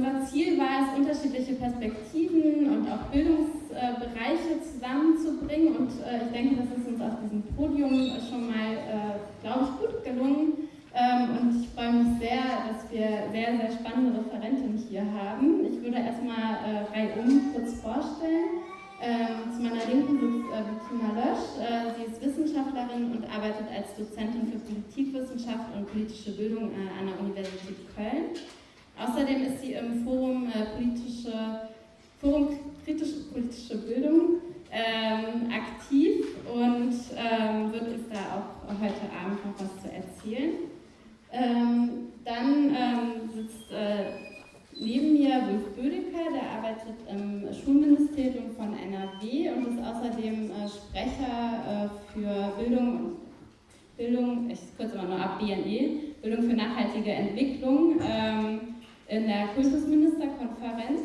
unser Ziel war es, unterschiedliche Perspektiven und auch Bildungsbereiche zusammenzubringen und äh, ich denke, das ist uns auf diesem Podium schon mal, äh, glaube ich, gut gelungen. Ähm, und ich freue mich sehr, dass wir sehr, sehr spannende Referentinnen hier haben. Ich würde erstmal äh, reihum kurz vorstellen. Ähm, zu meiner Linken sitzt äh, Bettina Lösch. Äh, sie ist Wissenschaftlerin und arbeitet als Dozentin für Politikwissenschaft und politische Bildung äh, an der Universität Köln. Außerdem ist sie im Forum, äh, politische, Forum kritische politische Bildung ähm, aktiv und ähm, wird uns da auch heute Abend noch was zu erzählen. Ähm, dann ähm, sitzt äh, neben mir Wolf Bödecker, der arbeitet im Schulministerium von NRW und ist außerdem äh, Sprecher äh, für Bildung, Bildung, ich kürze mal nur ab, BNE, Bildung für nachhaltige Entwicklung ähm, in der Kultusministerkonferenz.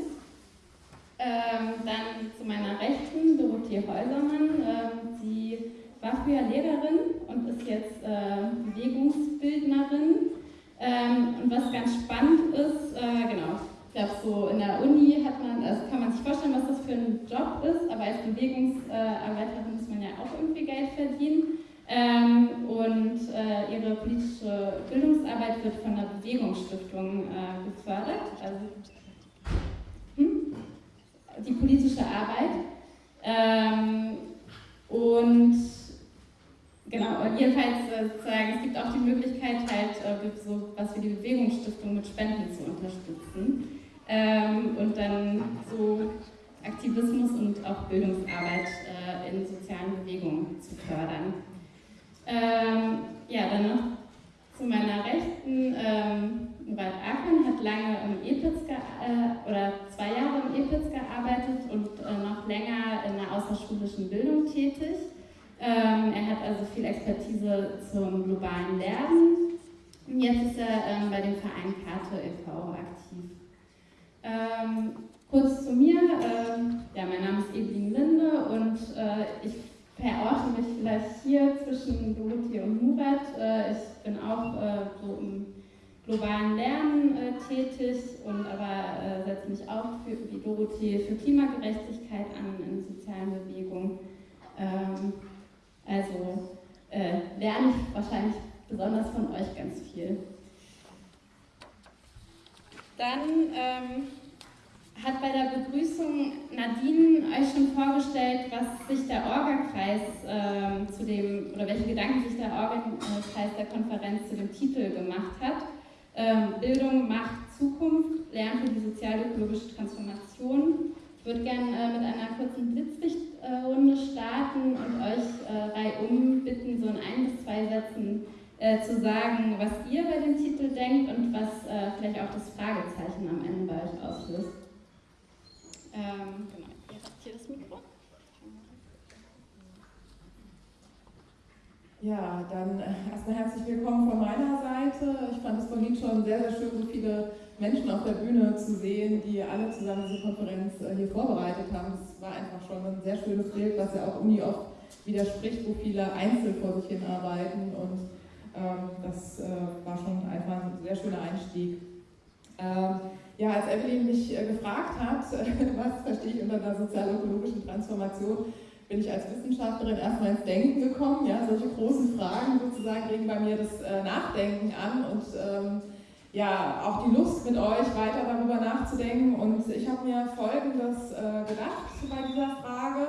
Ähm, dann zu meiner Rechten Dorothee Häusermann. Ähm, sie war früher Lehrerin und ist jetzt äh, Bewegungsbildnerin. Ähm, und was ganz spannend ist, äh, genau, ich glaube, so in der Uni hat man, also kann man sich vorstellen, was das für ein Job ist, aber als Bewegungsarbeiterin muss man ja auch irgendwie Geld verdienen. Ähm, und äh, ihre politische Bildungsarbeit wird von der Bewegungsstiftung äh, gefördert. Also hm? die politische Arbeit. Ähm, und Genau, jedenfalls äh, sozusagen, es gibt auch die Möglichkeit, halt äh, so was wie die Bewegungsstiftung mit Spenden zu unterstützen ähm, und dann so Aktivismus und auch Bildungsarbeit äh, in sozialen Bewegungen zu fördern. Ähm, ja, dann noch zu meiner Rechten. Ähm, Murat Akan hat lange im EPIZ äh, oder zwei Jahre im EPIZ gearbeitet und äh, noch länger in der außerschulischen Bildung tätig. Ähm, er hat also viel Expertise zum globalen Lernen. Und jetzt ist er ähm, bei dem Verein Karte e.V. aktiv. Ähm, kurz zu mir. Ähm, ja, mein Name ist Evelyn Linde und äh, ich verorte mich vielleicht hier zwischen Dorothee und Murat. Äh, ich bin auch äh, so im globalen Lernen äh, tätig und aber setze mich auch für, wie Dorothee für Klimagerechtigkeit an in sozialen Bewegungen. Ähm, also lerne ich wahrscheinlich besonders von euch ganz viel. Dann ähm, hat bei der Begrüßung Nadine euch schon vorgestellt, was sich der Orga-Kreis äh, zu dem, oder welche Gedanken sich der Orga-Kreis der Konferenz zu dem Titel gemacht hat. Ähm, Bildung macht Zukunft, Lernen für die sozial-ökologische Transformation. Ich würde gerne äh, mit einer kurzen Blitzlichtrunde starten und euch äh, reihum bitten, so in ein bis zwei Sätzen äh, zu sagen, was ihr bei dem Titel denkt und was äh, vielleicht auch das Fragezeichen am Ende bei euch auslöst. Ähm, genau, ihr habt hier das Mikro. Ja, dann äh, erstmal herzlich willkommen von meiner Seite. Ich fand es vorhin schon sehr, sehr schön, so viele Menschen auf der Bühne zu sehen, die alle zusammen diese Konferenz äh, hier vorbereitet haben. Es war einfach schon ein sehr schönes Bild, was ja auch Uni oft widerspricht, wo viele einzeln vor sich hin arbeiten. Und ähm, das äh, war schon einfach ein sehr schöner Einstieg. Ähm, ja, als Evelyn mich äh, gefragt hat, was verstehe ich unter der sozial-ökologischen Transformation, bin ich als Wissenschaftlerin erstmal ins Denken gekommen. Ja, solche großen Fragen sozusagen regen bei mir das äh, Nachdenken an und ähm, ja, auch die Lust mit euch weiter darüber nachzudenken. Und ich habe mir Folgendes äh, gedacht bei dieser Frage.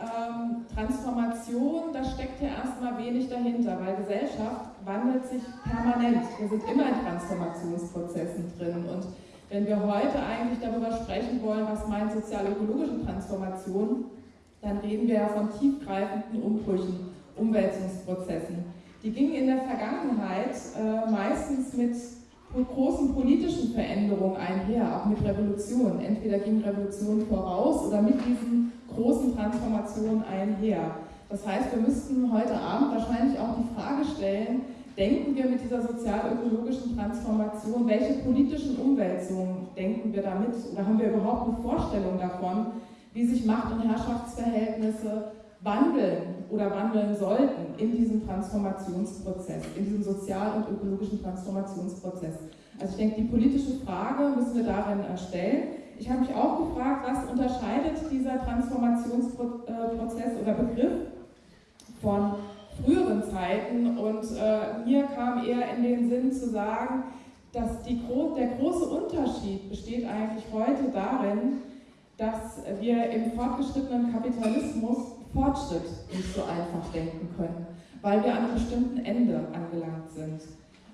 Ähm, Transformation, da steckt ja erstmal wenig dahinter, weil Gesellschaft wandelt sich permanent. Wir sind immer in Transformationsprozessen drin. Und wenn wir heute eigentlich darüber sprechen wollen, was meint sozial-ökologische Transformation, dann reden wir ja von tiefgreifenden Umbrüchen, Umwälzungsprozessen. Die gingen in der Vergangenheit äh, meistens mit großen politischen Veränderungen einher, auch mit Revolutionen. Entweder ging Revolution voraus oder mit diesen großen Transformationen einher. Das heißt, wir müssten heute Abend wahrscheinlich auch die Frage stellen, denken wir mit dieser sozial-ökologischen Transformation, welche politischen Umwälzungen denken wir damit oder haben wir überhaupt eine Vorstellung davon, wie sich Macht- und Herrschaftsverhältnisse wandeln oder wandeln sollten in diesem Transformationsprozess, in diesem sozial- und ökologischen Transformationsprozess. Also ich denke, die politische Frage müssen wir darin stellen. Ich habe mich auch gefragt, was unterscheidet dieser Transformationsprozess oder Begriff von früheren Zeiten und äh, mir kam eher in den Sinn zu sagen, dass die, der große Unterschied besteht eigentlich heute darin, dass wir im fortgeschrittenen Kapitalismus Fortschritt nicht so einfach denken können, weil wir an einem bestimmten Ende angelangt sind.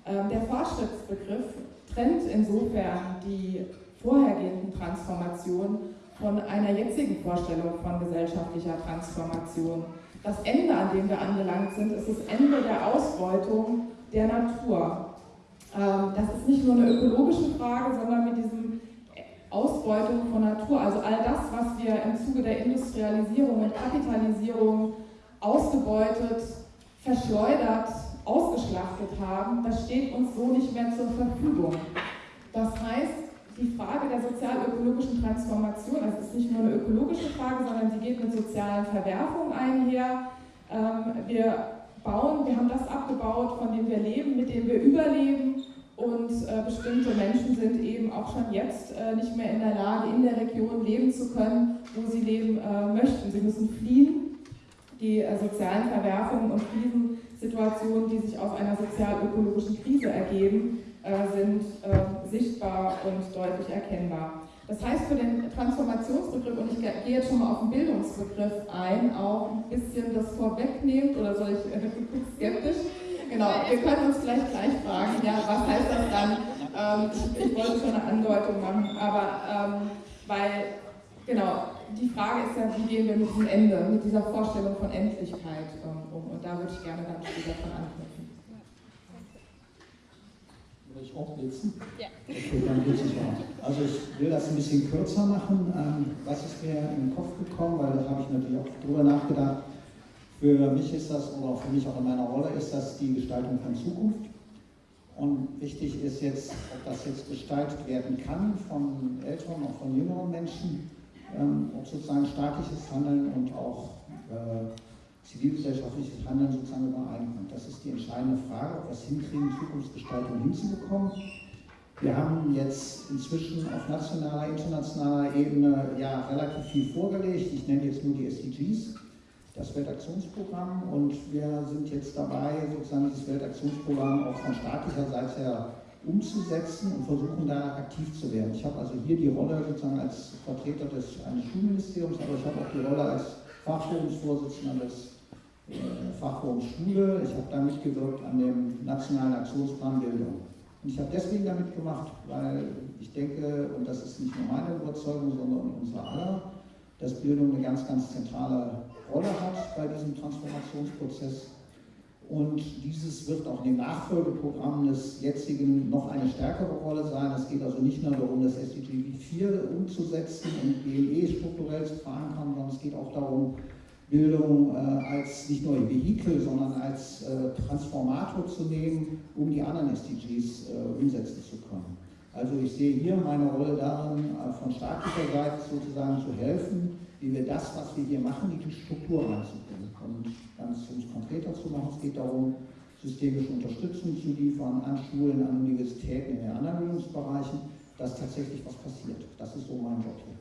Ähm, der Fortschrittsbegriff trennt insofern die vorhergehenden Transformationen von einer jetzigen Vorstellung von gesellschaftlicher Transformation. Das Ende, an dem wir angelangt sind, ist das Ende der Ausbeutung der Natur. Ähm, das ist nicht nur eine ökologische Frage, sondern mit diesem Ausbeutung von Natur, also all das, was wir im Zuge der Industrialisierung und Kapitalisierung ausgebeutet, verschleudert, ausgeschlachtet haben, das steht uns so nicht mehr zur Verfügung. Das heißt, die Frage der sozial-ökologischen Transformation, also es ist nicht nur eine ökologische Frage, sondern sie geht mit sozialen Verwerfungen einher. Ähm, wir bauen, wir haben das abgebaut, von dem wir leben, mit dem wir überleben und äh, bestimmte Menschen sind eben auch schon jetzt äh, nicht mehr in der Lage, in der Region leben zu können, wo sie leben äh, möchten. Sie müssen fliehen. Die sozialen Verwerfungen und Krisensituationen, die sich aus einer sozial-ökologischen Krise ergeben, sind äh, sichtbar und deutlich erkennbar. Das heißt für den Transformationsbegriff, und ich gehe jetzt schon mal auf den Bildungsbegriff ein, auch ein bisschen das vorwegnehmend, oder soll ich, äh, skeptisch, Genau, wir können uns vielleicht gleich fragen, ja, was heißt das dann? Ähm, ich, ich, wollte schon eine Andeutung machen, aber ähm, weil, genau, die Frage ist ja, wie gehen wir mit diesem Ende, mit dieser Vorstellung von Endlichkeit ähm, um? Und da würde ich gerne dann später von anknüpfen. Soll ich auch blitzen? Ja. Okay, dann ich auch. Also ich will das ein bisschen kürzer machen. Ähm, was ist mir in den Kopf gekommen, weil da habe ich natürlich auch drüber nachgedacht für mich ist das, oder für mich auch in meiner Rolle, ist das die Gestaltung von Zukunft. Und wichtig ist jetzt, ob das jetzt gestaltet werden kann von älteren, auch von jüngeren Menschen, ähm, ob sozusagen staatliches Handeln und auch äh, zivilgesellschaftliches Handeln sozusagen übereinkommt. Das ist die entscheidende Frage, ob wir es hinkriegen, Zukunftsgestaltung hinzubekommen. Wir haben jetzt inzwischen auf nationaler, internationaler Ebene ja relativ viel vorgelegt. Ich nenne jetzt nur die SDGs das Weltaktionsprogramm und wir sind jetzt dabei, sozusagen dieses Weltaktionsprogramm auch von staatlicher Seite her umzusetzen und versuchen da aktiv zu werden. Ich habe also hier die Rolle sozusagen als Vertreter des eines Schulministeriums, aber ich habe auch die Rolle als Fachforumsvorsitzender des äh, Fachforums Schule. Ich habe da mitgewirkt an dem Nationalen Aktionsplan Bildung. Und ich habe deswegen damit gemacht, weil ich denke, und das ist nicht nur meine Überzeugung, sondern unsere aller, dass Bildung eine ganz, ganz zentrale Rolle hat bei diesem Transformationsprozess. Und dieses wird auch in dem Nachfolgeprogramm des jetzigen noch eine stärkere Rolle sein. Es geht also nicht nur darum, das SDG 4 umzusetzen und BLE strukturell zu verankern, sondern es geht auch darum, Bildung äh, als nicht nur ein Vehikel, sondern als äh, Transformator zu nehmen, um die anderen SDGs äh, umsetzen zu können. Also ich sehe hier meine Rolle darin, von staatlicher Seite sozusagen zu helfen, wie wir das, was wir hier machen, in die Struktur reinzubringen. Und ganz um es konkreter zu machen, es geht darum, systemische Unterstützung zu liefern an Schulen, an Universitäten, in den anderen Bildungsbereichen, dass tatsächlich was passiert. Das ist so mein Job hier.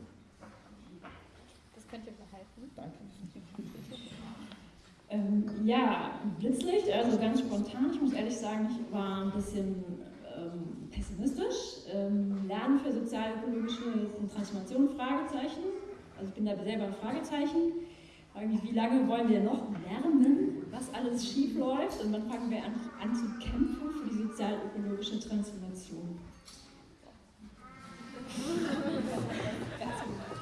Das könnt ihr behalten. Danke. Ähm, ja, Blitzlicht, also ganz spontan. Ich muss ehrlich sagen, ich war ein bisschen ähm, pessimistisch. Ähm, Lernen für sozial-ökologische Transformation? Fragezeichen. Also ich bin da selber ein Fragezeichen. Frage mich, wie lange wollen wir noch lernen, was alles schief läuft? Und wann fangen wir an, an zu kämpfen für die sozial-ökologische Transformation?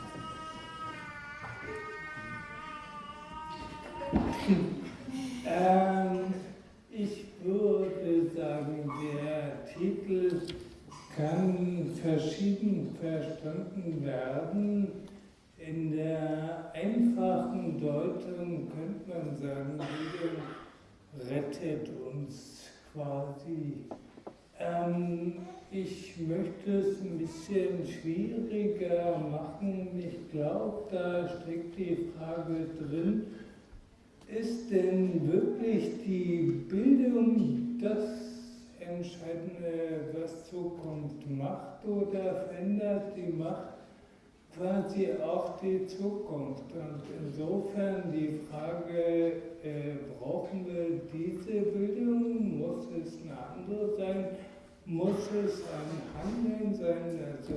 ähm, ich würde sagen, der Titel kann verschieden verstanden werden. In der einfachen Deutung könnte man sagen, Bildung rettet uns quasi. Ähm, ich möchte es ein bisschen schwieriger machen. Ich glaube, da steckt die Frage drin, ist denn wirklich die Bildung das entscheiden, was Zukunft macht oder verändert die Macht quasi auch die Zukunft. Und insofern die Frage, äh, brauchen wir diese Bildung? Muss es eine andere sein? Muss es ein Handeln sein? Also,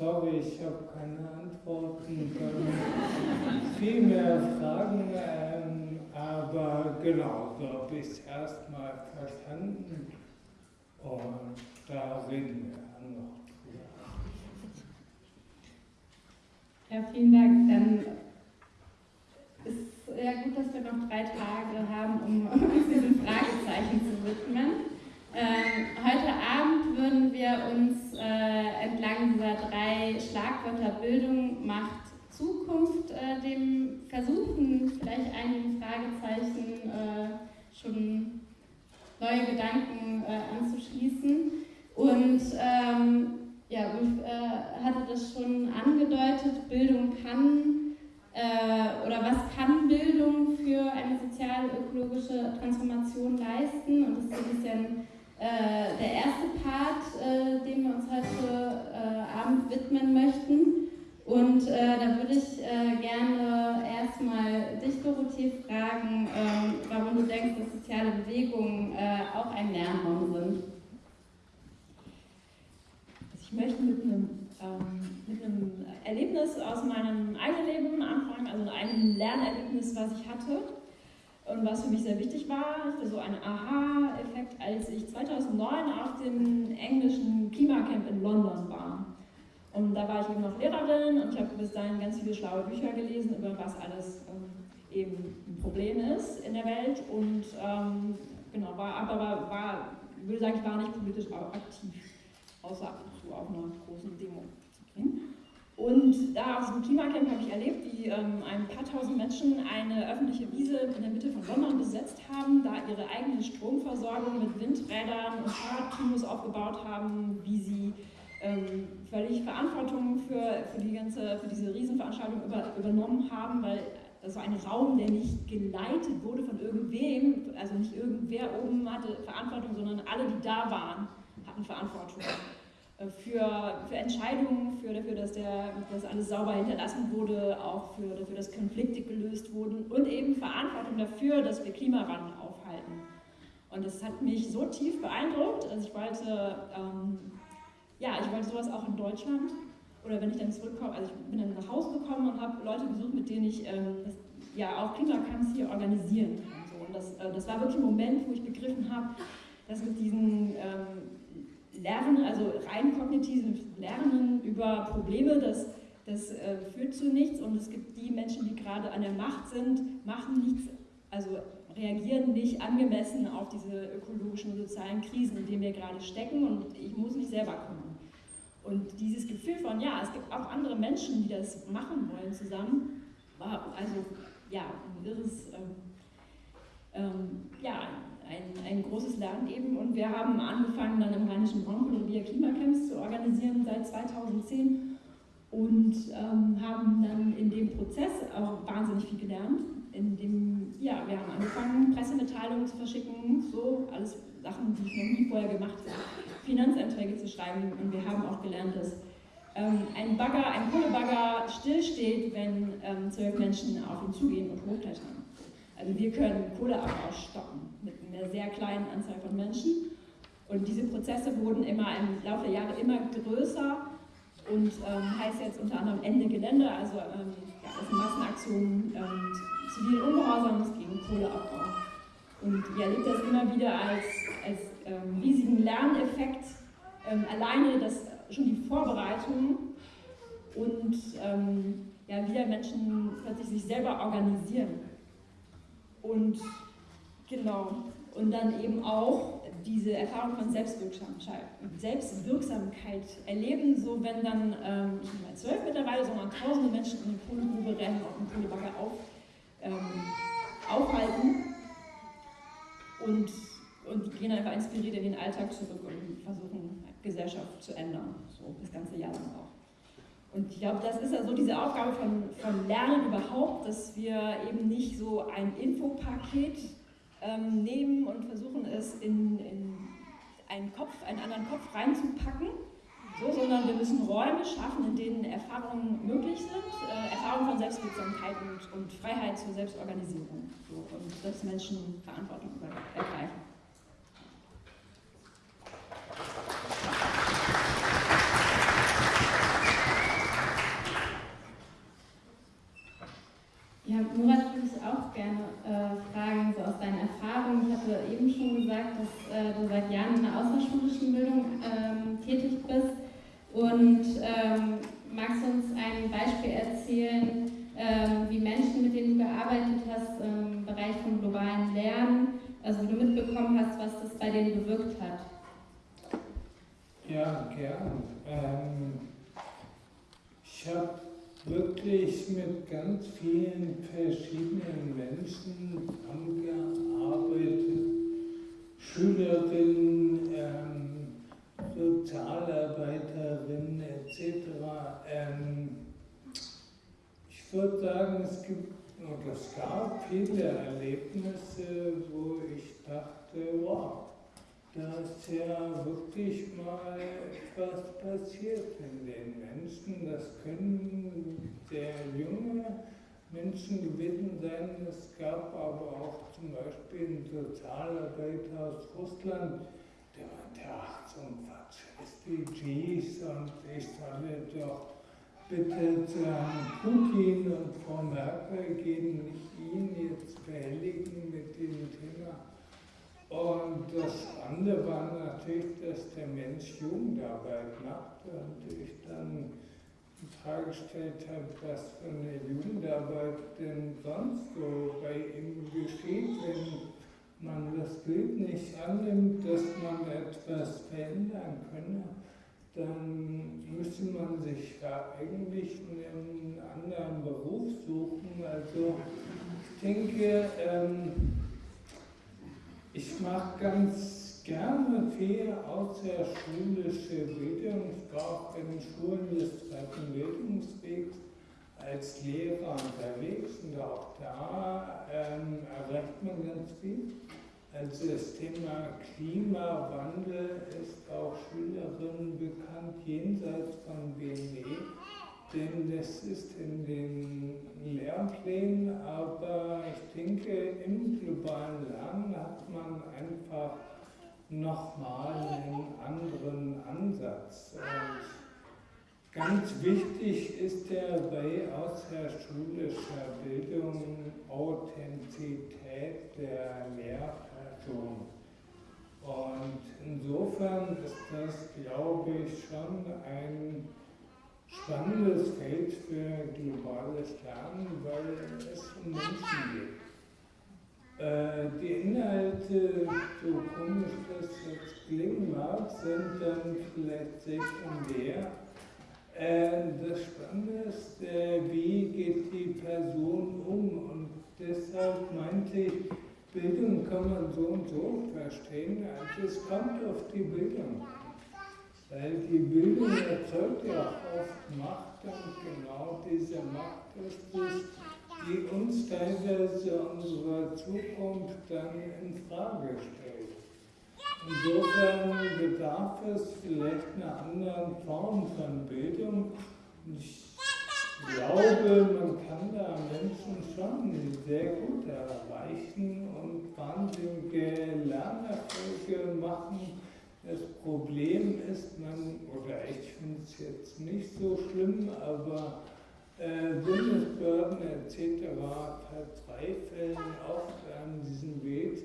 sorry, ich habe keine Antworten, viel mehr Fragen, ähm, aber genau, so habe ich es erstmal verstanden. Und da reden wir noch. Ja, vielen Dank. Dann ist ja gut, dass wir noch drei Tage haben, um uns diesen Fragezeichen zu widmen. Ähm, heute Abend würden wir uns äh, entlang dieser drei Schlagwörter Bildung macht Zukunft äh, dem versuchen, vielleicht einigen Fragezeichen äh, schon neue Gedanken äh, anzuschließen. Und ähm, ja, Ulf äh, hatte das schon angedeutet, Bildung kann äh, oder was kann Bildung für eine sozial-ökologische Transformation leisten? Und das ist ein bisschen äh, der erste Part, äh, dem wir uns heute äh, Abend widmen möchten. Und äh, da würde ich gerne erstmal dich, Dorothee, fragen, ähm, warum du denkst, dass soziale Bewegungen auch ein Lernraum sind. Ich möchte mit einem, ähm, mit einem Erlebnis aus meinem eigenen Leben anfangen, also einem Lernerlebnis, was ich hatte und was für mich sehr wichtig war. Hatte so einen Aha-Effekt, als ich 2009 auf dem englischen Klimacamp in London war. Und da war ich eben noch Lehrerin und ich habe bis dahin ganz viele schlaue Bücher gelesen, über was alles ähm, eben ein Problem ist in der Welt. Und ähm, genau, war, aber war, würde sagen, ich war nicht politisch aktiv, außer auf einer großen Demo zu gehen. Und da auf diesem Klimacamp habe ich erlebt, wie ähm, ein paar tausend Menschen eine öffentliche Wiese in der Mitte von London besetzt haben, da ihre eigene Stromversorgung mit Windrädern und Fahrradkinos aufgebaut haben, wie sie ähm, völlig Verantwortung für, für, die ganze, für diese Riesenveranstaltung über, übernommen haben, weil das war ein Raum, der nicht geleitet wurde von irgendwem, also nicht irgendwer oben hatte Verantwortung, sondern alle, die da waren, hatten Verantwortung. Äh, für, für Entscheidungen, für dafür, dass, der, dass alles sauber hinterlassen wurde, auch für dafür, dass Konflikte gelöst wurden und eben Verantwortung dafür, dass wir Klimawandel aufhalten. Und das hat mich so tief beeindruckt, also ich wollte, ähm, ja, ich wollte sowas auch in Deutschland. Oder wenn ich dann zurückkomme, also ich bin dann nach Hause gekommen und habe Leute besucht, mit denen ich ähm, das, ja auch Klimacamps hier organisieren kann. So. Und das, äh, das war wirklich ein Moment, wo ich begriffen habe, dass mit diesen ähm, Lernen, also rein kognitives Lernen über Probleme, das, das äh, führt zu nichts und es gibt die Menschen, die gerade an der Macht sind, machen nichts, also reagieren nicht angemessen auf diese ökologischen und sozialen Krisen, in denen wir gerade stecken und ich muss mich selber kümmern. Und dieses Gefühl von, ja, es gibt auch andere Menschen, die das machen wollen zusammen, war also ja, ein irres, ähm, ähm, ja, ein, ein großes Lernen eben und wir haben angefangen dann im Rheinischen Braunkohlerevier Klimacamps zu organisieren seit 2010 und ähm, haben dann in dem Prozess auch wahnsinnig viel gelernt. In dem, ja, wir haben angefangen, Pressemitteilungen zu verschicken, so alles Sachen, die ich noch nie vorher gemacht habe, Finanzanträge zu schreiben und wir haben auch gelernt, dass ähm, ein Bagger, ein Kohlebagger stillsteht, wenn ähm, zwölf Menschen auf ihn zugehen und hochklettern. Also wir können Kohleabbau stoppen mit einer sehr kleinen Anzahl von Menschen. Und diese Prozesse wurden immer im Laufe der Jahre immer größer und ähm, heißt jetzt unter anderem Ende Gelände, also ähm, ja, Massenaktionen ähm, zivilen Ungehorsams gegen Kohleabbau. Und ihr erlebt das immer wieder als, als ähm, riesigen Lerneffekt, ähm, alleine das, schon die Vorbereitung und ähm, ja, wie Menschen plötzlich sich selber organisieren. Und genau, und dann eben auch diese Erfahrung von Selbstwirksamkeit, erleben, so wenn dann, ähm, ich bin mal zwölf mittlerweile, sondern tausende Menschen in die Kohlegrube rennen, auf dem Kohlebagger auf, ähm, aufhalten. Und, und gehen einfach inspiriert in den Alltag zurück und versuchen, Gesellschaft zu ändern, so das ganze Jahr lang auch. Und ich glaube, das ist ja so diese Aufgabe von, von Lernen überhaupt, dass wir eben nicht so ein Infopaket ähm, nehmen und versuchen es in, in einen Kopf, einen anderen Kopf reinzupacken, so, sondern wir müssen Räume schaffen, in denen Erfahrungen möglich sind, äh, Erfahrungen von Selbstwirksamkeit und, und Freiheit zur Selbstorganisierung so, und dass Menschen Verantwortung ergreifen. Ja, Murat würde ich auch gerne äh, fragen, so aus deinen Erfahrungen. Ich hatte eben schon gesagt, dass äh, du seit Jahren in der außerschulischen Bildung ähm, tätig bist. Und ähm, magst du uns ein Beispiel erzählen, ähm, wie Menschen, mit denen du gearbeitet hast im Bereich von globalen Lernen, also wie du mitbekommen hast, was das bei denen bewirkt hat? Ja, gern. Ähm, ich habe wirklich mit ganz vielen verschiedenen Menschen zusammengearbeitet. Schülerinnen, ähm, Sozialarbeiterinnen etc. Ähm, ich würde sagen, es gibt oder es gab viele Erlebnisse, wo ich dachte, wow, da ist ja wirklich mal etwas passiert in den Menschen. Das können sehr junge Menschen gewesen sein. Es gab aber auch zum Beispiel einen Sozialarbeiter aus Russland, der meinte, ach, ein Quatsch, SDGs und ich solle doch bitte zu Herrn Putin und Frau Merkel gehen, nicht ihn jetzt behelligen mit dem Thema und das andere war natürlich, dass der Mensch Jugendarbeit macht und ich dann die Frage gestellt habe, was für eine Jugendarbeit denn sonst so bei ihm geschieht, wenn man das Bild nicht annimmt, dass man etwas verändern könne, dann müsste man sich ja eigentlich einen anderen Beruf suchen. Also ich denke, ähm, ich mache ganz gerne viel außerschulische Bildung. Ich war auch in Schulen des zweiten Bildungswegs als Lehrer unterwegs und auch da ähm, erreicht man ganz viel. Also das Thema Klimawandel ist auch Schülerinnen bekannt jenseits von BNE denn das ist in den Lehrplänen, aber ich denke, im globalen Lernen hat man einfach nochmal einen anderen Ansatz. Und ganz wichtig ist der bei außerschulischer Bildung Authentizität der Lehrperson. Und insofern ist das, glaube ich, schon ein spannendes Feld für globales Lernen, weil es um Menschen geht. Äh, die Inhalte, so komisch das jetzt klingen mag, sind dann vielleicht sekundär. Äh, das Spannende ist, äh, wie geht die Person um? Und deshalb meinte ich, Bildung kann man so und so verstehen. Also es kommt auf die Bildung weil die Bildung erzeugt ja oft Macht und genau diese Macht ist es, die uns teilweise unsere Zukunft dann in Frage stellt. Insofern bedarf es vielleicht einer anderen Form von Bildung. Ich glaube, man kann da Menschen schon sehr gut erreichen und wahnsinnige Lernerfolge machen das Problem ist, man, oder ich finde es jetzt nicht so schlimm, aber äh, Bundesbehörden etc. verzweifeln oft an diesem Weg,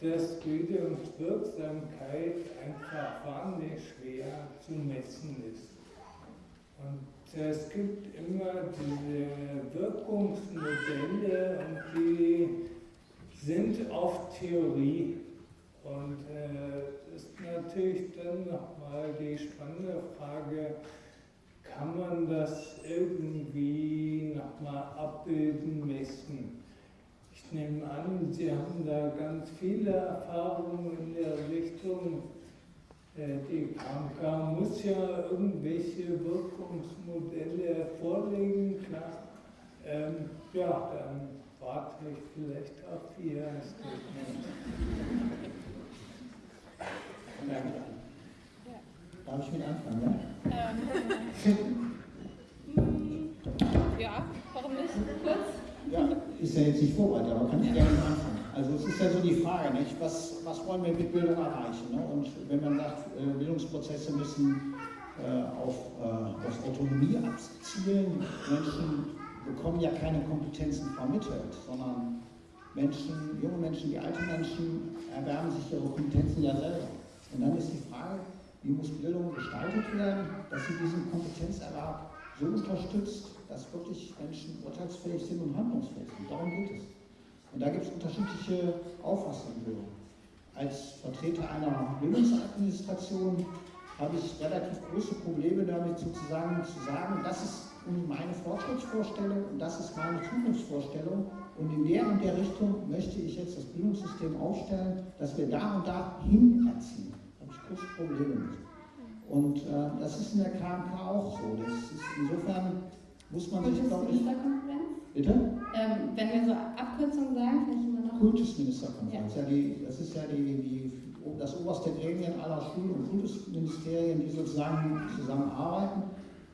dass Bildungswirksamkeit einfach wahnsinnig schwer zu messen ist. Und es gibt immer diese Wirkungsmodelle und die sind oft Theorie. Und äh, ist natürlich dann nochmal die spannende Frage, kann man das irgendwie nochmal abbilden, messen? Ich nehme an, Sie haben da ganz viele Erfahrungen in der Richtung. Äh, die KMK muss ja irgendwelche Wirkungsmodelle vorlegen, klar. Ähm, ja, dann fragt euch vielleicht auch ihr. Darf ich mit anfangen? Ja? Ähm, ja, warum nicht? Kurz? Ja, ist ja jetzt nicht vorbereitet, aber kann ich gerne anfangen. Also es ist ja so die Frage, nicht? Was, was wollen wir mit Bildung erreichen? Ne? Und wenn man sagt, äh, Bildungsprozesse müssen äh, auf, äh, auf Autonomie abzielen, Menschen bekommen ja keine Kompetenzen vermittelt, sondern Menschen, junge Menschen, die alte Menschen erwerben sich ihre Kompetenzen ja selber. Und dann ist die Frage, wie muss Bildung gestaltet werden, dass sie diesen Kompetenzerwerb so unterstützt, dass wirklich Menschen urteilsfähig sind und handlungsfähig sind. Darum geht es. Und da gibt es unterschiedliche Auffassungen. Als Vertreter einer Bildungsadministration habe ich relativ große Probleme damit sozusagen zu sagen, das ist meine Fortschrittsvorstellung und das ist meine Zukunftsvorstellung und in der und der Richtung möchte ich jetzt das Bildungssystem aufstellen, dass wir da und da hin erziehen. Da habe ich große Probleme mit. Und äh, das ist in der KMK auch so. Das ist, insofern muss man sich, glaube ich. Bitte? Ähm, wenn wir so Abkürzungen sagen, vielleicht immer noch. Kultusministerkonferenz. Ja. ja die, das ist ja die, die, das oberste Gremien aller Schulen- und Kultusministerien, die sozusagen zusammenarbeiten.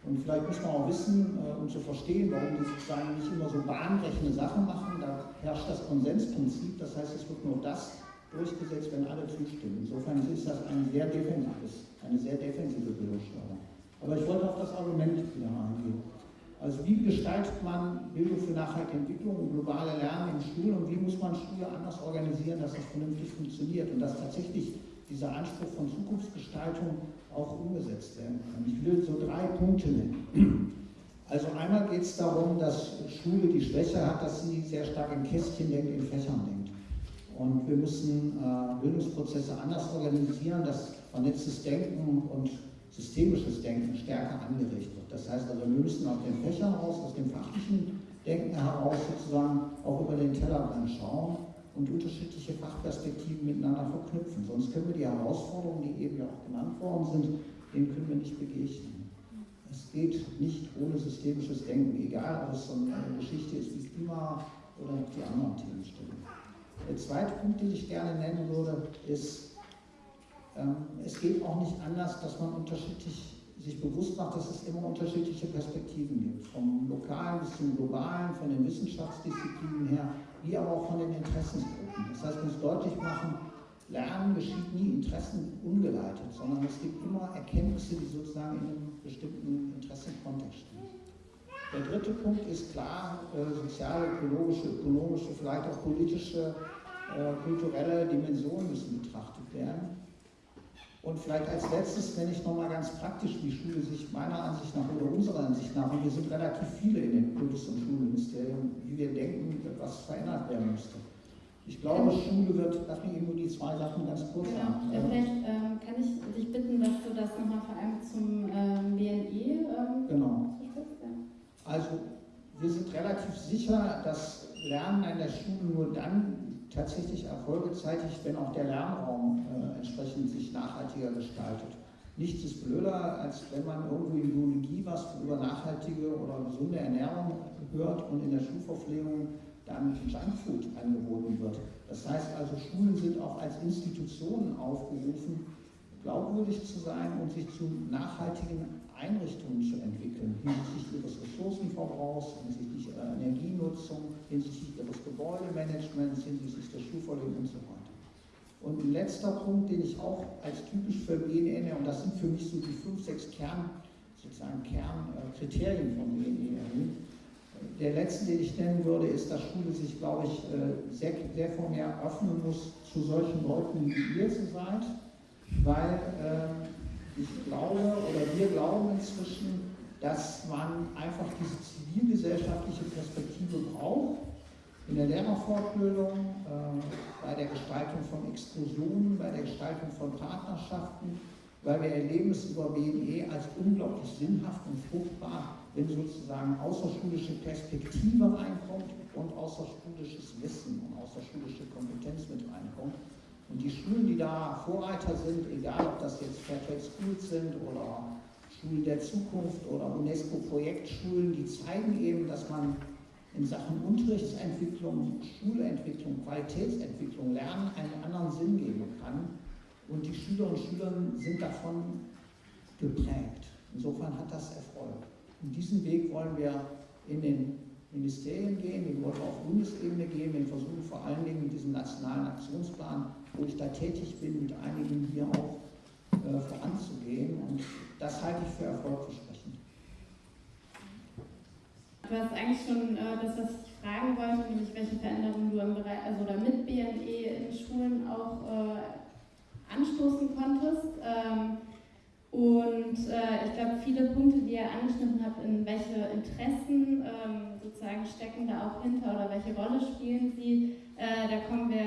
Und vielleicht muss man auch wissen, äh, um zu verstehen, warum die sozusagen nicht immer so bahnbrechende Sachen machen. Da herrscht das Konsensprinzip. Das heißt, es wird nur das durchgesetzt, wenn alle zustimmen. Insofern ist das ein sehr defensives, eine sehr defensive Bildungssteuerung. Aber ich wollte auf das Argument wieder eingehen. Also wie gestaltet man Bildung für nachhaltige Entwicklung und globale Lernen in Schulen und wie muss man Schule anders organisieren, dass das vernünftig funktioniert und dass tatsächlich dieser Anspruch von Zukunftsgestaltung auch umgesetzt werden kann. Ich will so drei Punkte nennen. Also einmal geht es darum, dass Schule die Schwäche hat, dass sie sehr stark in Kästchen denkt, in Fächern denkt. Und wir müssen äh, Bildungsprozesse anders organisieren, dass vernetztes Denken und systemisches Denken stärker angeregt wird. Das heißt also, wir müssen aus den Fächern raus, aus dem fachlichen Denken heraus sozusagen auch über den Tellerrand schauen und unterschiedliche Fachperspektiven miteinander verknüpfen. Sonst können wir die Herausforderungen, die eben ja auch genannt worden sind, denen können wir nicht begegnen. Es geht nicht ohne systemisches Denken, egal ob es so eine Geschichte ist wie Klima oder die anderen Themenstellungen. Der zweite Punkt, den ich gerne nennen würde, ist, ähm, es geht auch nicht anders, dass man unterschiedlich sich bewusst macht, dass es immer unterschiedliche Perspektiven gibt. Vom Lokalen bis zum Globalen, von den Wissenschaftsdisziplinen her, wie aber auch von den Interessensgruppen. Das heißt, man muss deutlich machen, Lernen geschieht nie interessenungeleitet, sondern es gibt immer Erkenntnisse, die sozusagen in einem bestimmten Interessenkontext stehen. Der dritte Punkt ist klar, äh, soziale, ökologische, ökonomische, vielleicht auch politische, äh, kulturelle Dimensionen müssen betrachtet werden. Und vielleicht als letztes, wenn ich nochmal ganz praktisch, wie Schule sich meiner Ansicht nach oder unserer Ansicht nach, und wir sind relativ viele in den Kultus- und Schulministerium, wie wir denken, was verändert werden müsste. Ich glaube, Schule wird, darf ich nur die zwei Sachen ganz kurz genau. sagen. Ja, vielleicht ähm, kann ich dich bitten, dass du das nochmal vor allem zum ähm, BNE ähm, genau. Also, wir sind relativ sicher, dass Lernen an der Schule nur dann tatsächlich Erfolge zeitigt, wenn auch der Lernraum äh, entsprechend sich nachhaltiger gestaltet. Nichts ist blöder, als wenn man irgendwo in Biologie was über nachhaltige oder gesunde Ernährung hört und in der Schulverpflegung dann Junkfood angeboten wird. Das heißt also, Schulen sind auch als Institutionen aufgerufen, glaubwürdig zu sein und sich zu nachhaltigen Einrichtungen zu entwickeln, hinsichtlich ihres Ressourcenverbrauchs, hinsichtlich ihrer Energienutzung, hinsichtlich ihres Gebäudemanagements, hinsichtlich der Schulverlegung und so weiter. Und ein letzter Punkt, den ich auch als typisch für BNE, und das sind für mich so die fünf, sechs Kern, sozusagen Kernkriterien von BNE, der letzte, den ich nennen würde, ist, dass Schule sich, glaube ich, äh, sehr, sehr viel mehr öffnen muss zu solchen Leuten, wie ihr zu seid, weil äh, ich glaube oder wir glauben inzwischen, dass man einfach diese zivilgesellschaftliche Perspektive braucht in der Lehrerfortbildung, äh, bei der Gestaltung von Exkursionen, bei der Gestaltung von Partnerschaften, weil wir erleben es über BNE als unglaublich sinnhaft und fruchtbar, wenn sozusagen außerschulische Perspektive reinkommt und außerschulisches Wissen und außerschulische Kompetenz mit reinkommt. Und die Schulen, die da Vorreiter sind, egal ob das jetzt Fairtrade Schools sind oder Schulen der Zukunft oder UNESCO-Projektschulen, die zeigen eben, dass man in Sachen Unterrichtsentwicklung, Schulentwicklung, Qualitätsentwicklung, Lernen einen anderen Sinn geben kann. Und die Schülerinnen und Schüler sind davon geprägt. Insofern hat das Erfolg. Und diesen Weg wollen wir in den Ministerien gehen, den wollen wir auf Bundesebene gehen. Wir versuchen vor allen Dingen mit diesem nationalen Aktionsplan, wo ich da tätig bin, mit einigen hier auch äh, voranzugehen. Und das halte ich für erfolgversprechend. Du hast eigentlich schon äh, das, was ich fragen wollte, nämlich welche Veränderungen du im Bereich, also oder mit BNE in Schulen auch äh, anstoßen konntest. Ähm, und äh, ich glaube, viele Punkte, die ihr angeschnitten habt, in welche Interessen ähm, sozusagen stecken da auch hinter oder welche Rolle spielen sie, äh, da kommen wir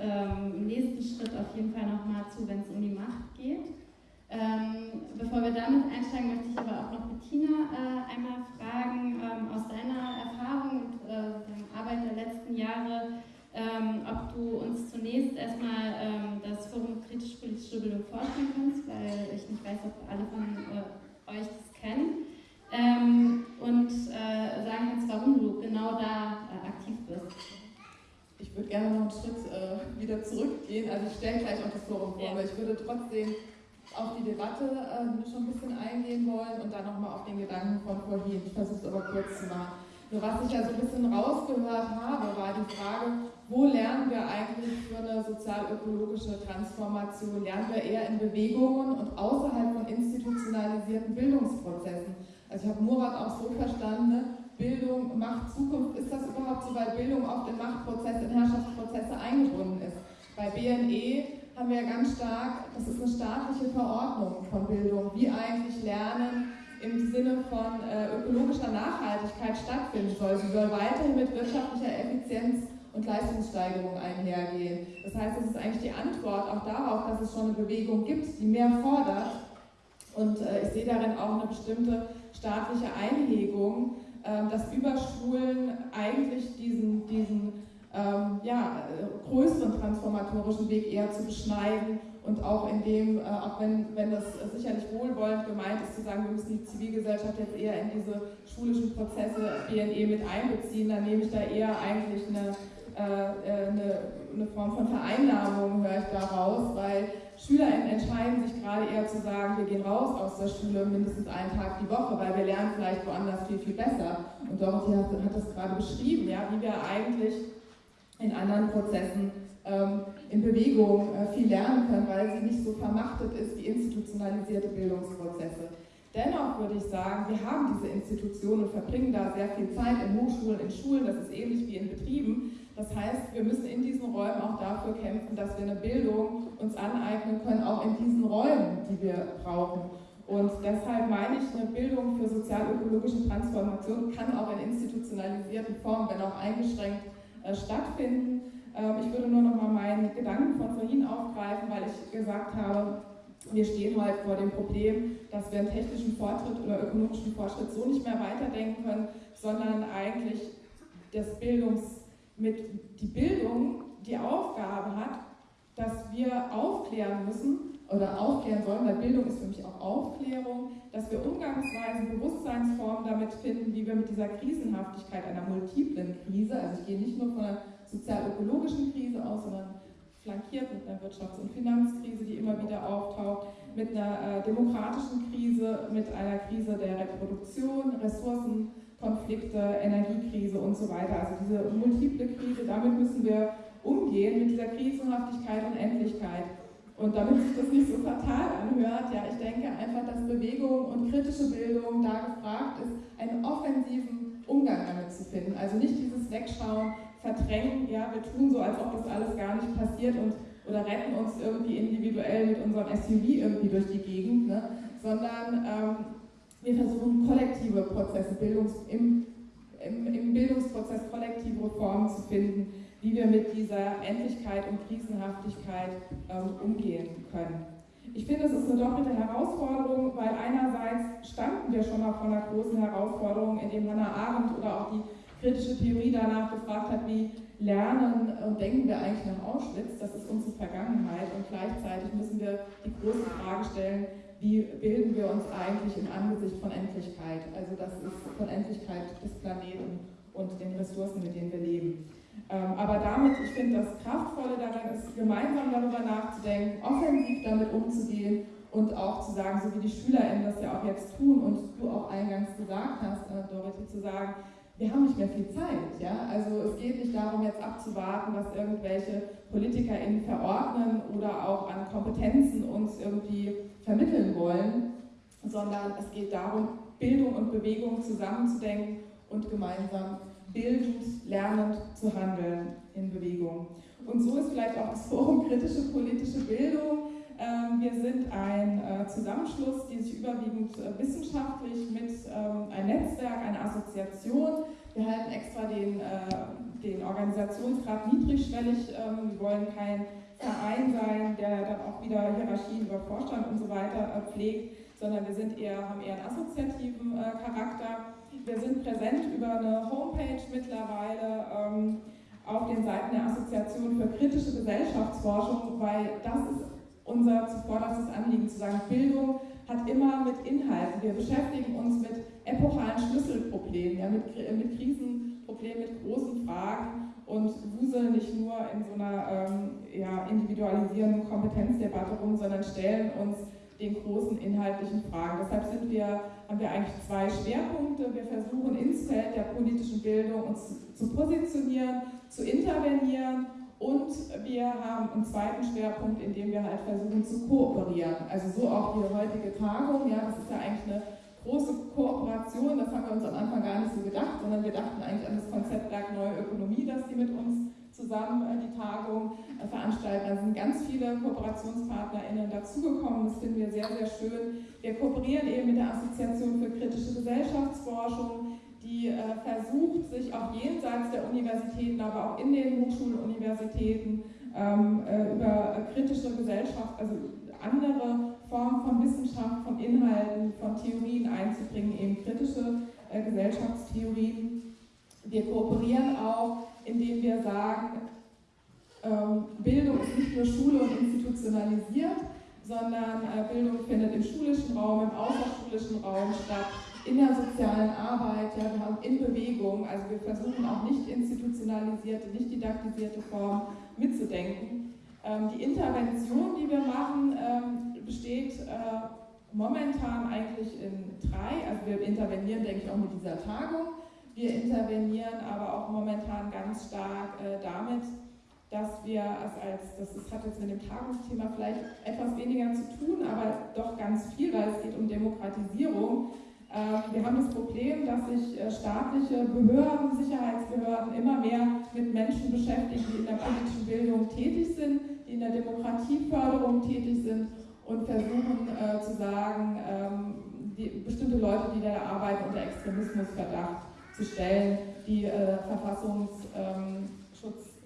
ähm, im nächsten Schritt auf jeden Fall nochmal zu, wenn es um die Macht geht. Ähm, bevor wir damit einsteigen, möchte ich aber auch noch Bettina äh, einmal fragen, ähm, aus deiner Erfahrung und äh, Arbeit der letzten Jahre, ähm, ob du uns zunächst erstmal ähm, das Forum kritisch-politische Bildung vorstellen kannst, weil ich nicht weiß, ob alle von äh, euch das kennen. Ähm, und äh, sagen kannst, warum du genau da äh, aktiv bist. Ich würde gerne noch einen Schritt äh, wieder zurückgehen. Also ich stelle gleich auch das Forum vor, ja. aber ich würde trotzdem auf die Debatte äh, schon ein bisschen eingehen wollen und dann nochmal auf den Gedanken von vorhin. Ich versuche es aber kurz zu machen. Nur was ich ja so ein bisschen rausgehört habe, war die Frage, wo lernen wir eigentlich für eine sozial-ökologische Transformation? Lernen wir eher in Bewegungen und außerhalb von institutionalisierten Bildungsprozessen? Also ich habe Murat auch so verstanden, ne? Bildung macht Zukunft. Ist das überhaupt so, weil Bildung oft in Machtprozesse, in Herrschaftsprozesse eingebunden ist? Bei BNE haben wir ja ganz stark, das ist eine staatliche Verordnung von Bildung, wie eigentlich Lernen im Sinne von äh, ökologischer Nachhaltigkeit stattfinden soll. Sie soll weiterhin mit wirtschaftlicher Effizienz und Leistungssteigerung einhergehen. Das heißt, es ist eigentlich die Antwort auch darauf, dass es schon eine Bewegung gibt, die mehr fordert. Und äh, ich sehe darin auch eine bestimmte staatliche Einhegung, äh, dass Überschulen eigentlich diesen, diesen ähm, ja, äh, größeren transformatorischen Weg eher zu beschneiden und auch in dem, äh, auch wenn, wenn das sicherlich wohlwollend gemeint ist, zu sagen, wir müssen die Zivilgesellschaft jetzt eher in diese schulischen Prozesse BNE mit einbeziehen, dann nehme ich da eher eigentlich eine, äh, äh, eine, eine Form von Vereinnahmung, höre ich da raus, weil Schüler entscheiden sich gerade eher zu sagen, wir gehen raus aus der Schule mindestens einen Tag die Woche, weil wir lernen vielleicht woanders viel, viel besser. Und Dorothy hat, hat das gerade beschrieben, ja, wie wir eigentlich in anderen Prozessen in Bewegung äh, viel lernen können, weil sie nicht so vermachtet ist wie institutionalisierte Bildungsprozesse. Dennoch würde ich sagen, wir haben diese Institutionen und verbringen da sehr viel Zeit in Hochschulen, in Schulen, das ist ähnlich wie in Betrieben. Das heißt, wir müssen in diesen Räumen auch dafür kämpfen, dass wir eine Bildung uns aneignen können, auch in diesen Räumen, die wir brauchen. Und deshalb meine ich, eine Bildung für sozial-ökologische Transformation kann auch in institutionalisierten Formen, wenn auch eingeschränkt, äh, stattfinden. Ähm, ich würde nur noch mal meinen Gedanken von vorhin aufgreifen, weil ich gesagt habe, wir stehen heute vor dem Problem, dass wir einen technischen Fortschritt oder ökonomischen Fortschritt so nicht mehr weiterdenken können, sondern eigentlich das Bildungs, mit, die Bildung die Aufgabe hat, dass wir aufklären müssen oder aufklären sollen, weil Bildung ist für mich auch Aufklärung, dass wir Umgangsweisen, Bewusstseinsformen damit finden, wie wir mit dieser Krisenhaftigkeit einer multiplen Krise, also ich gehe nicht nur von einer sozial-ökologischen Krise aus, sondern flankiert mit einer Wirtschafts- und Finanzkrise, die immer wieder auftaucht, mit einer äh, demokratischen Krise, mit einer Krise der Reproduktion, Ressourcenkonflikte, Energiekrise und so weiter. Also diese multiple Krise, damit müssen wir umgehen, mit dieser Krisenhaftigkeit und Endlichkeit. Und damit sich das nicht so fatal anhört, ja, ich denke einfach, dass Bewegung und kritische Bildung da gefragt ist, einen offensiven Umgang damit zu finden. Also nicht dieses Wegschauen, verdrängen, ja, wir tun so, als ob das alles gar nicht passiert und oder retten uns irgendwie individuell mit unserem SUV irgendwie durch die Gegend, ne? sondern ähm, wir versuchen kollektive Prozesse, Bildungs, im, im, im Bildungsprozess kollektive Formen zu finden, wie wir mit dieser Endlichkeit und Krisenhaftigkeit ähm, umgehen können. Ich finde, es ist eine doppelte Herausforderung, weil einerseits standen wir schon mal vor einer großen Herausforderung, in dem Hannah Arendt oder auch die kritische Theorie danach gefragt hat, wie lernen und denken wir eigentlich nach Auschwitz, das ist unsere Vergangenheit und gleichzeitig müssen wir die große Frage stellen, wie bilden wir uns eigentlich im Angesicht von Endlichkeit, also das ist von Endlichkeit des Planeten und den Ressourcen, mit denen wir leben. Ähm, aber damit, ich finde, das Kraftvolle daran ist, gemeinsam darüber nachzudenken, offensiv damit umzugehen und auch zu sagen, so wie die SchülerInnen das ja auch jetzt tun und du auch eingangs gesagt hast, äh, Dorothy, zu sagen, wir haben nicht mehr viel Zeit. Ja? Also es geht nicht darum, jetzt abzuwarten, was irgendwelche PolitikerInnen verordnen oder auch an Kompetenzen uns irgendwie vermitteln wollen, sondern es geht darum, Bildung und Bewegung zusammenzudenken und gemeinsam bildend, lernend zu handeln in Bewegung. Und so ist vielleicht auch das Forum Kritische Politische Bildung. Ähm, wir sind ein äh, Zusammenschluss, die sich überwiegend äh, wissenschaftlich mit ähm, ein Netzwerk, eine Assoziation, wir halten extra den, äh, den Organisationsgrad niedrigschwellig, ähm, wir wollen kein Verein sein, der dann auch wieder Hierarchien über Vorstand und so weiter pflegt, sondern wir sind eher, haben eher einen assoziativen Charakter. Wir sind präsent über eine Homepage mittlerweile auf den Seiten der Assoziation für kritische Gesellschaftsforschung, weil das ist unser zuvorderstes Anliegen, zu sagen, Bildung hat immer mit Inhalten. Wir beschäftigen uns mit epochalen Schlüsselproblemen, ja, mit, mit Krisenproblemen, mit großen Fragen und wuseln nicht nur in so einer ähm, ja, individualisierenden Kompetenzdebatte rum, sondern stellen uns den großen inhaltlichen Fragen. Deshalb sind wir, haben wir eigentlich zwei Schwerpunkte. Wir versuchen ins Feld der politischen Bildung uns zu positionieren, zu intervenieren und wir haben einen zweiten Schwerpunkt, in dem wir halt versuchen zu kooperieren. Also so auch die heutige Tagung, ja, das ist ja eigentlich eine große Kooperation, das haben wir uns am Anfang gar nicht so gedacht, sondern wir dachten eigentlich an das Konzept Werk Neue Ökonomie, das die mit uns zusammen äh, die Tagung äh, veranstalten. Da sind ganz viele KooperationspartnerInnen dazugekommen. Das finden wir sehr, sehr schön. Wir kooperieren eben mit der Assoziation für kritische Gesellschaftsforschung, die äh, versucht, sich auch jenseits der Universitäten, aber auch in den Hochschulen, Universitäten ähm, über kritische Gesellschaft, also andere Formen von Wissenschaft, von Inhalten, von Theorien einzubringen, eben kritische Gesellschaftstheorien. Wir kooperieren auch indem wir sagen, ähm, Bildung ist nicht nur Schule und institutionalisiert, sondern äh, Bildung findet im schulischen Raum, im außerschulischen Raum statt, in der sozialen Arbeit, ja, wir haben in Bewegung, also wir versuchen auch nicht institutionalisierte, nicht didaktisierte Formen mitzudenken. Ähm, die Intervention, die wir machen, ähm, besteht äh, momentan eigentlich in drei, also wir intervenieren, denke ich, auch mit dieser Tagung. Wir intervenieren aber auch momentan ganz stark äh, damit, dass wir als, das hat jetzt mit dem Tagungsthema vielleicht etwas weniger zu tun, aber doch ganz viel, weil es geht um Demokratisierung. Äh, wir haben das Problem, dass sich äh, staatliche Behörden, Sicherheitsbehörden immer mehr mit Menschen beschäftigen, die in der politischen Bildung tätig sind, die in der Demokratieförderung tätig sind und versuchen äh, zu sagen, ähm, die, bestimmte Leute, die da arbeiten, unter Extremismusverdacht zu stellen, die äh, Verfassungsschutz, ähm,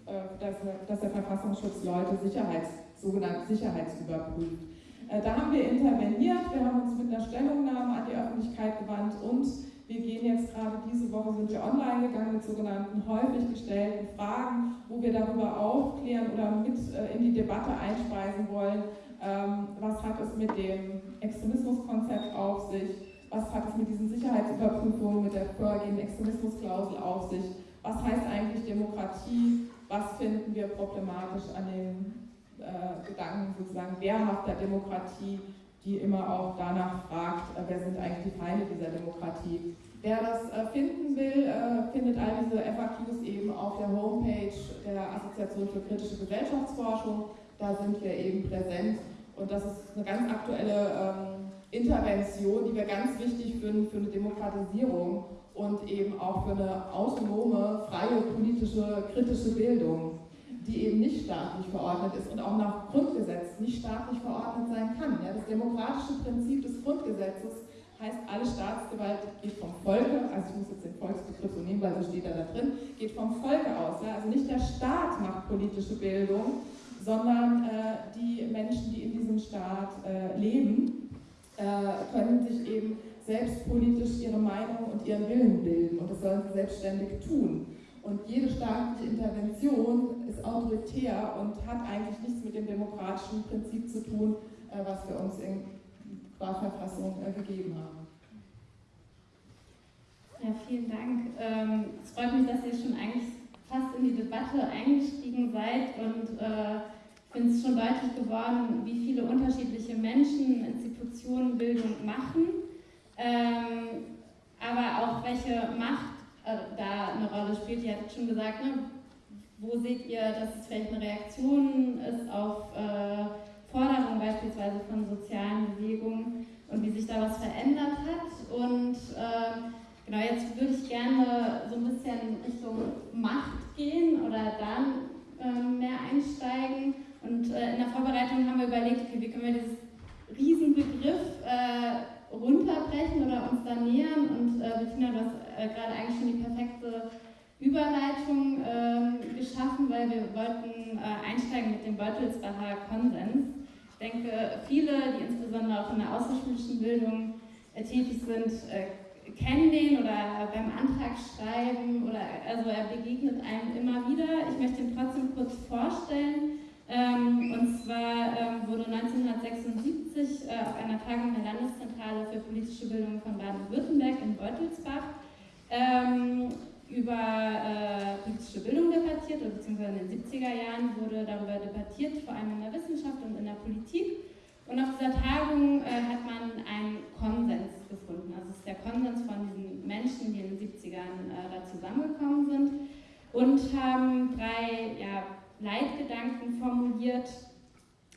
äh, dass, dass, der Verfassungsschutz Leute Sicherheits, sogenannt sicherheitsüberprüft. Äh, da haben wir interveniert, wir haben uns mit einer Stellungnahme an die Öffentlichkeit gewandt und wir gehen jetzt gerade diese Woche sind wir online gegangen mit sogenannten häufig gestellten Fragen, wo wir darüber aufklären oder mit äh, in die Debatte einspeisen wollen, ähm, was hat es mit dem Extremismuskonzept auf sich, was hat es mit diesen Sicherheitsüberprüfungen, mit der vorhergehenden Extremismusklausel auf sich, was heißt eigentlich Demokratie, was finden wir problematisch an den äh, Gedanken sozusagen wehrhafter Demokratie, die immer auch danach fragt, äh, wer sind eigentlich die Feinde dieser Demokratie. Wer das äh, finden will, äh, findet all diese FAQs eben auf der Homepage der Assoziation für kritische Gesellschaftsforschung. Da sind wir eben präsent und das ist eine ganz aktuelle ähm, Intervention, die wir ganz wichtig finden für eine Demokratisierung und eben auch für eine autonome, freie politische, kritische Bildung, die eben nicht staatlich verordnet ist und auch nach Grundgesetz nicht staatlich verordnet sein kann. Ja, das demokratische Prinzip des Grundgesetzes heißt, alle Staatsgewalt geht vom Volke, also ich muss jetzt den Volksbegriff so nehmen, weil so steht er da drin, geht vom Volke aus. Ja? Also nicht der Staat macht politische Bildung, sondern äh, die Menschen, die in diesem Staat äh, leben äh, können sich eben selbstpolitisch ihre Meinung und ihren Willen bilden und das sollen sie selbstständig tun. Und jede staatliche Intervention ist autoritär und hat eigentlich nichts mit dem demokratischen Prinzip zu tun, äh, was wir uns in Sprachverfassung äh, gegeben haben. Ja, vielen Dank. Ähm, es freut mich, dass ihr schon eigentlich fast in die Debatte eingestiegen seid und äh, ich finde es schon deutlich geworden, wie viele unterschiedliche Menschen, Institutionen Bildung machen, ähm, aber auch welche Macht da eine Rolle spielt. Ihr habt schon gesagt, ne, wo seht ihr, dass es vielleicht eine Reaktion ist auf äh, Forderungen beispielsweise von sozialen Bewegungen und wie sich da was verändert hat. Und äh, genau, jetzt würde ich gerne so ein bisschen Richtung Macht gehen oder dann äh, mehr einsteigen. Und äh, in der Vorbereitung haben wir überlegt, okay, wie können wir dieses Riesenbegriff äh, runterbrechen oder uns da nähern. Und äh, Bettina, du hast äh, gerade eigentlich schon die perfekte Überleitung äh, geschaffen, weil wir wollten äh, einsteigen mit dem Beutelsbacher Konsens. Ich denke, viele, die insbesondere auch in der außerschulischen Bildung äh, tätig sind, äh, kennen den oder beim Antrag schreiben oder also er begegnet einem immer wieder. Ich möchte ihn trotzdem kurz vorstellen. Ähm, und zwar ähm, wurde 1976 äh, auf einer Tagung der Landeszentrale für politische Bildung von Baden-Württemberg in Beutelsbach ähm, über äh, politische Bildung debattiert, oder beziehungsweise in den 70er Jahren wurde darüber debattiert, vor allem in der Wissenschaft und in der Politik. Und auf dieser Tagung äh, hat man einen Konsens gefunden. Also es ist der Konsens von diesen Menschen, die in den 70ern äh, da zusammengekommen sind und haben drei ja, Leitgedanken formuliert,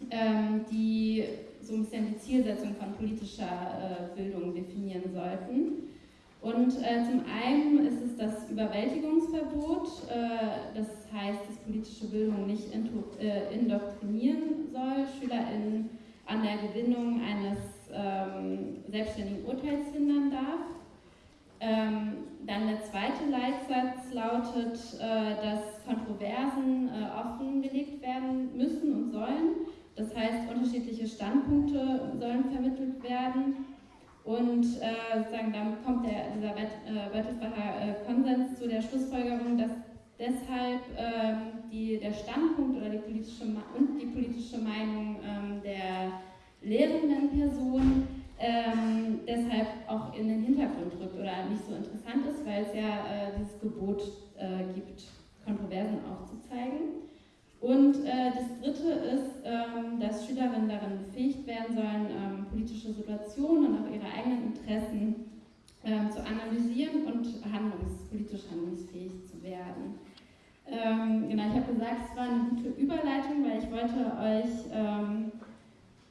ähm, die so ein bisschen die Zielsetzung von politischer äh, Bildung definieren sollten. Und äh, zum einen ist es das Überwältigungsverbot, äh, das heißt, dass politische Bildung nicht äh, indoktrinieren soll, SchülerInnen an der Gewinnung eines ähm, selbstständigen Urteils hindern darf. Ähm, dann der zweite Leitsatz lautet, äh, dass Kontroversen äh, offengelegt werden müssen und sollen. Das heißt, unterschiedliche Standpunkte sollen vermittelt werden. Und äh, sozusagen damit kommt der, dieser Bertelsbacher äh, Konsens zu der Schlussfolgerung, dass deshalb ähm, die, der Standpunkt oder die politische und die politische Meinung ähm, der lehrenden Person ähm, deshalb auch in den Hintergrund rückt oder nicht so interessant ist, weil es ja äh, dieses Gebot äh, gibt, Kontroversen aufzuzeigen. Und äh, das Dritte ist, ähm, dass Schülerinnen darin befähigt werden sollen, ähm, politische Situationen und auch ihre eigenen Interessen ähm, zu analysieren und handlungs politisch handlungsfähig zu werden. Ähm, genau, ich habe gesagt, es war eine gute Überleitung, weil ich wollte euch, ähm,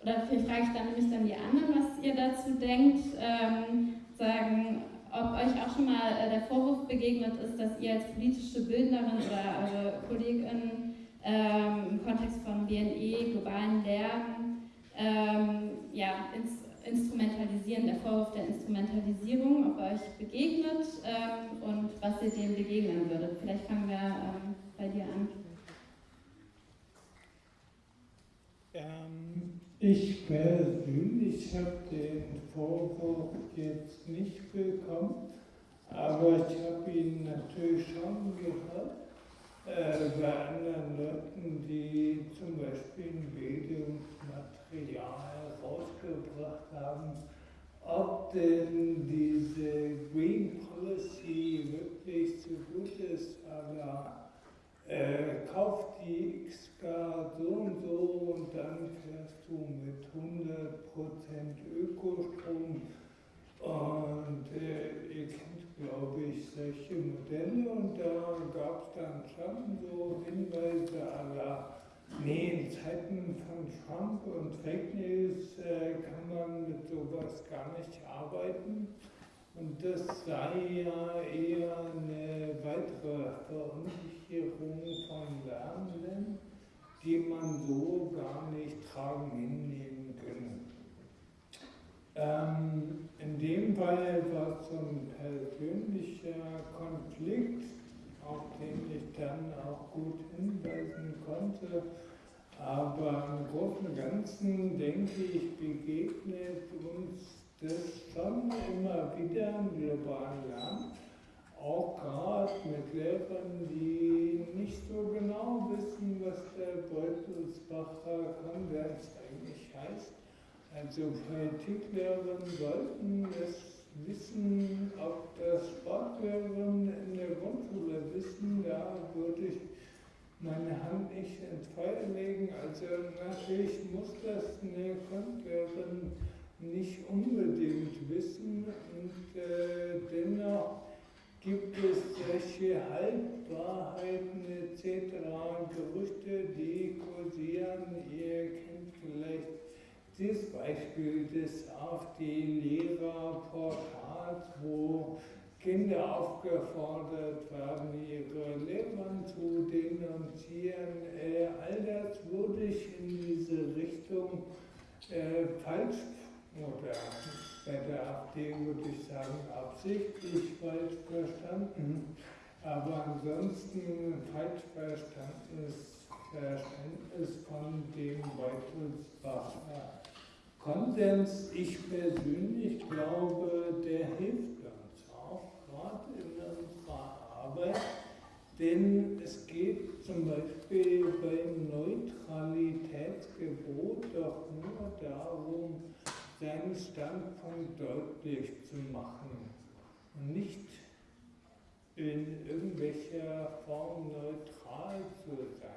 oder vielleicht frage ich dann nämlich dann die anderen, was ihr dazu denkt, ähm, sagen, ob euch auch schon mal äh, der Vorwurf begegnet ist, dass ihr als politische Bildnerin oder eure KollegInnen ähm, im Kontext von BNE, globalen Lernen, ähm, ja, ins, Instrumentalisieren, der Vorwurf der Instrumentalisierung, ob euch begegnet ähm, und was ihr dem begegnen würdet. Vielleicht fangen wir ähm, bei dir an. Ähm, ich persönlich habe den Vorwurf jetzt nicht bekommen, aber ich habe ihn natürlich schon gehört äh, bei anderen Leuten, die zum Beispiel ein Bildungsmaterial rausgebracht haben, ob denn diese Green Policy wirklich so gut ist, aber äh, kauf die X-Card so und so und dann fährst du mit 100% Ökostrom. Und äh, ihr kennt, glaube ich, solche Modelle. Und da gab es dann schon so Hinweise aller, nee, in Zeiten von Trump und Fake News äh, kann man mit sowas gar nicht arbeiten. Und das sei ja eher eine weitere Verunsicherung von Lernenden, die man so gar nicht tragen hinnehmen können. Ähm, in dem Fall war es so ein persönlicher Konflikt, auf den ich dann auch gut hinweisen konnte. Aber im Großen und Ganzen denke ich, begegnet uns das schon immer wieder im globalen Land auch gerade mit Lehrern, die nicht so genau wissen, was der Beutelsbacher Konvers eigentlich heißt. Also Politiklehrerin sollten das wissen, ob das Sportlehrerinnen in der Grundschule wissen, da würde ich meine Hand nicht ins Feuer legen. Also natürlich muss das eine Grundlehrerin nicht unbedingt wissen und äh, dennoch gibt es solche Halbwahrheiten etc. Gerüchte, die kursieren. Ihr kennt vielleicht das Beispiel des AfD-Lehrerportals, wo Kinder aufgefordert werden, ihre Lehrern zu denunzieren. Äh, all das würde ich in diese Richtung äh, falsch oder bei der AfD würde ich sagen absichtlich falsch verstanden, aber ansonsten falsch verstandenes Verständnis von dem Beutelsbacher Konsens. Ich persönlich glaube, der hilft uns auch gerade in unserer Arbeit, denn es geht zum Beispiel beim Neutralitätsgebot doch nur darum, seinen Standpunkt deutlich zu machen und nicht in irgendwelcher Form neutral zu sein.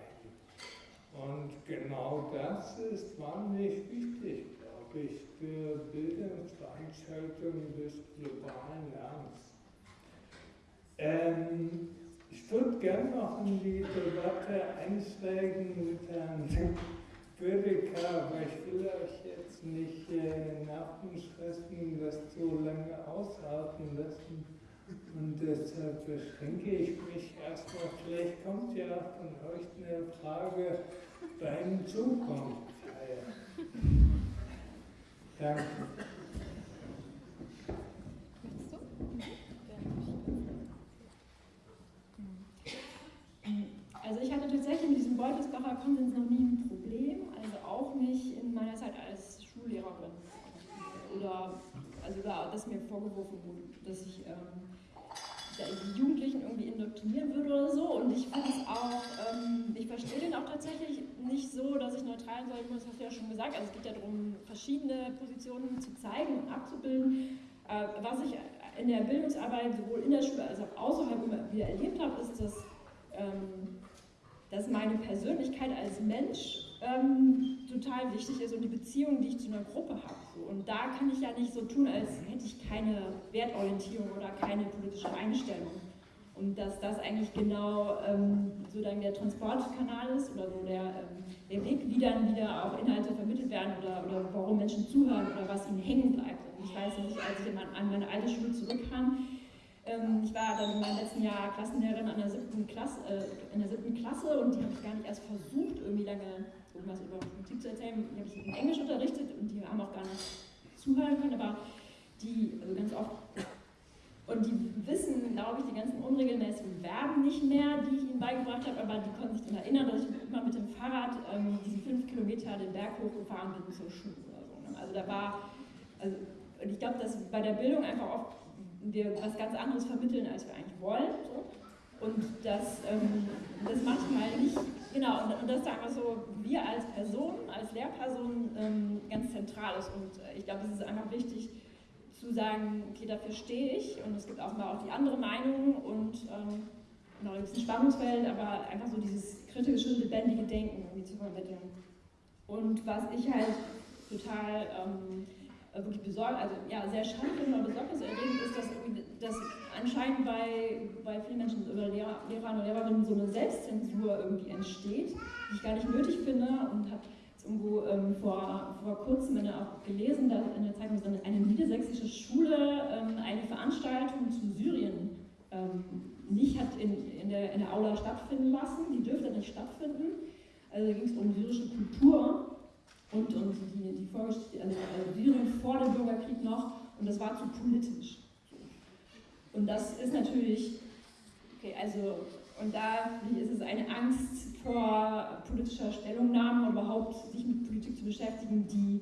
Und genau das ist wahnsinnig wichtig, glaube ich, für Bildungsveranstaltungen des globalen Lernens. Ähm, ich würde gerne noch in die Debatte einsteigen mit Herrn Bödecker, aber ich will euch jetzt nicht äh, Nervenstressen, das so lange aushalten lassen. Und deshalb beschränke ich mich erstmal. Vielleicht kommt ja von euch eine Frage beim Zukunftsteil. Danke. Also ich hatte tatsächlich mit diesem Beutelsbacher Konsens noch nie ein Problem, nicht in meiner Zeit als Schullehrerin. Oder also da, dass mir vorgeworfen wurde, dass ich ähm, die Jugendlichen irgendwie indoktrinieren würde oder so. Und ich finde es auch, ähm, ich verstehe den auch tatsächlich nicht so, dass ich neutral sein soll, das hast du ja schon gesagt. Also es geht ja darum, verschiedene Positionen zu zeigen und abzubilden. Äh, was ich in der Bildungsarbeit sowohl in der Schule als auch außerhalb wieder erlebt habe, ist, dass, ähm, dass meine Persönlichkeit als Mensch ähm, total wichtig ist und die Beziehung, die ich zu einer Gruppe habe. So. Und da kann ich ja nicht so tun, als hätte ich keine Wertorientierung oder keine politische Einstellung. Und dass das eigentlich genau ähm, so dann der Transportkanal ist oder so der, ähm, der Weg, wie dann wieder auch Inhalte vermittelt werden oder, oder warum Menschen zuhören oder was ihnen hängen bleibt. Und ich weiß, ich, als ich an meine alte Schule zurückkam, ich war dann in meinem letzten Jahr Klassenlehrerin an der siebten Klasse, äh, in der siebten Klasse und die habe ich gar nicht erst versucht, irgendwie lange irgendwas über Politik zu erzählen. Die habe ich in Englisch unterrichtet und die haben auch gar nicht zuhören können, aber die, also ganz oft, und die wissen, glaube ich, die ganzen unregelmäßigen Verben nicht mehr, die ich ihnen beigebracht habe, aber die konnten sich daran erinnern, dass ich immer mit dem Fahrrad ähm, diese fünf Kilometer den Berg hochgefahren bin zur Schule oder so. Ne? Also da war, also, und ich glaube, dass bei der Bildung einfach oft wir was ganz anderes vermitteln, als wir eigentlich wollen. Und das, ähm, das manchmal nicht, genau, und, und das da einfach so, wir als Person, als Lehrperson ähm, ganz zentral ist. Und äh, ich glaube, es ist einfach wichtig zu sagen, okay, dafür stehe ich. Und es gibt auch mal auch die andere Meinung und ähm, genau, da gibt es ein Spannungsfeld, aber einfach so dieses kritische, lebendige Denken irgendwie zu vermitteln. Und was ich halt total ähm, äh, wirklich besorgt, also ja, sehr schade oder besorgniserregend ist, dass, dass anscheinend bei, bei vielen Menschen oder Lehrer, Lehrern und Lehrerinnen so eine Selbstzensur irgendwie entsteht, die ich gar nicht nötig finde und habe irgendwo ähm, vor, vor kurzem auch gelesen, dass in der Zeitung dass eine niedersächsische Schule ähm, eine Veranstaltung zu Syrien ähm, nicht hat in, in, der, in der Aula stattfinden lassen, die dürfte nicht stattfinden. Also da ging es um syrische Kultur und, und die, die also, also Syrien vor dem Bürgerkrieg noch, und das war zu politisch. Und das ist natürlich, okay, also, und da ist es eine Angst vor politischer Stellungnahme und überhaupt sich mit Politik zu beschäftigen, die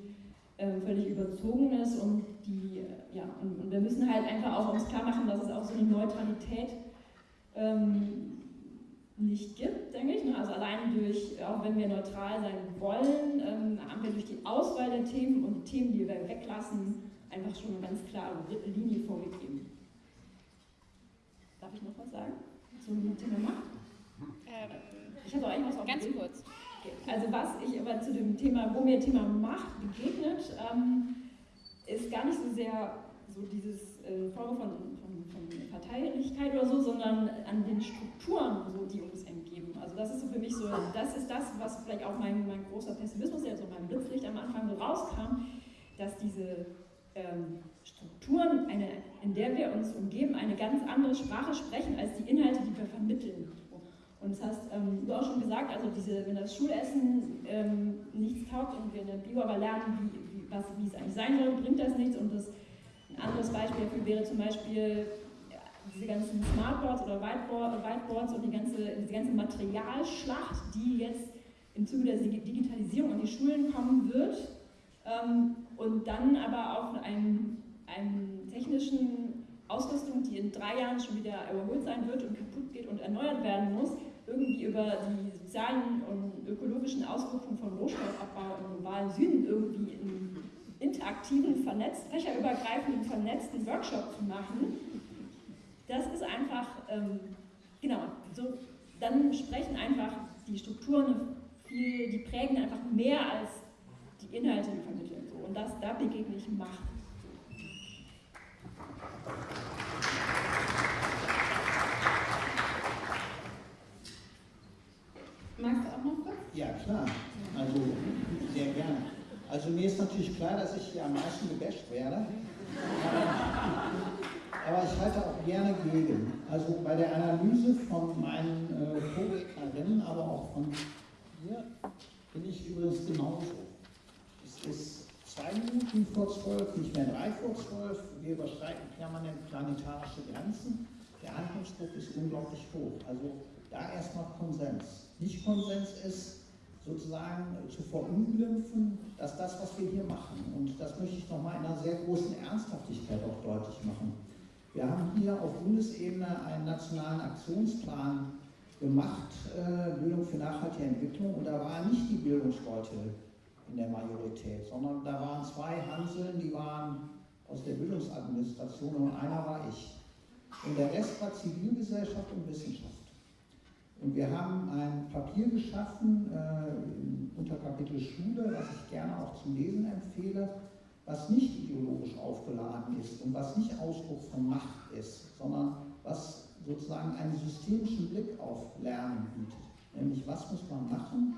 äh, völlig überzogen ist und die, äh, ja, und, und, wir müssen halt einfach auch uns klar machen, dass es auch so eine Neutralität ähm, nicht gibt, denke ich. Ne? Also allein durch, auch wenn wir neutral sein wollen, ähm, haben wir durch die Auswahl der Themen und die Themen, die wir weglassen, einfach schon eine ganz klare Linie vorgegeben. Darf ich noch was sagen zum Thema Macht? Ähm, ich hatte eigentlich was auf Ganz kurz. Also was ich aber zu dem Thema, wo mir Thema Macht begegnet, ähm, ist gar nicht so sehr so dieses äh, Form von, Verteillichkeit oder so, sondern an den Strukturen, so, die uns entgeben. Also das ist so für mich so, das ist das, was vielleicht auch mein, mein großer Pessimismus, der so mein Blitzlicht am Anfang so rauskam, dass diese ähm, Strukturen, eine, in der wir uns umgeben, eine ganz andere Sprache sprechen als die Inhalte, die wir vermitteln. Und das heißt, ähm, du auch schon gesagt, also diese, wenn das Schulessen ähm, nichts taugt und wir in der Bio aber lernen, wie, wie, was, wie es eigentlich sein soll, bringt das nichts. Und das, ein anderes Beispiel dafür wäre zum Beispiel diese ganzen Smartboards oder Whiteboard, Whiteboards und die ganze, diese ganze Materialschlacht, die jetzt im Zuge der Digitalisierung an die Schulen kommen wird. Ähm, und dann aber auch einem, einem technischen Ausrüstung, die in drei Jahren schon wieder überholt sein wird und kaputt geht und erneuert werden muss, irgendwie über die sozialen und ökologischen Auswirkungen von Rohstoffabbau im globalen Süden irgendwie einen interaktiven, vernetzt, fächerübergreifenden, vernetzten Workshop zu machen, das ist einfach, ähm, genau, so, dann sprechen einfach die Strukturen viel, die prägen einfach mehr als die Inhalte, die vermitteln. So. Und das, da begegne ich Macht. Magst du auch noch kurz? Ja, klar. Also, sehr gerne. Also mir ist natürlich klar, dass ich hier am meisten gebasht werde. Aber ich halte auch gerne gegen. Also bei der Analyse von meinen äh, Vorrednerinnen, aber auch von hier, bin ich übrigens genauso. Es ist zwei Minuten vor zwölf, nicht mehr drei vor zwölf. Wir überschreiten permanent planetarische Grenzen. Der Handlungsdruck ist unglaublich hoch. Also da erstmal Konsens. Nicht Konsens ist sozusagen zu verunglimpfen, dass das, was wir hier machen, und das möchte ich nochmal in einer sehr großen Ernsthaftigkeit auch deutlich machen. Wir haben hier auf Bundesebene einen nationalen Aktionsplan gemacht, äh, Bildung für nachhaltige Entwicklung, und da waren nicht die Bildungsleute in der Majorität, sondern da waren zwei Hanseln, die waren aus der Bildungsadministration und einer war ich. Und der Rest war Zivilgesellschaft und Wissenschaft. Und wir haben ein Papier geschaffen, äh, unter Kapitel Schule, was ich gerne auch zum Lesen empfehle, was nicht ideologisch aufgeladen ist und was nicht Ausdruck von Macht ist, sondern was sozusagen einen systemischen Blick auf Lernen bietet. Nämlich, was muss man machen,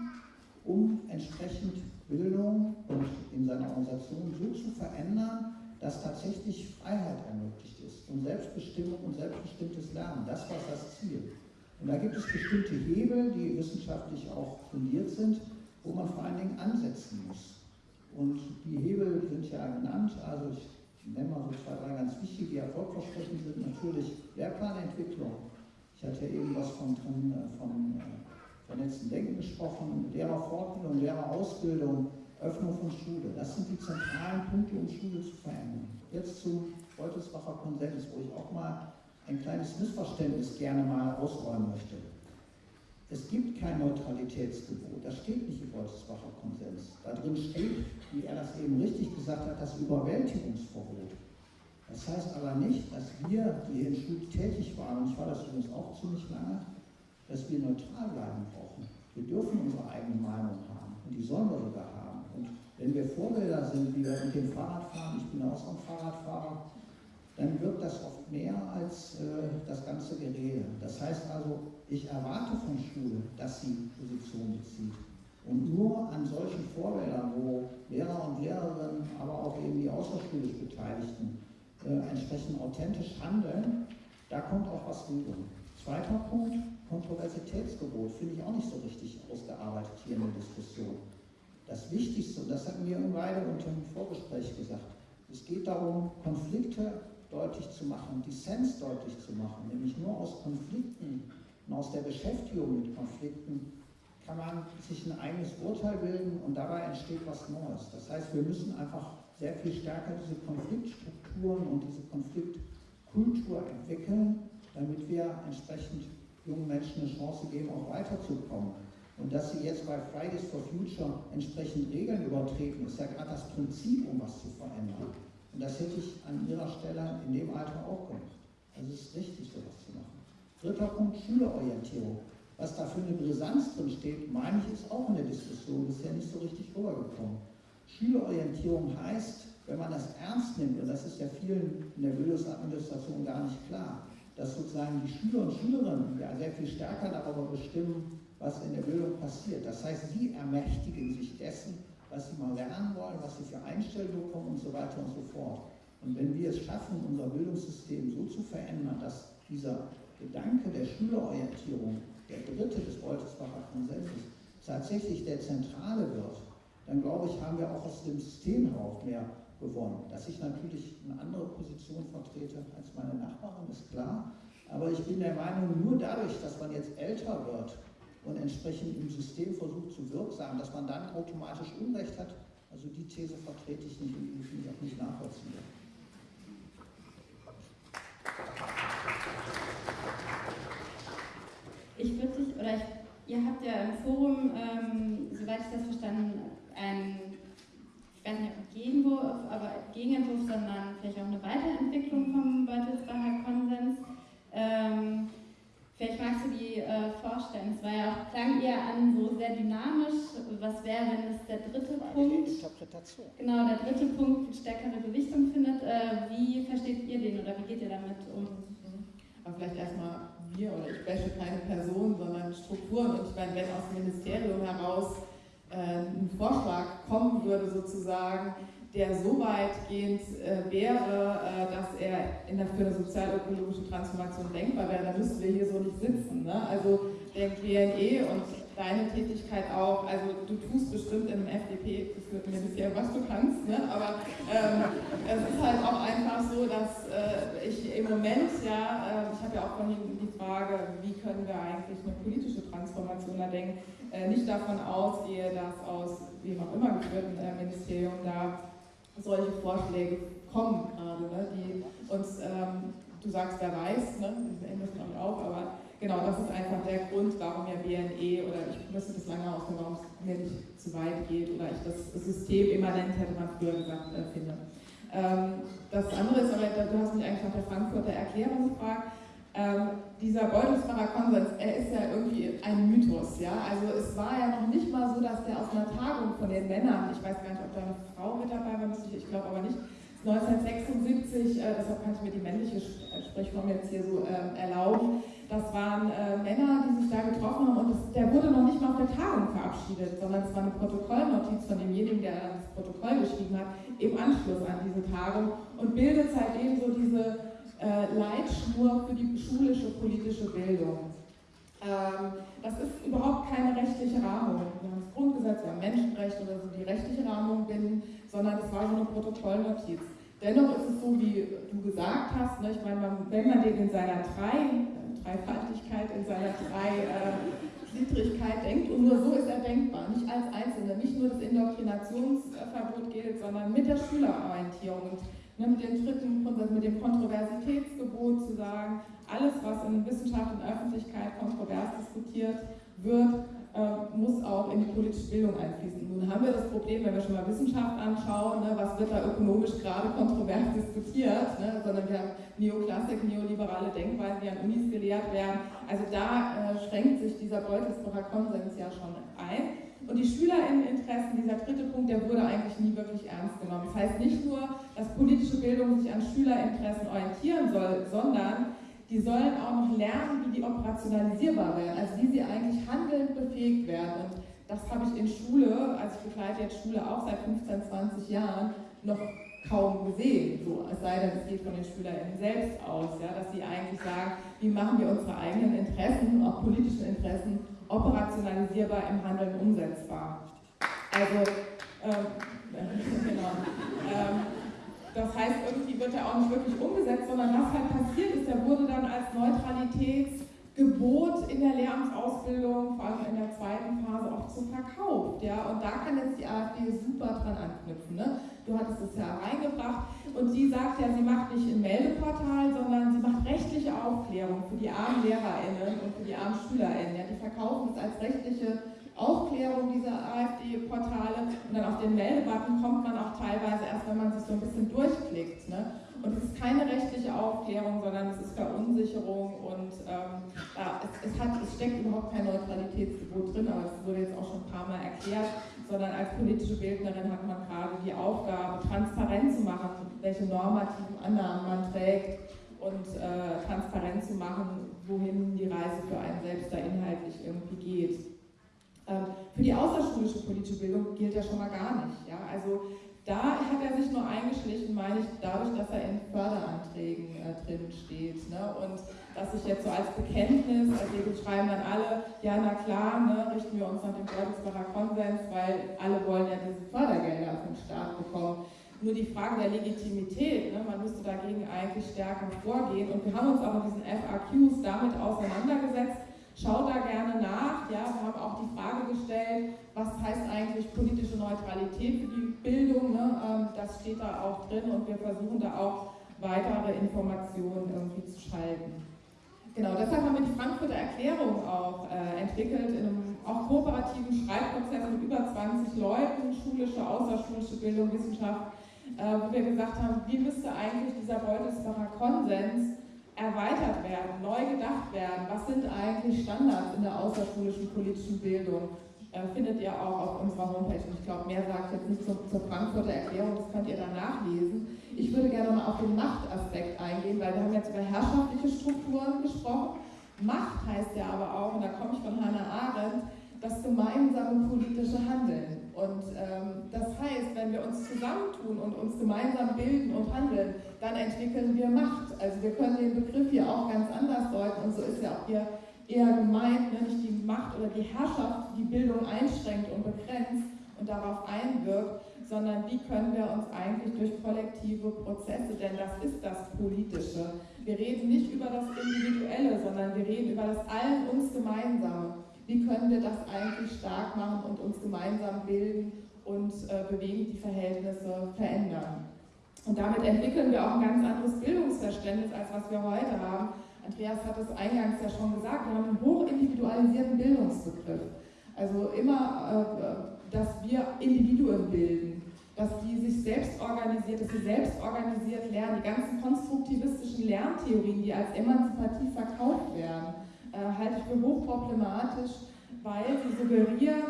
um entsprechend Bildung und in seiner Organisation so zu verändern, dass tatsächlich Freiheit ermöglicht ist und Selbstbestimmung und selbstbestimmtes Lernen. Das war das Ziel. Und da gibt es bestimmte Hebel, die wissenschaftlich auch fundiert sind, wo man vor allen Dingen ansetzen muss. Und die Hebel sind ja genannt, also ich nenne mal so zwei, drei ganz wichtige, die erfolgversprechend sind, natürlich Lehrplanentwicklung. Ich hatte eben was von, von, von äh, vernetzten Denken gesprochen, Lehrerfortbildung, Lehrerausbildung, Öffnung von Schule. Das sind die zentralen Punkte, um Schule zu verändern. Jetzt zum Beutelsbacher Konsens, wo ich auch mal ein kleines Missverständnis gerne mal ausräumen möchte. Es gibt kein Neutralitätsgebot, das steht nicht im Wolfsbacher Konsens. Da drin steht, wie er das eben richtig gesagt hat, das Überwältigungsverbot. Das heißt aber nicht, dass wir, die hier in Schule tätig waren, und ich war das übrigens auch ziemlich lange, dass wir neutral bleiben brauchen. Wir dürfen unsere eigene Meinung haben und die sollen wir sogar haben. Und wenn wir Vorbilder sind, wie wir mit dem Fahrrad fahren, ich bin auch so ein Fahrradfahrer, dann wirkt das oft mehr als äh, das ganze Gerede. Das heißt also, ich erwarte von Schule, dass sie Position bezieht. Und nur an solchen Vorbildern, wo Lehrer und Lehrerinnen, aber auch eben die außerschulisch Beteiligten äh, entsprechend authentisch handeln, da kommt auch was rüber. Zweiter Punkt, Kontroversitätsgebot, finde ich auch nicht so richtig ausgearbeitet hier in der Diskussion. Das Wichtigste, und das hatten wir beide unter dem Vorgespräch gesagt, es geht darum, Konflikte deutlich zu machen, Dissens deutlich zu machen, nämlich nur aus Konflikten und aus der Beschäftigung mit Konflikten kann man sich ein eigenes Urteil bilden und dabei entsteht was Neues. Das heißt, wir müssen einfach sehr viel stärker diese Konfliktstrukturen und diese Konfliktkultur entwickeln, damit wir entsprechend jungen Menschen eine Chance geben, auch weiterzukommen. Und dass sie jetzt bei Fridays for Future entsprechend Regeln übertreten, ist ja gerade das Prinzip, um was zu verändern. Und das hätte ich an Ihrer Stelle in dem Alter auch gemacht. Also es ist richtig, sowas zu machen. Dritter Punkt, Schülerorientierung. Was da für eine Brisanz drin steht, meine ich, ist auch in der Diskussion bisher nicht so richtig rübergekommen. Schülerorientierung heißt, wenn man das ernst nimmt, und das ist ja vielen in der Bildungsadministration gar nicht klar, dass sozusagen die Schüler und Schülerinnen ja sehr viel stärker darüber bestimmen, was in der Bildung passiert. Das heißt, sie ermächtigen sich dessen, was sie mal lernen wollen, was sie für Einstellungen bekommen und so weiter und so fort. Und wenn wir es schaffen, unser Bildungssystem so zu verändern, dass dieser Gedanke der Schülerorientierung, der dritte des Beutelsbacher Konsenses, tatsächlich der zentrale wird, dann glaube ich, haben wir auch aus dem System heraus mehr gewonnen. Dass ich natürlich eine andere Position vertrete als meine Nachbarin, ist klar. Aber ich bin der Meinung, nur dadurch, dass man jetzt älter wird und entsprechend im System versucht zu wirksam, dass man dann automatisch Unrecht hat. Also die These vertrete ich nicht und die finde ich auch nicht nachvollziehbar. Ich würde dich, oder ich, ihr habt ja im Forum, ähm, soweit ich das verstanden, ein, ich weiß nicht, ob Gegenwurf, aber Gegenentwurf, sondern vielleicht auch eine Weiterentwicklung vom Beutelsbacher Konsens. Ähm, vielleicht magst du die äh, vorstellen. Es war ja auch, klang eher an so sehr dynamisch. Was wäre, wenn es der dritte Punkt, Interpretation. genau, der dritte Punkt stärkere Gewichtung findet? Äh, wie versteht ihr den oder wie geht ihr damit um? Aber vielleicht erstmal wir oder ich wäsche keine Person, sondern Strukturen. Und ich meine, wenn aus dem Ministerium heraus äh, ein Vorschlag kommen würde, sozusagen, der so weitgehend äh, wäre, äh, dass er in der, für eine sozialökologische Transformation denkbar wäre, dann müssten wir hier so nicht sitzen. Ne? Also der BNE und deine Tätigkeit auch, also du tust bestimmt in einem FDP, geführten Ministerium, was du kannst, ne? aber ähm, es ist halt auch einfach so, dass äh, ich im Moment, ja, äh, ich habe ja auch vorhin die Frage, wie können wir eigentlich eine politische Transformation da denken, äh, nicht davon ausgehe, dass aus wem auch immer geführten äh, Ministerium da solche Vorschläge kommen gerade, ne? die uns, ähm, du sagst, wer weiß, ne? müssen damit auch, aber genau, das ist einfach der Grund, warum ja BNE oder ich müsste das lange ausführen, warum es mir nicht zu weit geht oder ich das System immanent, hätte man früher gesagt, äh, finde. Ähm, das andere ist aber, du hast mich eigentlich nach der Frankfurter Erklärung gefragt, ähm, dieser Beutelsbacher Konsens, er ist ja irgendwie ein Mythos, ja. Also es war ja noch nicht mal so, dass der aus einer Tagung von den Männern, ich weiß gar nicht, ob da eine Frau mit dabei war, ich, glaube aber nicht, 1976, äh, deshalb kann ich mir die männliche Sprechform jetzt hier so äh, erlauben, das waren äh, Männer, die sich da getroffen haben und das, der wurde noch nicht mal auf der Tagung verabschiedet, sondern es war eine Protokollnotiz von demjenigen, der das Protokoll geschrieben hat, im Anschluss an diese Tagung und bildet seitdem so diese äh, Leitschnur für die schulische politische Bildung. Ähm, das ist überhaupt keine rechtliche Rahmung. Wir haben das Grundgesetz, wir haben Menschenrechte oder so, die rechtliche Rahmung binden, sondern es war so eine Protokollnotiz. Dennoch ist es so, wie du gesagt hast, ne, ich meine, wenn man den in seiner drei, Dreifaltigkeit, in seiner Dreigliedrigkeit äh, denkt, und nur so ist er denkbar, nicht als Einzelne, nicht nur das Indoktrinationsverbot gilt, sondern mit der Schülerorientierung und ne, mit dem dritten Grundsatz, mit dem Kontroversitätsgebot zu sagen, alles, was in Wissenschaft und Öffentlichkeit kontrovers diskutiert wird, äh, muss auch in die politische Bildung einfließen. Nun haben wir das Problem, wenn wir schon mal Wissenschaft anschauen, ne, was wird da ökonomisch gerade kontrovers diskutiert, ne, sondern wir haben Neoklassik, neoliberale Denkweisen, die an Unis gelehrt werden. Also da äh, schränkt sich dieser Beutelsbacher Konsens ja schon ein. Und die Schülerinneninteressen, dieser dritte Punkt, der wurde eigentlich nie wirklich ernst genommen. Das heißt nicht nur, dass politische Bildung sich an Schülerinteressen orientieren soll, sondern die sollen auch noch lernen, wie die operationalisierbar werden, also wie sie eigentlich handelnd befähigt werden. Und das habe ich in Schule, also ich begleite jetzt Schule auch seit 15, 20 Jahren, noch kaum gesehen, so, es sei denn, es geht von den SchülerInnen selbst aus, ja, dass sie eigentlich sagen, wie machen wir unsere eigenen Interessen, auch politischen Interessen, operationalisierbar im Handeln umsetzbar. Also, ähm, genau. Ähm, das heißt, irgendwie wird er auch nicht wirklich umgesetzt, sondern was halt passiert ist, er wurde dann als Neutralitätsgebot in der Lehramtsausbildung, vor allem in der zweiten Phase, auch so verkauft. Ja? Und da kann jetzt die AfD super dran anknüpfen. Ne? Du hattest es ja reingebracht und sie sagt ja, sie macht nicht ein Meldeportal, sondern sie macht rechtliche Aufklärung für die armen LehrerInnen und für die armen SchülerInnen. Ja? Die verkaufen es als rechtliche Aufklärung dieser AfD-Portale und dann auf den Meldebutton kommt man auch teilweise erst, wenn man sich so ein bisschen durchklickt. Ne? Und es ist keine rechtliche Aufklärung, sondern es ist Verunsicherung und ähm, ja, es, es, hat, es steckt überhaupt kein Neutralitätsgebot drin, aber es wurde jetzt auch schon ein paar Mal erklärt, sondern als politische Bildnerin hat man gerade die Aufgabe, transparent zu machen, welche normativen Annahmen man trägt und äh, transparent zu machen, wohin die Reise für einen selbst da inhaltlich irgendwie geht. Ähm, für die außerschulische politische Bildung gilt ja schon mal gar nicht. Ja? Also da hat er sich nur eingeschlichen, meine ich, dadurch, dass er in Förderanträgen äh, drin steht. Ne? Und dass ich jetzt so als Bekenntnis, also wir schreiben dann alle, ja na klar, ne, richten wir uns nach dem Bertelsbacher Konsens, weil alle wollen ja diese Fördergelder vom Staat bekommen. Nur die Frage der Legitimität, ne, man müsste dagegen eigentlich stärker vorgehen. Und wir haben uns auch in diesen FAQs damit auseinandergesetzt, Schaut da gerne nach. Ja, wir haben auch die Frage gestellt, was heißt eigentlich politische Neutralität für die Bildung. Ne? Ähm, das steht da auch drin und wir versuchen da auch weitere Informationen irgendwie zu schalten. Genau, deshalb haben wir die Frankfurter Erklärung auch äh, entwickelt, in einem auch kooperativen Schreibprozess mit über 20 Leuten, schulische, außerschulische Bildung, Wissenschaft, äh, wo wir gesagt haben, wie müsste eigentlich dieser Beutelsbacher Konsens erweitert werden, neu gedacht werden. Was sind eigentlich Standards in der außerschulischen politischen Bildung? Äh, findet ihr auch auf unserer Homepage. Und ich glaube, mehr ich jetzt nicht zur, zur Frankfurter Erklärung, das könnt ihr dann nachlesen. Ich würde gerne mal auf den Machtaspekt eingehen, weil wir haben jetzt über herrschaftliche Strukturen gesprochen. Macht heißt ja aber auch, und da komme ich von Hannah Arendt, das gemeinsame politische Handeln. Und ähm, das heißt, wenn wir uns zusammentun und uns gemeinsam bilden und handeln, dann entwickeln wir Macht. Also wir können den Begriff hier auch ganz anders deuten und so ist ja auch hier eher gemeint, ne? nicht die Macht oder die Herrschaft, die Bildung einschränkt und begrenzt und darauf einwirkt, sondern wie können wir uns eigentlich durch kollektive Prozesse, denn das ist das Politische. Wir reden nicht über das Individuelle, sondern wir reden über das Allen uns Gemeinsame wie können wir das eigentlich stark machen und uns gemeinsam bilden und äh, bewegen die Verhältnisse verändern. Und damit entwickeln wir auch ein ganz anderes Bildungsverständnis, als was wir heute haben. Andreas hat es eingangs ja schon gesagt, wir haben einen hochindividualisierten Bildungsbegriff. Also immer, äh, dass wir Individuen bilden, dass die sich selbst organisiert, dass sie selbst organisiert lernen. Die ganzen konstruktivistischen Lerntheorien, die als emanzipativ verkauft werden, halte ich für hochproblematisch, weil sie suggerieren,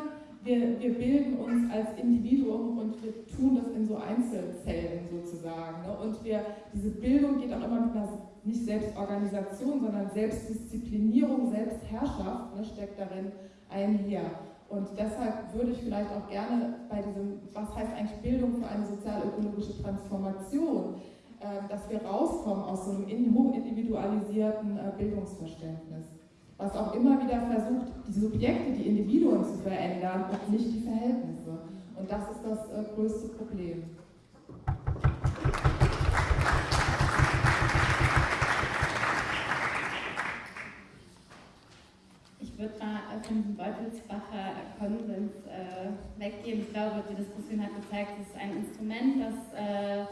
wir, wir bilden uns als Individuum und wir tun das in so Einzelzellen sozusagen. Ne? Und wir, diese Bildung geht auch immer mit einer nicht Selbstorganisation, sondern Selbstdisziplinierung, Selbstherrschaft ne, steckt darin einher. Und deshalb würde ich vielleicht auch gerne bei diesem, was heißt eigentlich Bildung für eine sozialökologische Transformation, äh, dass wir rauskommen aus so einem hochindividualisierten äh, Bildungsverständnis was auch immer wieder versucht, die Subjekte, die Individuen zu verändern und nicht die Verhältnisse. Und das ist das äh, größte Problem. Ich würde mal von diesem Beutelsbacher Konsens äh, weggehen. Ich glaube, die Diskussion hat gezeigt, es ist ein Instrument, das äh,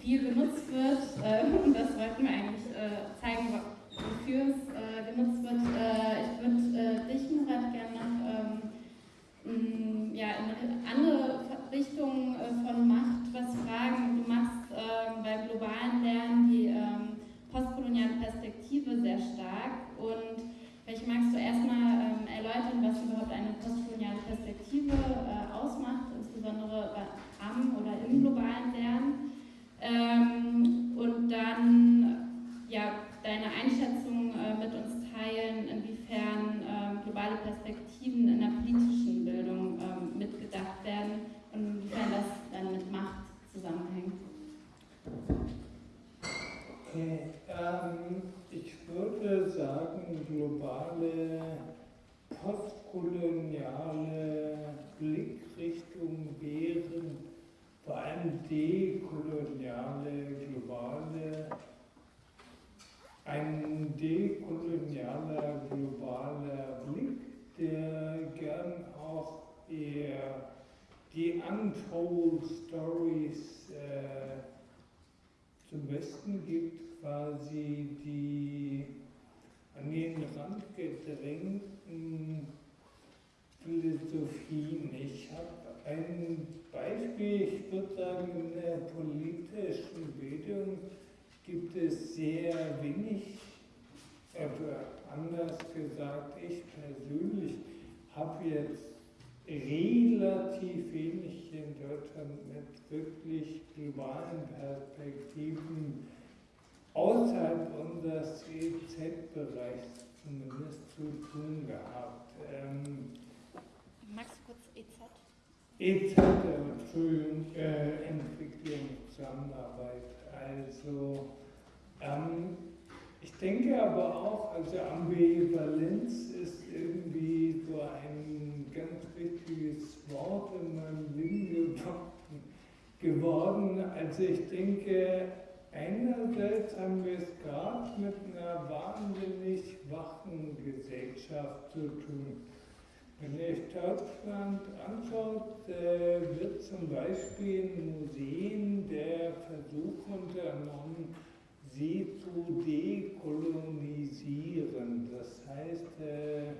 viel benutzt wird. Äh, und das wollten wir eigentlich äh, zeigen, wofür es äh, genutzt wird. Äh, ich würde äh, dich, Murat, gerne noch ähm, ja, in eine andere Richtung äh, von Macht was fragen. Du machst ähm, beim globalen Lernen die ähm, postkoloniale Perspektive sehr stark und vielleicht magst du erstmal ähm, erläutern, was überhaupt eine postkoloniale Perspektive äh, ausmacht, insbesondere am oder im globalen Lernen. Ähm, und dann deine Einschätzung äh, mit uns teilen, inwiefern äh, globale Perspektiven in der politischen Bildung äh, mitgedacht werden und inwiefern das dann mit Macht zusammenhängt. Okay, ähm, ich würde sagen, globale postkoloniale Blickrichtungen wären vor allem dekoloniale, globale ein dekolonialer, globaler Blick, der gern auch eher die Untold Stories äh, zum Besten gibt, quasi die an den Rand gedrängten Philosophien. Ich habe ein Beispiel, ich würde sagen, in der politischen Bildung gibt es sehr wenig, aber anders gesagt, ich persönlich habe jetzt relativ wenig in Deutschland mit wirklich globalen Perspektiven außerhalb unseres EZ-Bereichs zumindest zu tun gehabt. Ähm, Magst du kurz EZ? EZ, Entschuldigung, äh, Entwicklung, Zusammenarbeit. Also, ähm, ich denke aber auch, also Ambivalenz ist irgendwie so ein ganz wichtiges Wort in meinem Leben geworden. Also ich denke, einerseits haben wir es gerade mit einer wahnsinnig wachen Gesellschaft zu tun. Wenn ihr euch Deutschland anschaut, äh, wird zum Beispiel in Museen der Versuch unternommen, sie zu dekolonisieren. Das heißt, äh,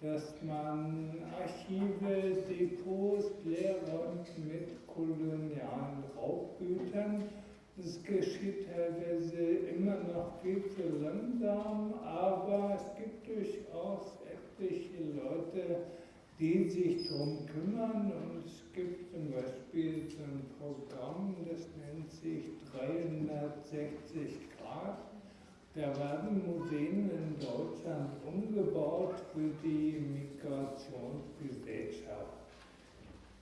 dass man Archive, Depots leer räumt mit kolonialen Raubgütern. Das geschieht teilweise immer noch viel zu langsam, aber es gibt durchaus etliche Leute, die sich darum kümmern. Und es gibt zum Beispiel so ein Programm, das nennt sich 360 Grad. Da werden Museen in Deutschland umgebaut für die Migrationsgesellschaft.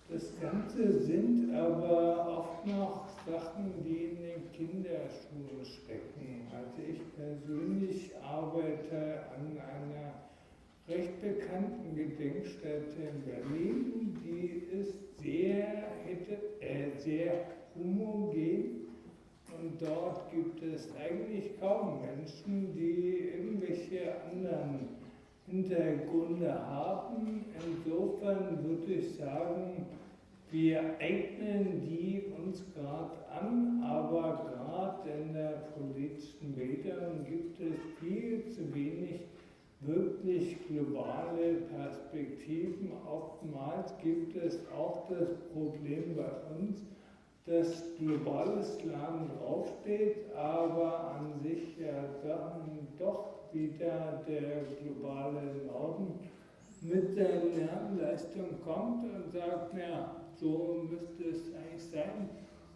Das Ganze sind aber oft noch Sachen, die in den Kinderschuhen stecken. Also ich persönlich arbeite an einer recht bekannten Gedenkstätte in Berlin. Die ist sehr, äh, sehr homogen und dort gibt es eigentlich kaum Menschen, die irgendwelche anderen Hintergründe haben. Insofern würde ich sagen, wir eignen die uns gerade an, aber gerade in der politischen Bildung gibt es viel zu wenig wirklich globale Perspektiven. Oftmals gibt es auch das Problem bei uns, dass globales Lernen draufsteht, aber an sich ja dann doch wieder der globale Norden mit der Lernleistung kommt und sagt, ja, so müsste es eigentlich sein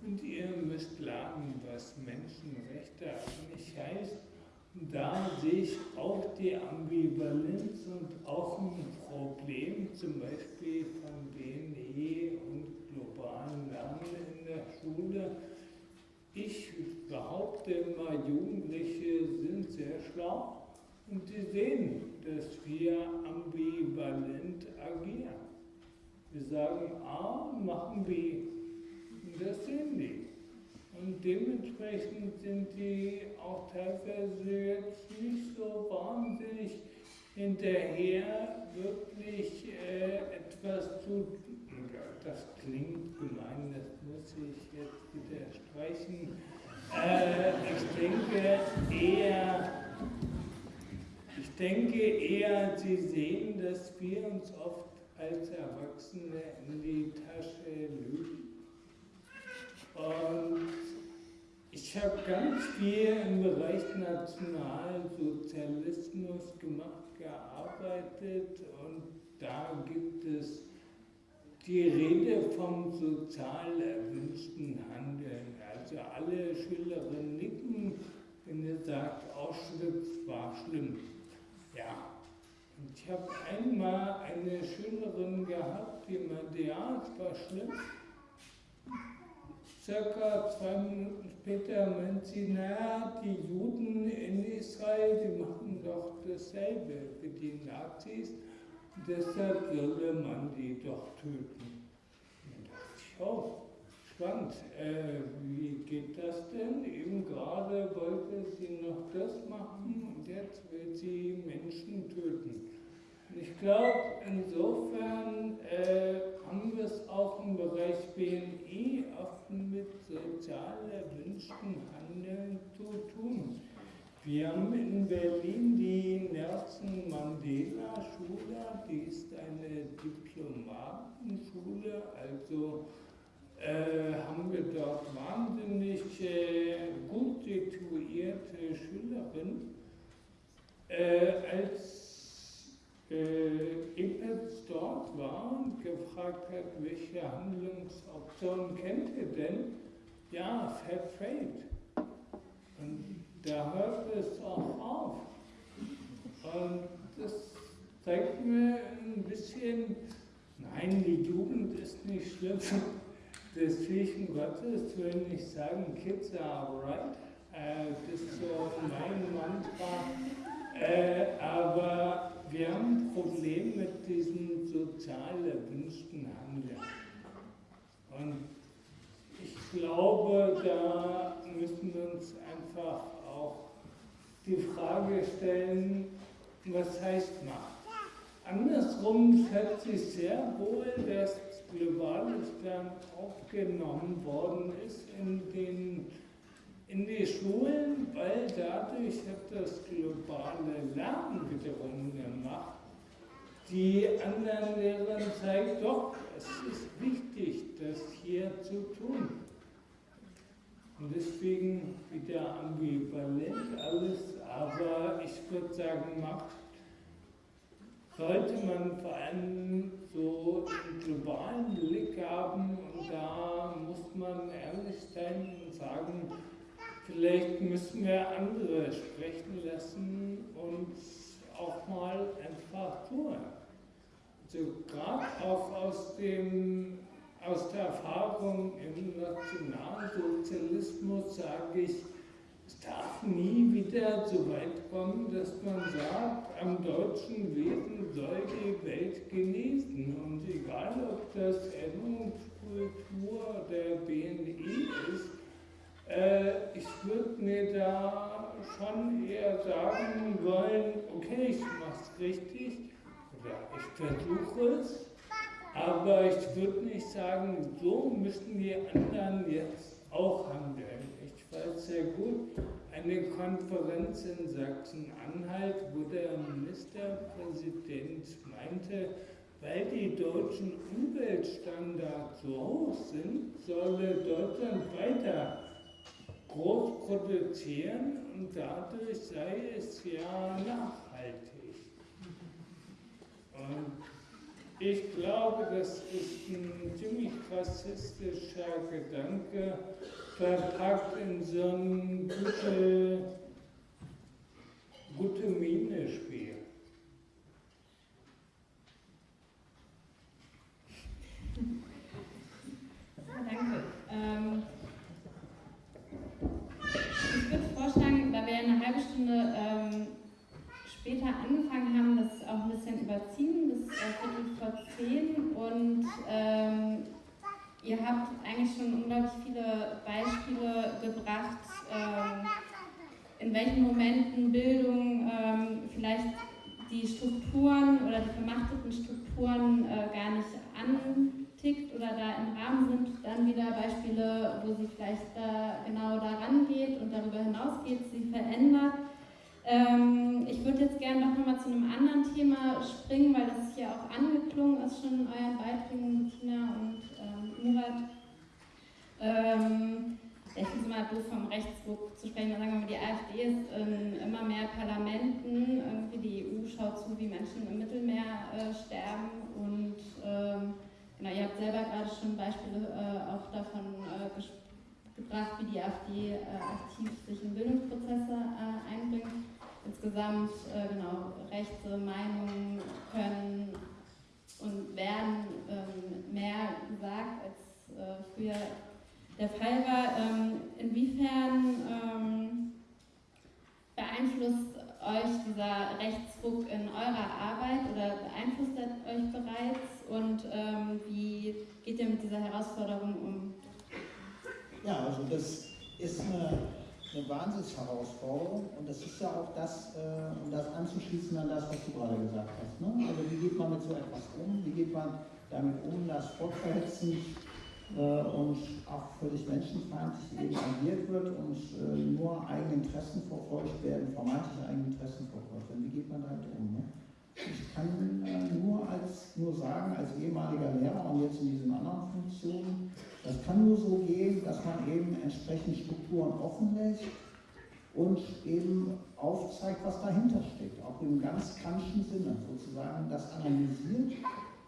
und ihr müsst lernen, was Menschenrechte eigentlich heißt da sehe ich auch die Ambivalenz und auch ein Problem, zum Beispiel von BNE und globalen Lernen in der Schule. Ich behaupte immer, Jugendliche sind sehr schlau und sie sehen, dass wir ambivalent agieren. Wir sagen A, machen B. Das sehen die. Und dementsprechend sind die auch teilweise jetzt nicht so wahnsinnig hinterher, wirklich äh, etwas zu. Das klingt gemein, das muss ich jetzt wieder streichen. Äh, ich denke eher, ich denke eher, Sie sehen, dass wir uns oft als Erwachsene in die Tasche lügen. Und ich habe ganz viel im Bereich Nationalsozialismus gemacht, gearbeitet und da gibt es die Rede vom sozial erwünschten Handeln. Also alle Schülerinnen nicken, wenn ihr sagt, Auschwitz war schlimm. Ja, und ich habe einmal eine Schülerin gehabt, die meinte, ja, es war schlimm. Circa zwei Minuten später meint sie, naja, die Juden in Israel, die machen doch dasselbe wie die Nazis, deshalb solle man die doch töten. Und da dachte ich, oh, spannend, äh, wie geht das denn? Eben gerade wollte sie noch das machen und jetzt will sie Menschen töten. Ich glaube, insofern äh, haben wir es auch im Bereich BNI oft mit sozial erwünschten Handeln zu tun. Wir haben in Berlin die Nelson Mandela Schule, die ist eine Diplomatenschule, also äh, haben wir dort wahnsinnig äh, gut situierte Schülerinnen. Äh, als äh, Ipetz dort war und gefragt hat, welche Handlungsoptionen kennt ihr denn? Ja, Fair Trade. Und da hört es auch auf. Und das zeigt mir ein bisschen, nein, die Jugend ist nicht schlimm. Des Kirchen Gottes will ich sagen, Kids are right. Äh, das ist so mein Mantra. Äh, aber wir haben ein Problem mit diesem sozial erwünschten Handeln. Und ich glaube, da müssen wir uns einfach auch die Frage stellen, was heißt Macht? Andersrum schätze ich sehr wohl, dass Globales dann aufgenommen worden ist in, den, in die Schulen, weil dadurch hat das globale Lernen wiederum gemacht. Die anderen Lehrern zeigt, doch, es ist wichtig, das hier zu tun. Und deswegen wieder ambivalent alles, aber ich würde sagen, Macht sollte man vor allem so einen globalen Blick haben und da muss man ehrlich sein und sagen, vielleicht müssen wir andere sprechen lassen und auch mal einfach tun. Also gerade auch aus, dem, aus der Erfahrung im Nationalsozialismus sage ich, es darf nie wieder so weit kommen, dass man sagt, am deutschen Wesen soll die Welt genießen. Und egal, ob das Erinnerungskultur der BNI ist, äh, ich würde mir da schon eher sagen wollen, okay, ich mache es richtig oder ich versuche es, aber ich würde nicht sagen, so müssen die anderen jetzt auch handeln. Weiß sehr gut, eine Konferenz in Sachsen-Anhalt, wo der Ministerpräsident meinte, weil die deutschen Umweltstandards so hoch sind, solle Deutschland weiter groß produzieren und dadurch sei es ja nachhaltig. Und ich glaube, das ist ein ziemlich rassistischer Gedanke, verpackt in so ein gute, gute Miene-Spiel. Danke. Ähm, ich würde vorschlagen, da wir eine halbe Stunde ähm, später angefangen haben, das auch überziehen, bis äh, Viertel vor zehn und ähm, Ihr habt eigentlich schon unglaublich viele Beispiele gebracht, ähm, in welchen Momenten Bildung ähm, vielleicht die Strukturen oder die vermachteten Strukturen äh, gar nicht antickt oder da im Rahmen sind. Dann wieder Beispiele, wo sie vielleicht da genau daran geht und darüber hinausgeht, sie verändert. Ähm, ich würde jetzt gerne noch mal zu einem anderen Thema springen, weil das hier auch angeklungen ist schon in euren Beiträgen, Tina und Murat. Ähm, ich finde es immer doof, vom Rechtsruck zu sprechen. Sagen wir mal, die AfD ist in immer mehr Parlamenten. Irgendwie die EU schaut zu, wie Menschen im Mittelmeer äh, sterben. Und ähm, genau, ihr habt selber gerade schon Beispiele äh, auch davon äh, gebracht, wie die AfD äh, aktiv sich in Bildungsprozesse äh, einbringt. Insgesamt, äh, genau, rechte Meinungen können und werden ähm, mehr gesagt, als äh, früher der Fall war. Ähm, inwiefern ähm, beeinflusst euch dieser Rechtsruck in eurer Arbeit oder beeinflusst er euch bereits und ähm, wie geht ihr mit dieser Herausforderung um? Ja, also das ist eine, eine Wahnsinnsherausforderung und das ist ja auch das, äh, um das anzuschließen an das, was du gerade gesagt hast. Ne? Also wie geht man mit so etwas um? Wie geht man damit um, dass fortverhetzend äh, und auch völlig menschenfeindlich agiert wird und äh, nur eigene Interessen verfolgt werden, vermeintliche eigene Interessen verfolgt werden? Wie geht man damit um? Ne? Ich kann äh, nur, als, nur sagen, als ehemaliger Lehrer und jetzt in diesen anderen Funktionen, das kann nur so gehen, dass man eben entsprechend Strukturen offenlegt und eben aufzeigt, was dahinter steckt, auch im ganz kantischen Sinne sozusagen das analysiert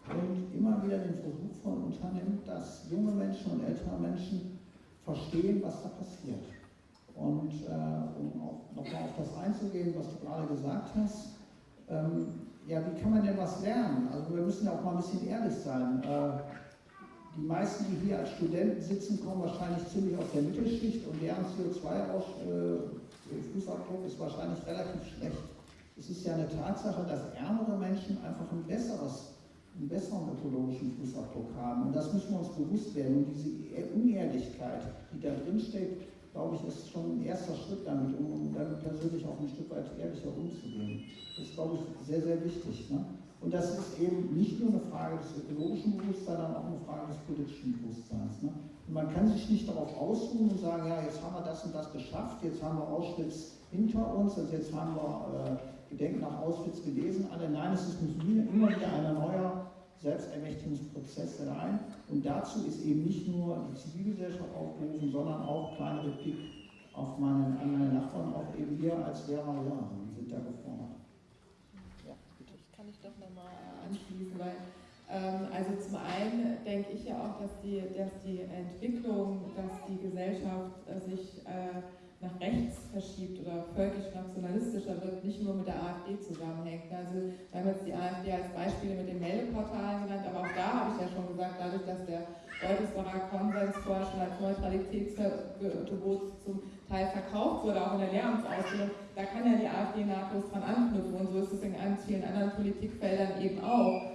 und immer wieder den Versuch von unternimmt, dass junge Menschen und ältere Menschen verstehen, was da passiert. Und äh, um nochmal auf das einzugehen, was du gerade gesagt hast, ähm, ja, wie kann man denn was lernen? Also wir müssen ja auch mal ein bisschen ehrlich sein. Äh, die meisten, die hier als Studenten sitzen, kommen wahrscheinlich ziemlich aus der Mittelschicht und deren CO2-Fußabdruck ist wahrscheinlich relativ schlecht. Es ist ja eine Tatsache, dass ärmere Menschen einfach ein besseres, einen besseren ökologischen Fußabdruck haben. Und das müssen wir uns bewusst werden. Und diese Unehrlichkeit, die da drin steckt, glaube ich, ist schon ein erster Schritt damit, um, damit persönlich auch ein Stück weit ehrlicher umzugehen. Das ist, glaube ich, sehr, sehr wichtig. Ne? Und das ist eben nicht nur eine Frage des ökologischen Bewusstseins, sondern auch eine Frage des politischen Bewusstseins. Ne? Und man kann sich nicht darauf ausruhen und sagen, ja, jetzt haben wir das und das geschafft, jetzt haben wir Auschwitz hinter uns und jetzt haben wir äh, Gedenken nach Auschwitz gelesen. Alle, nein, es ist immer wieder ein neuer Selbstermächtigungsprozess rein. Und dazu ist eben nicht nur die Zivilgesellschaft aufgerufen, sondern auch kleine Replik auf meine, an meine Nachbarn, auch eben wir als Lehrer Lehrerinnen sind da gefordert. Ja, bitte. Kann ich doch nochmal anschließen, weil ähm, also zum einen denke ich ja auch, dass die, dass die Entwicklung, dass die Gesellschaft äh, sich äh, nach rechts verschiebt oder völkisch-nationalistischer wird, nicht nur mit der AfD zusammenhängt. Also wir haben jetzt die AfD als Beispiele mit den Meldeportalen genannt, aber auch da habe ich ja schon gesagt, dadurch, dass der Beutelsbacher Konsens vorher Neutralitätsgebot zum Teil verkauft wurde, auch in der Lehramtsausbildung, da kann ja die AfD nahtlos dran anknüpfen und so ist es in ganz vielen anderen Politikfeldern eben auch.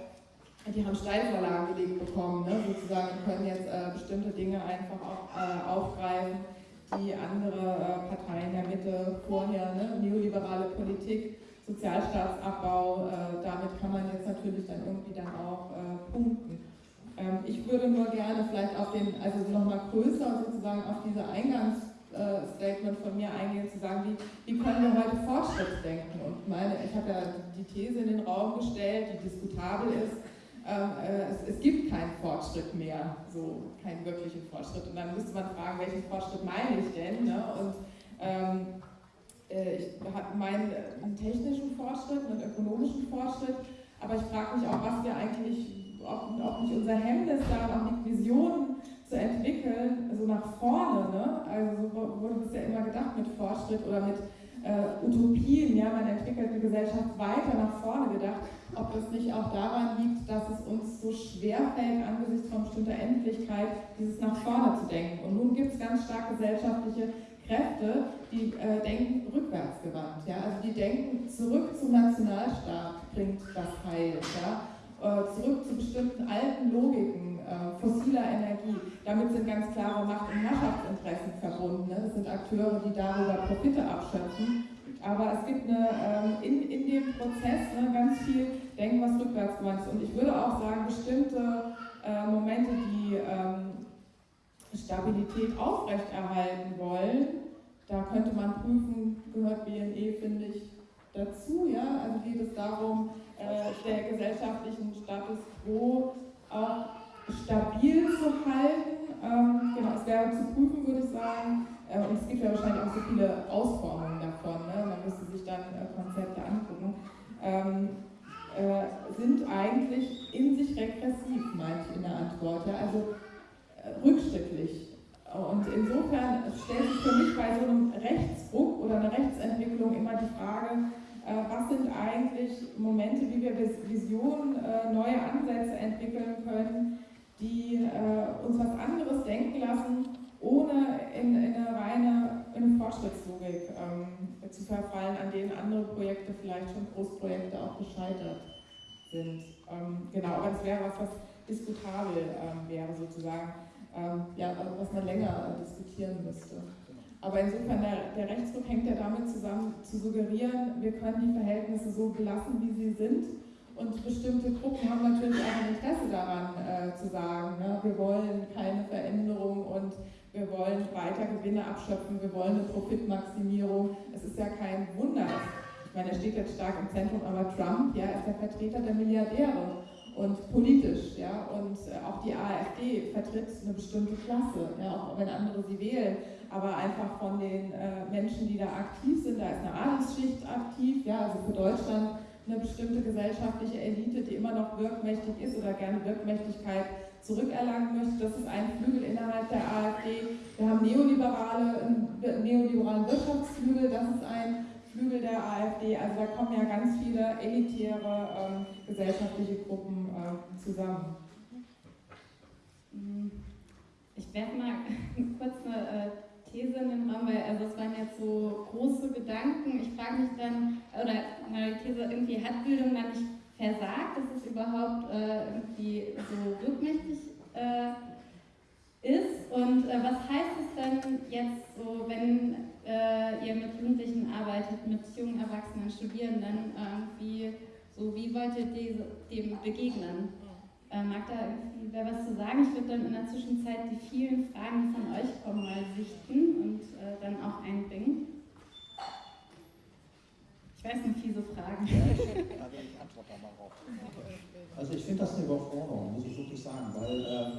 Die haben Steilvorlagen gelegt bekommen, ne, sozusagen, können jetzt äh, bestimmte Dinge einfach auch äh, aufgreifen die andere äh, Parteien der Mitte vorher, ne? neoliberale Politik, Sozialstaatsabbau, äh, damit kann man jetzt natürlich dann irgendwie dann auch äh, punkten. Ähm, ich würde nur gerne vielleicht auf den, also nochmal größer sozusagen auf diese Eingangsstatement von mir eingehen, zu sagen, wie, wie können wir heute Fortschritt denken? Und meine, ich habe ja die These in den Raum gestellt, die diskutabel ist, ähm, äh, es, es, gibt keinen Fortschritt mehr, so keinen wirklichen Fortschritt. Und dann müsste man fragen, welchen Fortschritt meine ich denn? Ne? Und ähm, äh, ich meine einen technischen Fortschritt, einen ökonomischen Fortschritt, aber ich frage mich auch, was wir eigentlich, ob, ob nicht unser Hemmnis daran, auch die Visionen zu entwickeln, so nach vorne, ne? also wurde bisher immer gedacht mit Fortschritt oder mit äh, Utopien, ja, man entwickelt eine Gesellschaft weiter nach vorne gedacht, ob das nicht auch daran liegt, dass es uns so schwer fällt, angesichts von bestimmter Endlichkeit, dieses nach vorne zu denken. Und nun gibt es ganz stark gesellschaftliche Kräfte, die äh, denken rückwärtsgewandt. Ja? Also die denken, zurück zum Nationalstaat bringt das Heil. Ja? Äh, zurück zu bestimmten alten Logiken äh, fossiler Energie. Damit sind ganz klare Macht- und Herrschaftsinteressen verbunden. Ne? Das sind Akteure, die darüber Profite abschöpfen. Aber es gibt eine, ähm, in, in dem Prozess ne, ganz viel Denken, was rückwärts gewandt ist. Und ich würde auch sagen, bestimmte äh, Momente, die ähm, Stabilität aufrechterhalten wollen, da könnte man prüfen, gehört BNE, finde ich, dazu. Ja? Also geht es darum, äh, der gesellschaftlichen Status quo auch stabil zu halten. Ähm, genau, es wäre zu prüfen, würde ich sagen. Äh, und es gibt ja wahrscheinlich auch so viele Ausformungen davon. Ne? Man müsste sich dann äh, Konzepte angucken. Ähm, äh, sind eigentlich in sich regressiv, meine ich in der Antwort. Ja? Also äh, rückschrittlich. Und insofern stellt sich für mich bei so einem Rechtsruck oder einer Rechtsentwicklung immer die Frage, äh, was sind eigentlich Momente, wie wir Visionen, äh, neue Ansätze entwickeln können, die äh, uns was anderes denken lassen, ohne in, in eine reine in eine Fortschrittslogik ähm, zu verfallen, an denen andere Projekte, vielleicht schon Großprojekte, auch gescheitert sind. Ähm, genau, aber das wäre was, was diskutabel ähm, wäre sozusagen, ähm, ja, was man länger äh, diskutieren müsste. Aber insofern, der, der Rechtsruck hängt ja damit zusammen, zu suggerieren, wir können die Verhältnisse so belassen, wie sie sind und bestimmte Gruppen haben natürlich auch ein Interesse daran äh, zu sagen, ne, wir wollen keine Veränderung und wir wollen weiter Gewinne abschöpfen, wir wollen eine Profitmaximierung. Es ist ja kein Wunder. Ich meine, er steht jetzt stark im Zentrum, aber Trump ja, ist der Vertreter der Milliardäre. und politisch. Ja? Und äh, auch die AfD vertritt eine bestimmte Klasse, ja? auch wenn andere sie wählen. Aber einfach von den äh, Menschen, die da aktiv sind, da ist eine Adelsschicht aktiv, ja? also für Deutschland eine bestimmte gesellschaftliche Elite, die immer noch wirkmächtig ist oder gerne Wirkmächtigkeit zurückerlangen möchte. Das ist ein Flügel innerhalb der AfD. Wir haben neoliberale, einen neoliberalen Wirtschaftsflügel, das ist ein Flügel der AfD. Also da kommen ja ganz viele elitäre ähm, gesellschaftliche Gruppen äh, zusammen. Ich werde mal kurz eine äh, These in den Raum, weil also es waren jetzt so große Gedanken. Ich frage mich dann, oder die These, irgendwie hat Bildung dann nicht versagt, dass es überhaupt äh, irgendwie so wirkmächtig äh, ist. Und äh, was heißt es denn jetzt so, wenn äh, ihr mit Jugendlichen arbeitet, mit jungen Erwachsenen, Studierenden, irgendwie so, wie wollt ihr diese, dem begegnen? Äh, mag da irgendwie wer was zu sagen? Ich würde dann in der Zwischenzeit die vielen Fragen, die von euch kommen, mal sichten und äh, dann auch einbringen. Ich weiß nicht, fiese Fragen. Ja, also ich antworte mal drauf. Also ich finde das eine Überforderung, muss ich wirklich sagen, weil äh,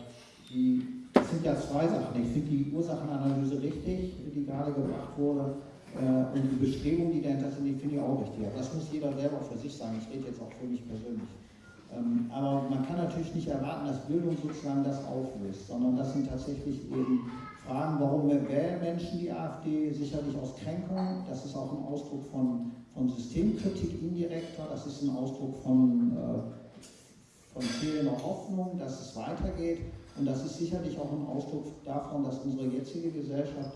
die, das sind ja zwei Sachen. Ich finde die Ursachenanalyse richtig, die gerade gebracht wurde. Äh, und die Bestrebungen, die dahinter sind, die finde ich auch richtig. Aber das muss jeder selber für sich sagen. Ich rede jetzt auch für mich persönlich. Ähm, aber man kann natürlich nicht erwarten, dass Bildung sozusagen das auflöst, sondern das sind tatsächlich eben Fragen, warum wählen Menschen die AfD? Sicherlich aus Kränkung. Das ist auch ein Ausdruck von, von Systemkritik indirekter. Das ist ein Ausdruck von, äh, von fehlender Hoffnung, dass es weitergeht. Und das ist sicherlich auch ein Ausdruck davon, dass unsere jetzige Gesellschaft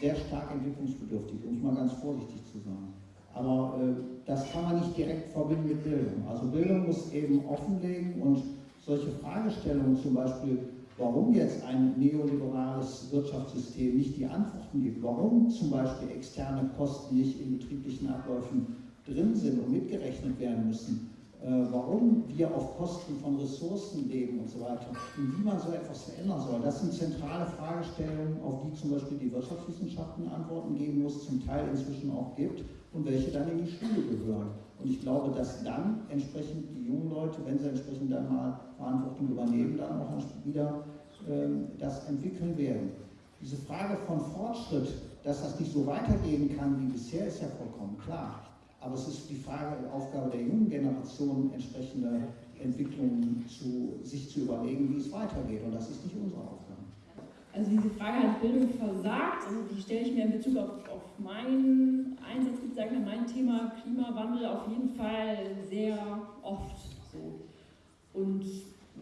sehr stark entwicklungsbedürftig, ist, um es mal ganz vorsichtig zu sagen. Aber äh, das kann man nicht direkt verbinden mit Bildung. Also Bildung muss eben offenlegen und solche Fragestellungen zum Beispiel, warum jetzt ein neoliberales Wirtschaftssystem nicht die Antworten gibt, warum zum Beispiel externe Kosten nicht in betrieblichen Abläufen drin sind und mitgerechnet werden müssen, äh, warum wir auf Kosten von Ressourcen leben und so weiter und wie man so etwas verändern soll. Das sind zentrale Fragestellungen, auf die zum Beispiel die Wirtschaftswissenschaften Antworten geben muss, zum Teil inzwischen auch gibt und welche dann in die Schule gehören. Und ich glaube, dass dann entsprechend die jungen Leute, wenn sie entsprechend dann mal Verantwortung übernehmen, dann auch wieder ähm, das entwickeln werden. Diese Frage von Fortschritt, dass das nicht so weitergehen kann wie bisher, ist ja vollkommen klar. Aber es ist die Frage, die Aufgabe der jungen Generation, entsprechende Entwicklungen zu, sich zu überlegen, wie es weitergeht. Und das ist nicht unsere Aufgabe. Also diese Frage hat Bildung versagt, also die stelle ich mir in Bezug auf, auf meinen Einsatz, sagen wir, mein Thema Klimawandel auf jeden Fall sehr oft so. Und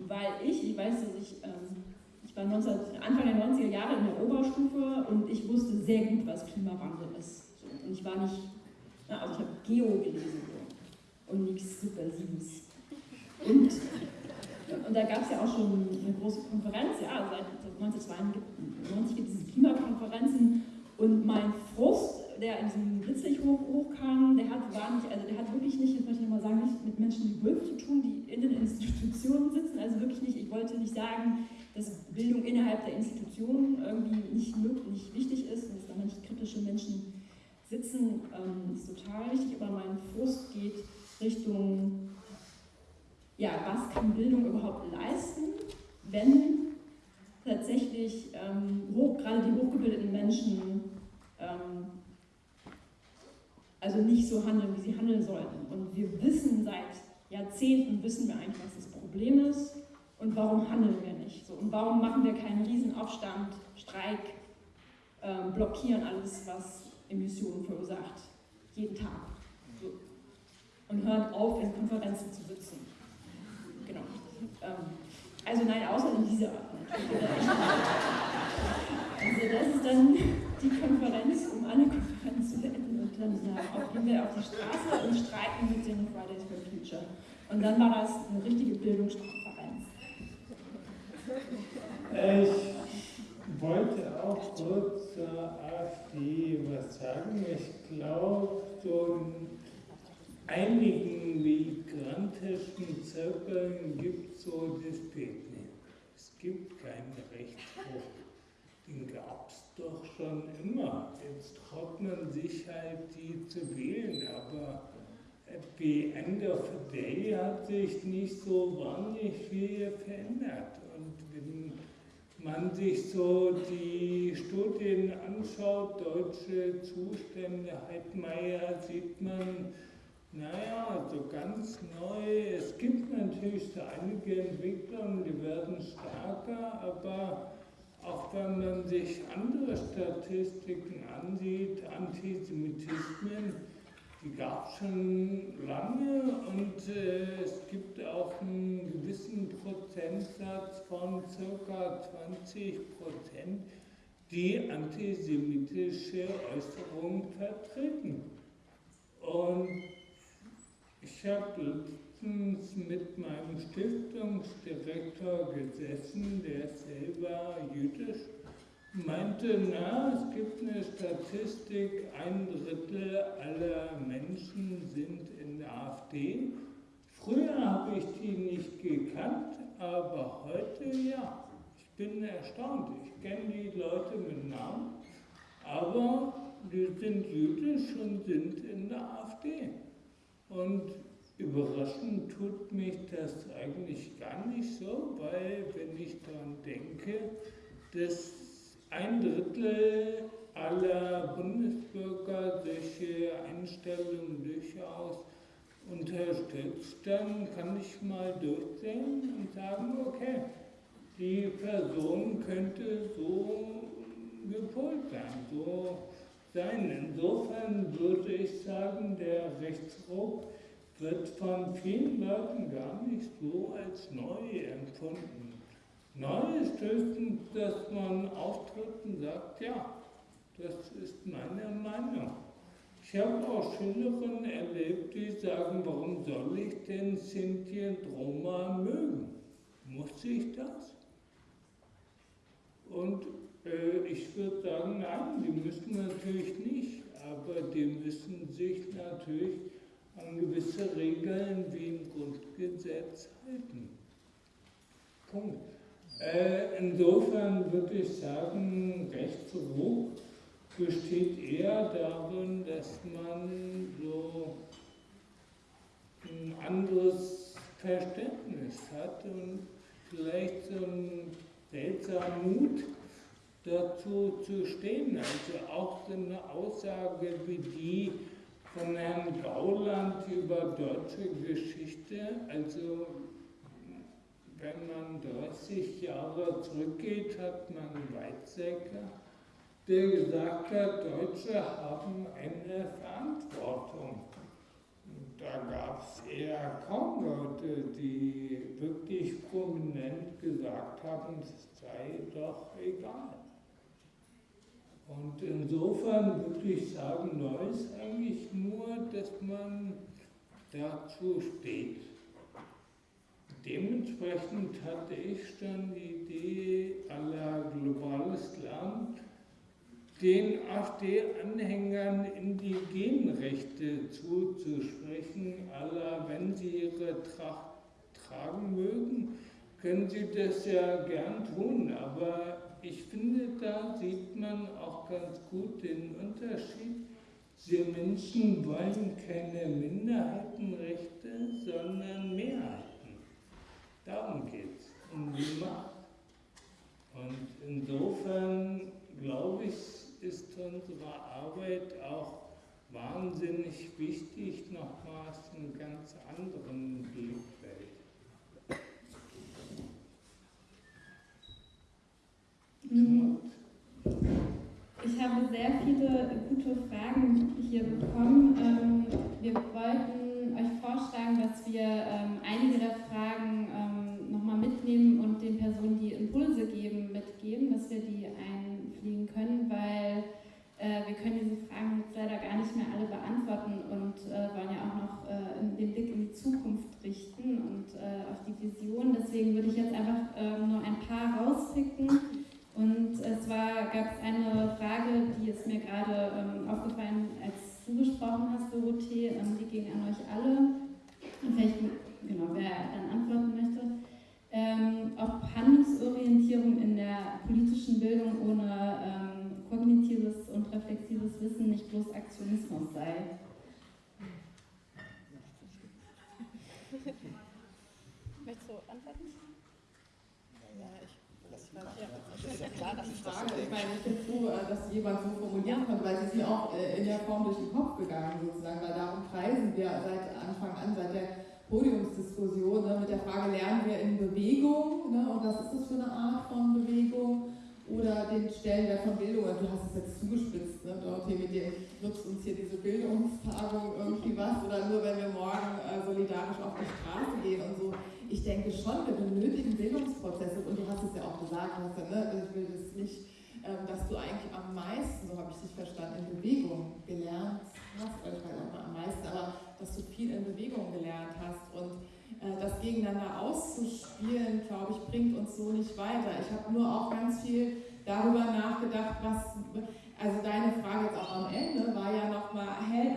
weil ich, ich weiß, dass ich, ähm, ich war 19, Anfang der 90er Jahre in der Oberstufe und ich wusste sehr gut, was Klimawandel ist. So. Und ich war nicht, na, also ich habe Geo gelesen so. und nichts Subversives. Und und da gab es ja auch schon eine große Konferenz, ja, seit 1992 gibt es diese Klimakonferenzen. Und mein Frust, der in diesem Blitzlicht hoch, hochkam, der hat, war nicht, also der hat wirklich nicht, das möchte ich mal sagen, nicht mit Menschen wie Wolf zu tun, die in den Institutionen sitzen. Also wirklich nicht, ich wollte nicht sagen, dass Bildung innerhalb der Institutionen irgendwie nicht, nicht wichtig ist und dass da nicht kritische Menschen sitzen, ähm, ist total wichtig, aber mein Frust geht Richtung ja, was kann Bildung überhaupt leisten, wenn tatsächlich ähm, hoch, gerade die hochgebildeten Menschen ähm, also nicht so handeln, wie sie handeln sollten. Und wir wissen seit Jahrzehnten, wissen wir eigentlich, was das Problem ist und warum handeln wir nicht. So, und warum machen wir keinen Riesenaufstand, Streik, ähm, blockieren alles, was Emissionen verursacht, jeden Tag. So. Und hören auf, in Konferenzen zu sitzen. Ähm, also nein, außer in dieser. Also das ist dann die Konferenz, um alle Konferenzen zu beenden. Und dann ja, gehen wir auf die Straße und streiken mit den Fridays for Future. Und dann war das eine richtige Bildungskonferenz. Ich wollte auch kurz zur AfD was sagen. Ich glaube, so einigen migrantischen Zirkeln gibt so das Bild nicht. Es gibt keinen Rechtsbruch. Den gab es doch schon immer. Jetzt trocknen sich halt die zu wählen, aber the end of the day hat sich nicht so wahnsinnig viel verändert. Und wenn man sich so die Studien anschaut, deutsche Zustände, Heidmeier, sieht man, naja, so ganz neu. Es gibt natürlich so einige Entwicklungen, die werden stärker, aber auch wenn man sich andere Statistiken ansieht, Antisemitismen, die gab es schon lange und äh, es gibt auch einen gewissen Prozentsatz von ca. 20 Prozent, die antisemitische Äußerungen vertreten. Und ich habe letztens mit meinem Stiftungsdirektor gesessen, der selber jüdisch meinte, na, es gibt eine Statistik, ein Drittel aller Menschen sind in der AfD. Früher habe ich die nicht gekannt, aber heute ja. Ich bin erstaunt. Ich kenne die Leute mit Namen, aber die sind jüdisch und sind in der AfD. Und überraschend tut mich das eigentlich gar nicht so, weil wenn ich daran denke, dass ein Drittel aller Bundesbürger solche Einstellungen durchaus unterstützt, dann kann ich mal durchsehen und sagen, okay, die Person könnte so gepolt sein, so sein. Insofern würde ich sagen, der Rechtsruck wird von vielen Leuten gar nicht so als neu empfunden. Neu ist höchstens, dass man auftritt und sagt, ja, das ist meine Meinung. Ich habe auch Schülerinnen erlebt, die sagen, warum soll ich denn Sinti und Roma mögen? Muss ich das? Und ich würde sagen, nein, die müssen natürlich nicht, aber die müssen sich natürlich an gewisse Regeln wie im Grundgesetz halten. Punkt. Äh, insofern würde ich sagen, Rechtsruck besteht eher darin, dass man so ein anderes Verständnis hat und vielleicht so einen seltsamen Mut dazu zu stehen. Also auch so eine Aussage wie die von Herrn Gauland über deutsche Geschichte, also wenn man 30 Jahre zurückgeht, hat man Weizsäcker, der gesagt hat, Deutsche haben eine Verantwortung. Da gab es eher kaum Leute, die wirklich prominent gesagt haben, es sei doch egal. Und insofern würde ich sagen, neu ist eigentlich nur, dass man dazu steht. Dementsprechend hatte ich schon die Idee aller globales Land, den AfD-Anhängern Indigenenrechte zuzusprechen, aller wenn sie ihre Tracht tragen mögen, können sie das ja gern tun, aber ich finde, da sieht man auch ganz gut den Unterschied. Sie Menschen wollen keine Minderheitenrechte, sondern Mehrheiten. Darum geht es, um die Macht. Und insofern, glaube ich, ist unsere Arbeit auch wahnsinnig wichtig, nochmals einen ganz anderen Blickfeld. Ich habe sehr viele gute Fragen hier bekommen. Ähm, wir wollten euch vorschlagen, dass wir ähm, einige der Fragen ähm, nochmal mitnehmen und den Personen, die Impulse geben, mitgeben, dass wir die einfliegen können, weil äh, wir können diese Fragen jetzt leider gar nicht mehr alle beantworten und äh, wollen ja auch noch äh, den Blick in die Zukunft richten und auf die Vision. Deswegen würde ich jetzt einfach nur ein paar rauspicken und zwar gab es eine Frage, die ist mir gerade ähm, aufgefallen, als du gesprochen hast, Dorothee, ähm, die ging an euch alle. Und vielleicht, genau, wer dann antworten möchte. Ähm, ob Handlungsorientierung in der politischen Bildung ohne ähm, kognitives und reflexives Wissen nicht bloß Aktionismus sei. du antworten? Ja, ich das ist ja klar, dass ich Frage, ich meine, ich bin froh, äh, dass jemand so formulieren konnte, weil es ist mir auch äh, in der Form durch den Kopf gegangen, sozusagen, weil darum kreisen wir seit Anfang an, seit der Podiumsdiskussion ne, mit der Frage, lernen wir in Bewegung ne, und was ist das für eine Art von Bewegung? oder den Stellenwert von Bildung. Und du hast es jetzt zugespitzt, ne, Dorothee, mit dir nutzt uns hier diese Bildungstagung irgendwie was oder nur wenn wir morgen äh, solidarisch auf die Straße gehen und so. Ich denke schon, wir benötigen Bildungsprozesse und du hast es ja auch gesagt, hast ja, ne, also ich will das nicht, dass du eigentlich am meisten, so habe ich dich verstanden, in Bewegung gelernt hast, ich weiß auch mal am meisten, aber dass du viel in Bewegung gelernt hast und äh, das gegeneinander auszuspielen, glaube ich, bringt uns so nicht weiter. Ich habe nur auch ganz viel darüber nachgedacht, was, also deine Frage jetzt auch am Ende war ja nochmal,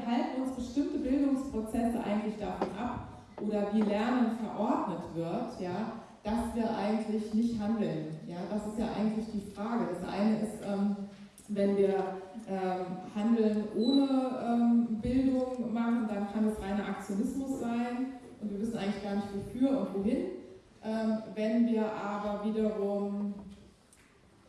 halten uns bestimmte Bildungsprozesse eigentlich davon ab oder wie Lernen verordnet wird, ja, dass wir eigentlich nicht handeln. Ja, das ist ja eigentlich die Frage. Das eine ist, ähm, wenn wir ähm, Handeln ohne ähm, Bildung machen, dann kann es reiner Aktionismus sein und wir wissen eigentlich gar nicht wofür und wohin. Ähm, wenn wir aber wiederum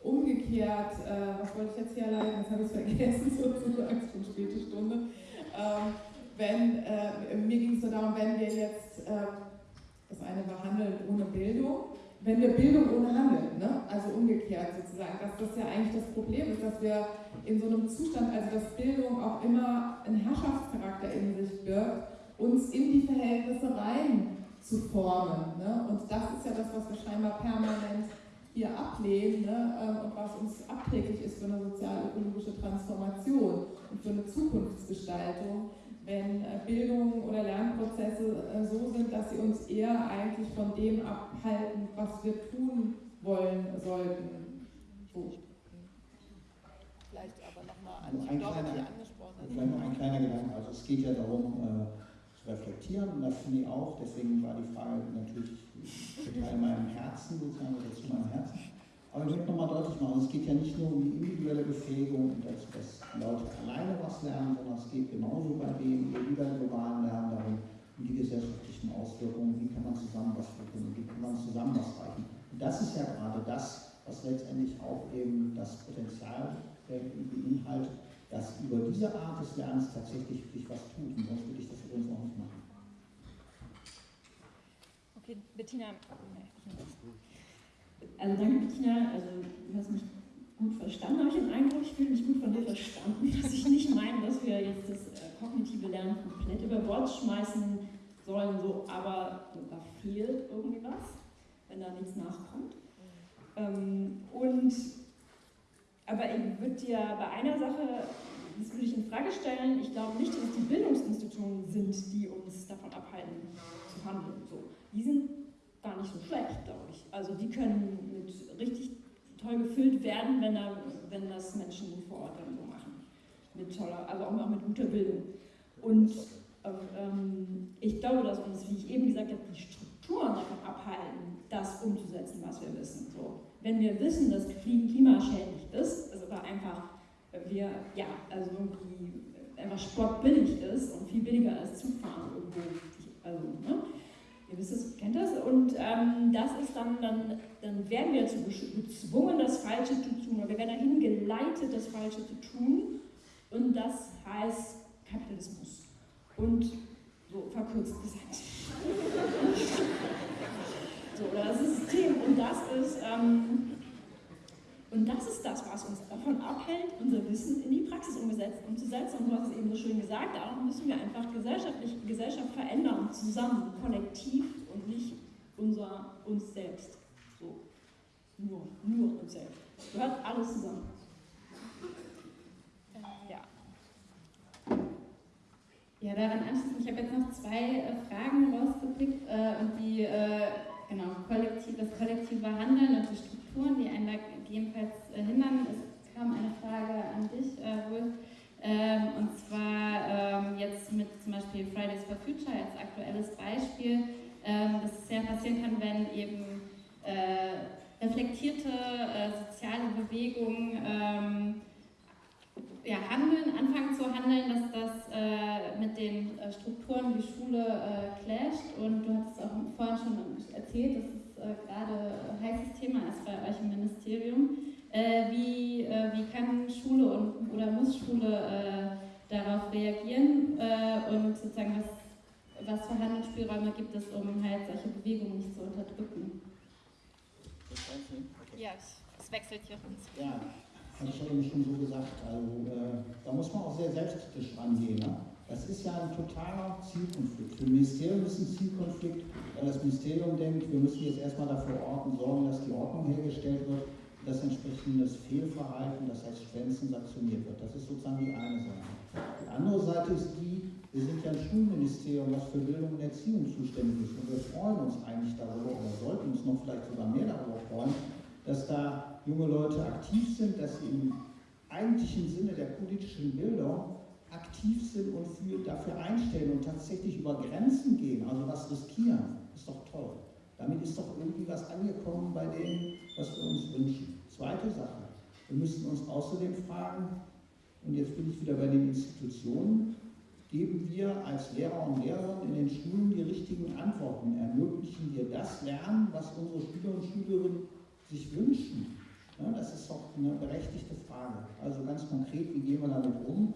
umgekehrt, äh, was wollte ich jetzt hier leiten, das habe ich vergessen, sozusagen, schon späte Stunde. Ähm, wenn, äh, mir ging es nur darum, wenn wir jetzt, äh, das eine war Handeln ohne Bildung, wenn wir Bildung ohne Handeln, ne? also umgekehrt sozusagen, dass das ja eigentlich das Problem ist, dass wir in so einem Zustand, also dass Bildung auch immer einen Herrschaftscharakter in sich birgt, uns in die Verhältnisse rein zu formen. Ne? Und das ist ja das, was wir scheinbar permanent hier ablehnen ne? Ähm, und was uns abträglich ist für eine sozial-ökologische Transformation und für eine Zukunftsgestaltung, wenn äh, Bildung oder Lernprozesse äh, so sind, dass sie uns eher eigentlich von dem abhalten, was wir tun wollen sollten. So. Vielleicht aber nochmal an die kleiner, angesprochen. Vielleicht noch ein kleiner Gedanke. Also es geht ja darum, äh, reflektieren. Und das finde ich auch, deswegen war die Frage natürlich total in meinem Herzen, sozusagen, oder zu meinem Herzen. Aber ich möchte nochmal deutlich machen, es geht ja nicht nur um die individuelle Befähigung dass, dass Leute alleine was lernen, sondern es geht genauso bei dem individuellen globalen Lernen darum, um die gesellschaftlichen Auswirkungen, wie kann man zusammen was verbinden, wie kann man zusammen was reichen. Und das ist ja gerade das, was letztendlich auch eben das Potenzial beinhaltet, dass über diese Art des Lernens tatsächlich wirklich was tut. Und sonst würde ich das übrigens auch nicht machen. Okay, Bettina. Also danke Bettina, also du hast mich gut verstanden, habe ich den Eindruck, ich fühle mich gut von dir verstanden, dass ich nicht meine, dass wir jetzt das äh, kognitive Lernen komplett über Bord schmeißen sollen, so, aber da fehlt irgendwie was, wenn da nichts nachkommt. Ähm, und aber ich würde dir bei einer Sache, das würde ich in Frage stellen, ich glaube nicht, dass es die Bildungsinstitutionen sind, die uns davon abhalten zu handeln. So. Die sind gar nicht so schlecht, glaube ich. Also die können mit richtig toll gefüllt werden, wenn, da, wenn das Menschen vor Ort dann so machen. Mit toller, also auch mit guter Bildung. Und ähm, ich glaube, dass uns, wie ich eben gesagt habe, die Strukturen davon abhalten, das umzusetzen, was wir wissen. So wenn wir wissen, dass Fliegen klimaschädlich ist, also da einfach wir, ja, also irgendwie einfach sportbillig ist und viel billiger als Zugfahren irgendwo. Also, ne? Ihr wisst es, kennt das. Und ähm, das ist dann, dann, dann werden wir dazu gezwungen, das Falsche zu tun. Oder wir werden dahin geleitet, das Falsche zu tun. Und das heißt Kapitalismus. Und so verkürzt gesagt. So, das ist das System. Und das ist, ähm, und das ist das, was uns davon abhält, unser Wissen in die Praxis umzusetzen. Und du hast es eben so schön gesagt, darum müssen wir einfach gesellschaftlich, Gesellschaft verändern, zusammen, kollektiv und nicht unser, uns selbst. So. Nur, nur uns selbst. Gehört alles zusammen. Ja. Ja, daran anschließend, ich habe jetzt noch zwei äh, Fragen rausgepickt äh, und die äh, genau, kollektiv, das kollektive Handeln und die Strukturen, die einen da gegebenenfalls äh, hindern. Es kam eine Frage an dich, äh, Wolf, ähm, und zwar ähm, jetzt mit zum Beispiel Fridays for Future als aktuelles Beispiel, ähm, dass es ja passieren kann, wenn eben äh, reflektierte äh, soziale Bewegungen ähm, ja, handeln, anfangen zu handeln, dass das äh, mit den äh, Strukturen wie Schule äh, clasht. Und du hast es auch vorhin schon erzählt, dass es äh, gerade ein heißes Thema ist bei euch im Ministerium. Äh, wie, äh, wie kann Schule und, oder muss Schule äh, darauf reagieren und sozusagen was, was für Handlungsspielräume gibt es, um halt solche Bewegungen nicht zu unterdrücken? Ja, es wechselt hier. Ja, habe ich ja eben schon so gesagt. Also äh, da muss man auch sehr selbstkritisch rangehen. Ne? Das ist ja ein totaler Zielkonflikt. Für Ministerium ist ein Zielkonflikt, weil das Ministerium denkt, wir müssen jetzt erstmal dafür orten, sorgen, dass die Ordnung hergestellt wird, dass entsprechendes Fehlverhalten, das heißt Schwänzen, sanktioniert wird. Das ist sozusagen die eine Seite. Die andere Seite ist die, wir sind ja ein Schulministerium, was für Bildung und Erziehung zuständig ist. Und wir freuen uns eigentlich darüber, oder sollten uns noch vielleicht sogar mehr darüber freuen, dass da junge Leute aktiv sind, dass sie im eigentlichen Sinne der politischen Bildung aktiv sind und für, dafür einstellen und tatsächlich über Grenzen gehen, also was riskieren, ist doch toll. Damit ist doch irgendwie was angekommen bei dem, was wir uns wünschen. Zweite Sache, wir müssten uns außerdem fragen, und jetzt bin ich wieder bei den Institutionen, geben wir als Lehrer und Lehrerinnen in den Schulen die richtigen Antworten? Ermöglichen wir das Lernen, was unsere Schüler und Schülerinnen sich wünschen? Ja, das ist doch eine berechtigte Frage. Also ganz konkret, wie gehen wir damit um?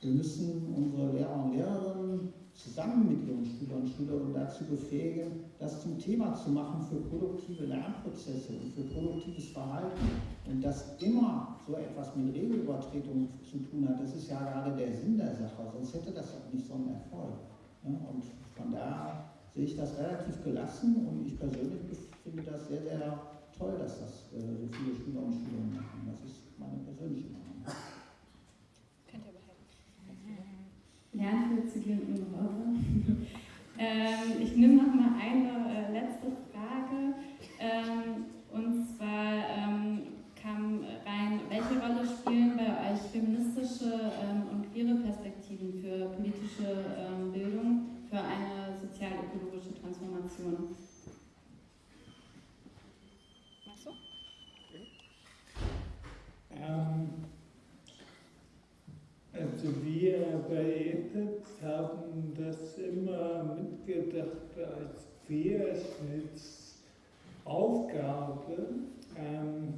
Wir müssen unsere Lehrer und Lehrerinnen zusammen mit ihren Schülern und Schülerinnen dazu befähigen, das zum Thema zu machen für produktive Lernprozesse und für produktives Verhalten. Und das immer so etwas mit Regelübertretung zu tun hat, das ist ja gerade der Sinn der Sache, sonst hätte das auch nicht so einen Erfolg. Und von daher sehe ich das relativ gelassen und ich persönlich finde das sehr, sehr toll, dass das äh, so viele Schüler und Schülerinnen machen. Das ist meine persönliche Meinung. Könnt ihr behalten. Für Zyklen ähm, Ich nehme noch mal eine äh, letzte Frage. Ähm, und zwar ähm, kam rein, welche Rolle spielen bei euch feministische ähm, und queere Perspektiven für politische ähm, Bildung, für eine sozial-ökologische Transformation? Ähm, also wir bei ETEX haben das immer mitgedacht als Querschnittsaufgabe, ähm,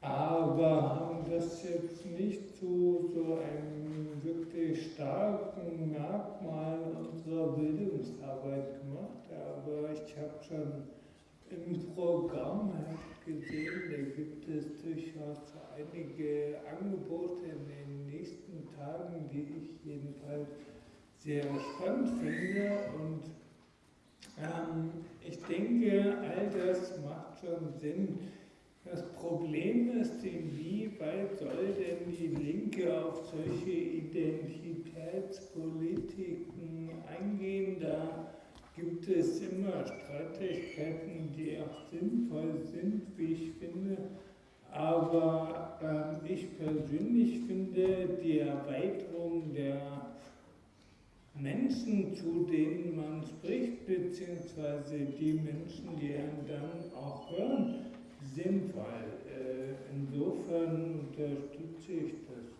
aber haben das jetzt nicht zu so einem wirklich starken Merkmal unserer Bildungsarbeit gemacht, aber ich habe schon im Programm gesehen, da gibt es durchaus einige Angebote in den nächsten Tagen, die ich jedenfalls sehr spannend finde. Und ähm, ich denke, all das macht schon Sinn. Das Problem ist, inwieweit soll denn die Linke auf solche Identitätspolitiken eingehen? Da gibt es immer Streitigkeiten, die auch sinnvoll sind, wie ich finde. Aber äh, ich persönlich finde die Erweiterung der Menschen, zu denen man spricht, beziehungsweise die Menschen, die einen dann auch hören, sinnvoll. Äh, insofern unterstütze ich das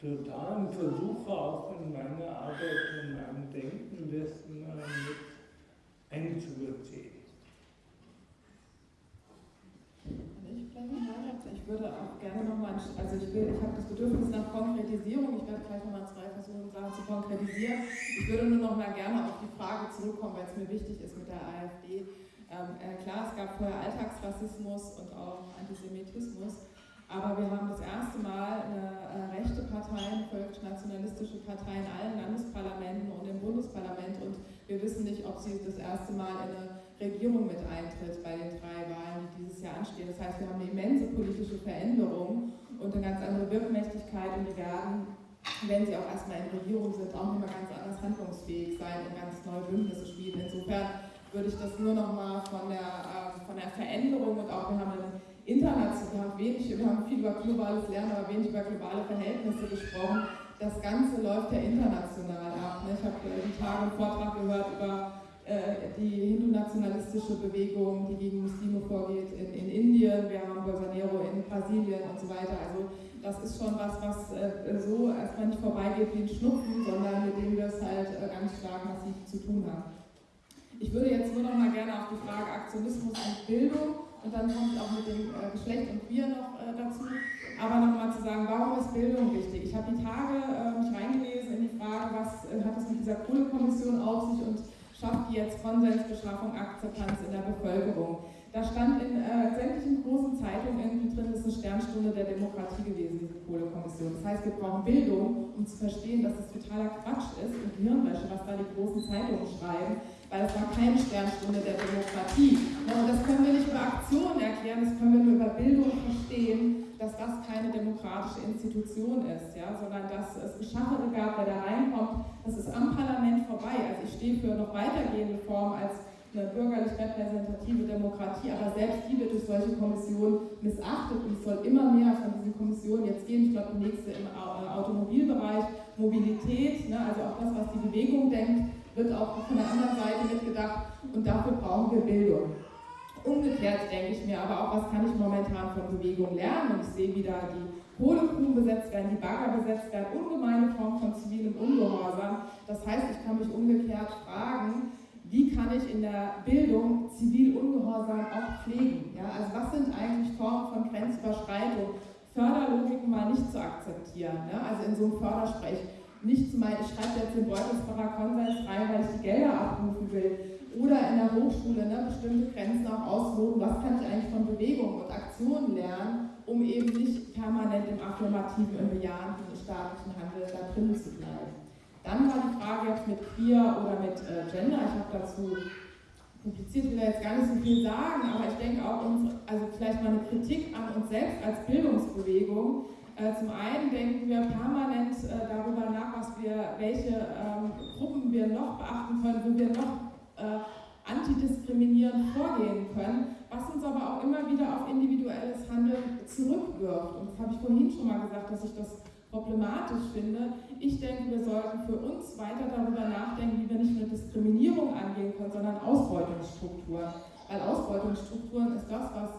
total und versuche auch in meiner Arbeit und meinem Denken das mit einzubeziehen. Ich würde auch gerne nochmal, also ich, ich habe das Bedürfnis nach Konkretisierung, ich werde gleich nochmal zwei versuchen, Sachen zu konkretisieren. Ich würde nur nochmal gerne auf die Frage zurückkommen, weil es mir wichtig ist mit der AfD. Ähm, äh, klar, es gab vorher Alltagsrassismus und auch Antisemitismus, aber wir haben das erste Mal eine äh, rechte Partei, eine völkisch-nationalistische Partei in allen Landesparlamenten und im Bundesparlament und wir wissen nicht, ob sie das erste Mal in eine Regierung mit eintritt bei den drei Wahlen, die dieses Jahr anstehen. Das heißt, wir haben eine immense politische Veränderung und eine ganz andere Wirkmächtigkeit und die werden, wenn sie auch erstmal in Regierung sind, auch immer ganz anders handlungsfähig sein und ganz neue Bündnisse spielen. Insofern würde ich das nur nochmal von der, äh, von der Veränderung und auch, wir haben international, wenig, wir haben viel über globales Lernen, aber wenig über globale Verhältnisse gesprochen. Das Ganze läuft ja international ab. Ne? Ich habe äh, die Tage einen Vortrag gehört über die hindu-nationalistische Bewegung, die gegen Muslime vorgeht in, in Indien, wir haben Bolsonaro in Brasilien und so weiter. Also das ist schon was, was äh, so erstmal nicht vorbeigeht wie ein Schnupfen, sondern mit dem wir es halt äh, ganz stark massiv zu tun haben. Ich würde jetzt nur noch mal gerne auf die Frage Aktionismus und Bildung und dann komme ich auch mit dem äh, Geschlecht und Wir noch äh, dazu. Aber nochmal zu sagen, warum ist Bildung wichtig? Ich habe die Tage äh, mich reingelesen in die Frage, was äh, hat es mit dieser Kohlekommission auf sich und schafft die jetzt Konsensbeschaffung, Akzeptanz in der Bevölkerung? Da stand in äh, sämtlichen großen Zeitungen irgendwie drin, das ist eine Sternstunde der Demokratie gewesen, diese Kohlekommission. Das heißt, wir brauchen Bildung, um zu verstehen, dass es totaler Quatsch ist und Hirnwäsche, was da die großen Zeitungen schreiben weil es war keine Sternstunde der Demokratie. Und das können wir nicht über Aktionen erklären, das können wir nur über Bildung verstehen, dass das keine demokratische Institution ist, ja, sondern dass es Geschachere gab, wer da reinkommt. Das ist am Parlament vorbei. Also ich stehe für noch weitergehende Formen als eine bürgerlich repräsentative Demokratie, aber selbst die wird durch solche Kommissionen missachtet und es soll immer mehr von diesen Kommissionen jetzt gehen. Ich glaube, die nächste im Automobilbereich, Mobilität, ne, also auch das, was die Bewegung denkt, wird auch von der anderen Seite mitgedacht und dafür brauchen wir Bildung. Umgekehrt denke ich mir aber auch, was kann ich momentan von Bewegung lernen? Und ich sehe wieder die Kohlegruben besetzt werden, die Bagger besetzt werden, ungemeine Form von zivilem Ungehorsam. Das heißt, ich kann mich umgekehrt fragen, wie kann ich in der Bildung zivil Ungehorsam auch pflegen? Ja, also was sind eigentlich Formen von Grenzüberschreitung? Förderlogiken mal nicht zu akzeptieren. Ja? Also in so einem Fördersprech nicht zu meinen, ich schreibe jetzt den Beutelsbacher Konsens rein, weil ich die Gelder abrufen will. Oder in der Hochschule ne, bestimmte Grenzen auch ausloten, was kann ich eigentlich von Bewegung und Aktionen lernen, um eben nicht permanent im affirmativen, im bejahenden staatlichen Handel da drin zu bleiben. Dann war die Frage jetzt mit Queer oder mit äh, Gender, ich habe dazu publiziert, will jetzt gar nicht so viel sagen, aber ich denke auch, uns, also vielleicht mal eine Kritik an uns selbst als Bildungsbewegung, äh, zum einen denken wir permanent äh, darüber nach, was wir, welche ähm, Gruppen wir noch beachten können, wo wir noch äh, antidiskriminierend vorgehen können, was uns aber auch immer wieder auf individuelles Handeln zurückwirft. Und das habe ich vorhin schon mal gesagt, dass ich das problematisch finde. Ich denke, wir sollten für uns weiter darüber nachdenken, wie wir nicht nur Diskriminierung angehen können, sondern Ausbeutungsstrukturen. Weil Ausbeutungsstrukturen ist das, was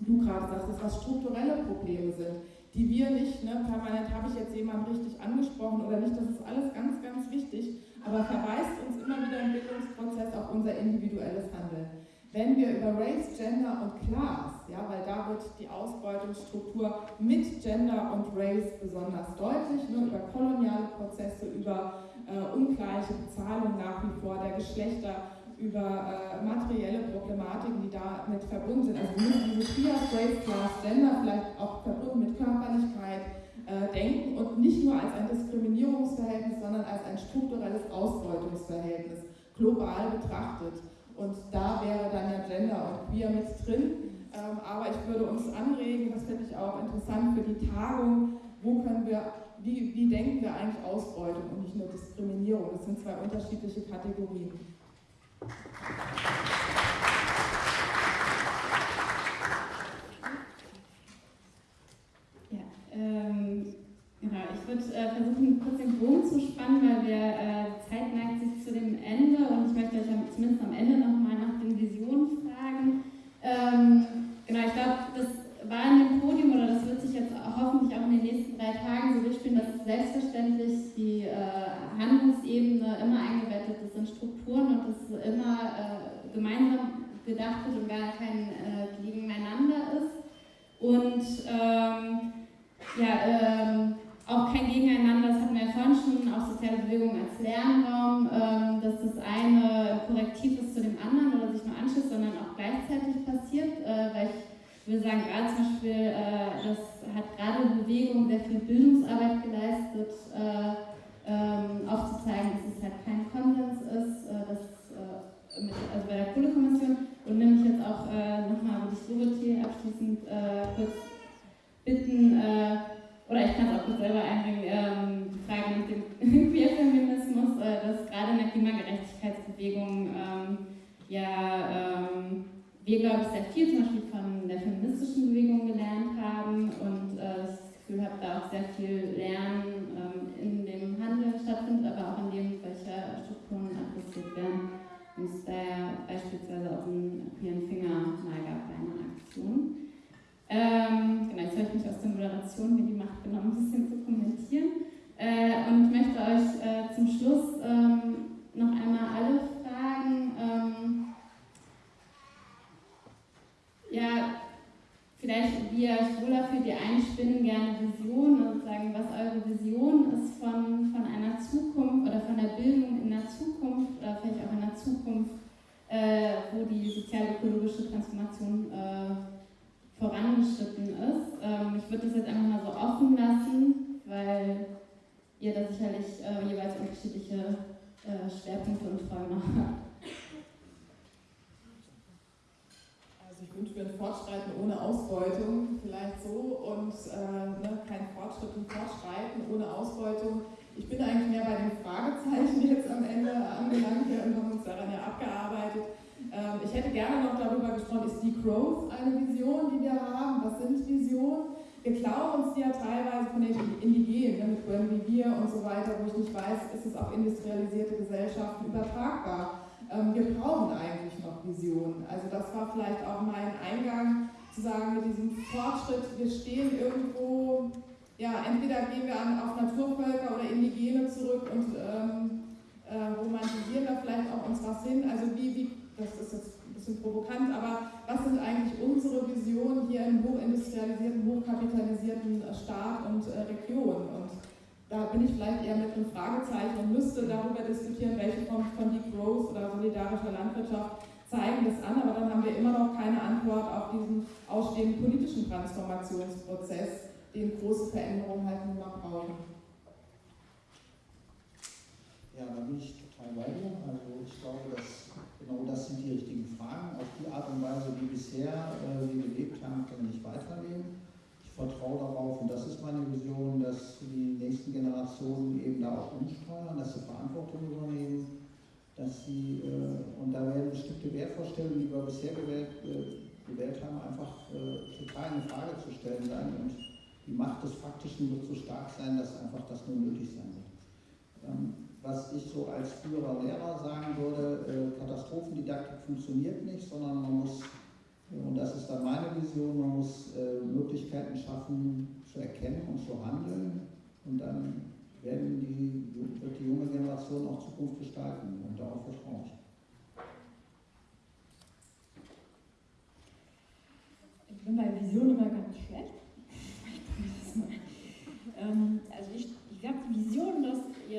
du gerade sagst, was strukturelle Probleme sind die wir nicht, ne, permanent habe ich jetzt jemanden richtig angesprochen oder nicht, das ist alles ganz, ganz wichtig, aber verweist uns immer wieder im Bildungsprozess auf unser individuelles Handeln. Wenn wir über Race, Gender und Class, ja, weil da wird die Ausbeutungsstruktur mit Gender und Race besonders deutlich, ne, über koloniale Prozesse, über äh, ungleiche Bezahlung nach wie vor der Geschlechter, über äh, materielle Problematiken, die damit verbunden sind. Also wir diese Trias, Race, Class, Gender vielleicht auch verbunden mit Körperlichkeit äh, denken und nicht nur als ein Diskriminierungsverhältnis, sondern als ein strukturelles Ausbeutungsverhältnis, global betrachtet. Und da wäre dann ja Gender und Queer mit drin. Ähm, aber ich würde uns anregen, das finde ich auch interessant für die Tagung, wo können wir, wie, wie denken wir eigentlich Ausbeutung und nicht nur Diskriminierung? Das sind zwei unterschiedliche Kategorien. Ja, ähm, genau. Ich würde äh, versuchen, kurz den Bogen zu spannen, weil wir, äh, Zeit neigt sich zu dem Ende und ich möchte euch zumindest am Ende nochmal nach den Visionen fragen. Ähm, genau, ich glaube, das war in dem Podium oder das wird sich jetzt hoffentlich auch in den nächsten drei Tagen so durchspielen, dass selbstverständlich die äh, Handlungsebene immer eingebettet ist in Strukturen und es immer äh, gemeinsam gedacht wird und gar kein äh, Gegeneinander ist. Und ähm, ja, ähm, auch kein Gegeneinander, das hatten wir ja vorhin schon, auch soziale Bewegung als Lernraum, ähm, dass das eine korrektiv ist zu dem anderen oder sich nur anschließt, sondern auch gleichzeitig passiert, äh, weil ich würde sagen, gerade zum Beispiel, äh, das hat gerade Bewegung sehr viel Bildungsarbeit geleistet, äh, ähm, aufzuzeigen, dass es halt kein Konsens ist, äh, dass, mit, also bei der Kohlekommission. Und nämlich jetzt auch nochmal würde ich Dorothee abschließend kurz bitten, oder ich kann es auch kurz selber einbringen, ähm, die Frage nach dem Queerfeminismus, dass gerade in der Klimagerechtigkeitsbewegung ähm, ja ähm, wir, glaube ich, sehr viel zum Beispiel von der feministischen Bewegung gelernt haben und äh, das Gefühl habe, da auch sehr viel Lernen ähm, in dem Handeln stattfindet, aber auch in dem, welche Strukturen adressiert werden. Und es da ja beispielsweise auch einen queeren Finger mal gab bei einer Aktion. Ähm, genau, jetzt habe ich mich aus der Moderation mir die Macht genommen, ein bisschen zu kommentieren. Äh, und möchte euch äh, zum Schluss ähm, noch einmal alle fragen, ähm, vielleicht, wie ihr euch wohler fühlt, die einen spinnen gerne Visionen und sagen, was eure Vision ist von, von einer Zukunft oder von der Bildung in der Zukunft oder vielleicht auch in der Zukunft, äh, wo die sozial-ökologische Transformation äh, vorangeschritten ist. Ähm, ich würde das jetzt einfach mal so offen lassen, weil ihr da sicherlich äh, jeweils unterschiedliche äh, Schwerpunkte und Träume habt. ich wünsche mir ein Fortschreiten ohne Ausbeutung, vielleicht so, und äh, ne, kein Fortschritt und Fortschreiten ohne Ausbeutung. Ich bin eigentlich mehr bei den Fragezeichen jetzt am Ende angelangt. Wir haben uns daran ja abgearbeitet. Ähm, ich hätte gerne noch darüber gesprochen, ist die Growth eine Vision, die wir haben? Was sind Visionen? Wir klauen uns die ja teilweise von den Indigenen, ne, mit Gwen wie wir und so weiter, wo ich nicht weiß, ist es auf industrialisierte Gesellschaften übertragbar. Ähm, wir brauchen eigentlich noch Visionen. Also das war vielleicht auch mein Eingang, zu sagen, mit diesem Fortschritt, wir stehen irgendwo, ja, entweder gehen wir an, auf Naturvölker oder Indigene zurück und ähm, äh, romantisieren da vielleicht auch uns was hin. Also wie, wie, das ist jetzt ein bisschen provokant, aber was sind eigentlich unsere Visionen hier im hochindustrialisierten, hochkapitalisierten Staat und äh, Region? Und da bin ich vielleicht eher mit einem Fragezeichen und müsste darüber diskutieren, welche Form von Degrowth oder solidarischer Landwirtschaft zeigen das an, aber dann haben wir immer noch keine Antwort auf diesen ausstehenden politischen Transformationsprozess, den große Veränderungen halt nun mal brauchen. Ja, da bin ich total bei dir. Also ich glaube, dass genau das sind die richtigen Fragen. Auf die Art und Weise, wie bisher äh, wir gelebt haben, können wir nicht weiterleben vertraue darauf, und das ist meine Vision, dass die nächsten Generationen eben da auch umsteuern, dass sie Verantwortung übernehmen, dass sie, äh, und da werden bestimmte Wertvorstellungen, die wir bisher gewählt, äh, gewählt haben, einfach äh, total in Frage zu stellen sein und die Macht des Faktischen wird so stark sein, dass einfach das nur nötig sein wird. Ähm, was ich so als früherer Lehrer sagen würde, äh, Katastrophendidaktik funktioniert nicht, sondern man muss und das ist dann meine Vision, man muss äh, Möglichkeiten schaffen zu erkennen und zu handeln und dann werden die, wird die junge Generation auch Zukunft gestalten und darauf vertraue ich. Ich bin bei Vision immer ganz schlecht. ähm, also ich, ich habe die Vision, dass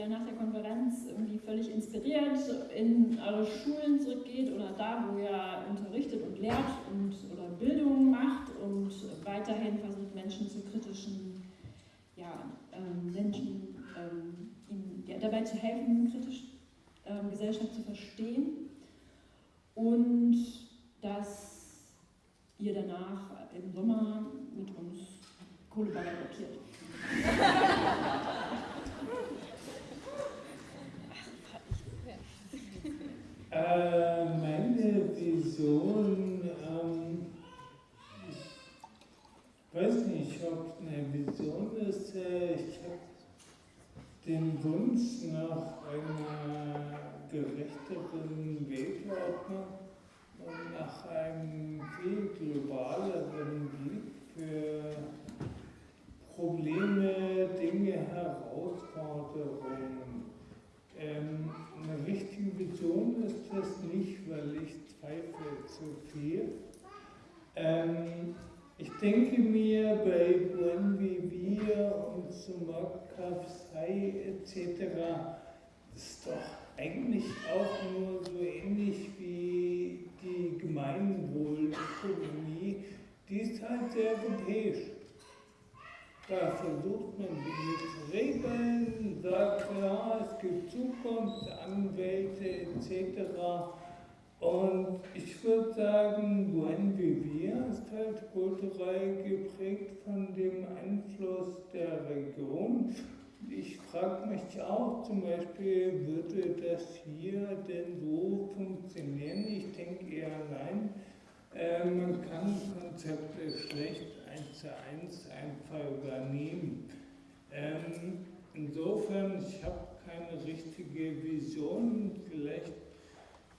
nach der Konferenz irgendwie völlig inspiriert in eure Schulen zurückgeht oder da, wo ihr unterrichtet und lehrt und oder Bildung macht und weiterhin versucht, Menschen zu kritischen, ja, ähm, Menschen ähm, ihnen ja, dabei zu helfen, kritisch ähm, Gesellschaft zu verstehen und dass ihr danach im Sommer mit uns Kohlebagger blockiert. Äh, meine Vision, ähm, ich weiß nicht, ob eine Vision ist. Äh, ich habe den Wunsch nach einer gerechteren Weltordnung und nach einem viel globaleren Blick für Probleme, Dinge, Herausforderungen. Ähm, eine richtige Vision ist das nicht, weil ich zweifle zu viel. Ähm, ich denke mir bei Buen Vivir und Sumak Sai etc. ist doch eigentlich auch nur so ähnlich wie die Gemeinwohlökonomie, die ist halt sehr europäisch. Da versucht man zu regeln, sagt, ja, es gibt Zukunftsanwälte etc. Und ich würde sagen, Buen Vivir ist halt kulturell geprägt von dem Einfluss der Region. Ich frage mich auch zum Beispiel, würde das hier denn so funktionieren? Ich denke eher nein. Äh, man kann Konzepte schlecht eins zu eins einfach übernehmen. Ähm, insofern, ich habe keine richtige Vision. Vielleicht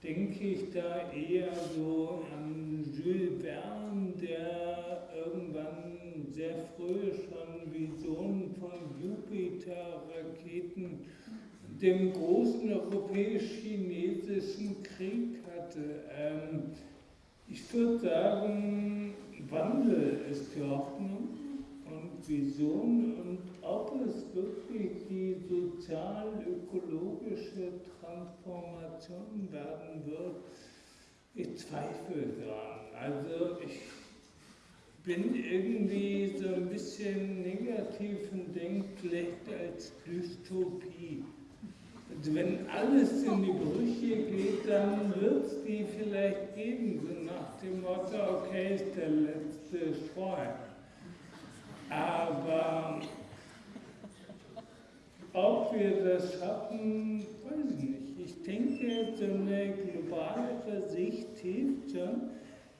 denke ich da eher so an Jules Verne, der irgendwann sehr früh schon Visionen von Jupiter-Raketen, dem großen europäisch-chinesischen Krieg hatte. Ähm, ich würde sagen, Wandel ist die Hoffnung und Vision und ob es wirklich die sozial-ökologische Transformation werden wird, ich zweifle daran. Also ich bin irgendwie so ein bisschen negativ und denke vielleicht als Dystopie. Wenn alles in die Brüche geht, dann wird es die vielleicht geben, so nach dem Motto, okay, ist der letzte Streuen. Aber ob wir das schaffen, weiß ich nicht. Ich denke, so eine globale Sicht hilft schon,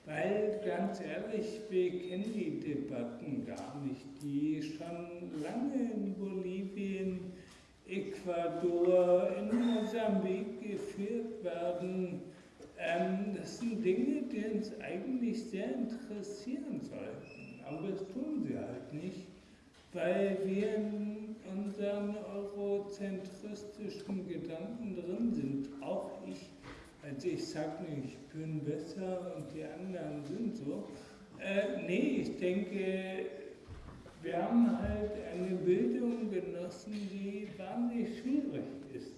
weil ganz ehrlich, wir kennen die Debatten gar nicht, die schon lange in Bolivien, Ecuador, in Mosambik geführt werden. Ähm, das sind Dinge, die uns eigentlich sehr interessieren sollten, aber das tun sie halt nicht, weil wir in unseren eurozentristischen Gedanken drin sind, auch ich also ich sage nicht, ich bin besser und die anderen sind so. Äh, nee, ich denke, wir haben halt eine Bildung genossen, die wahnsinnig schwierig ist.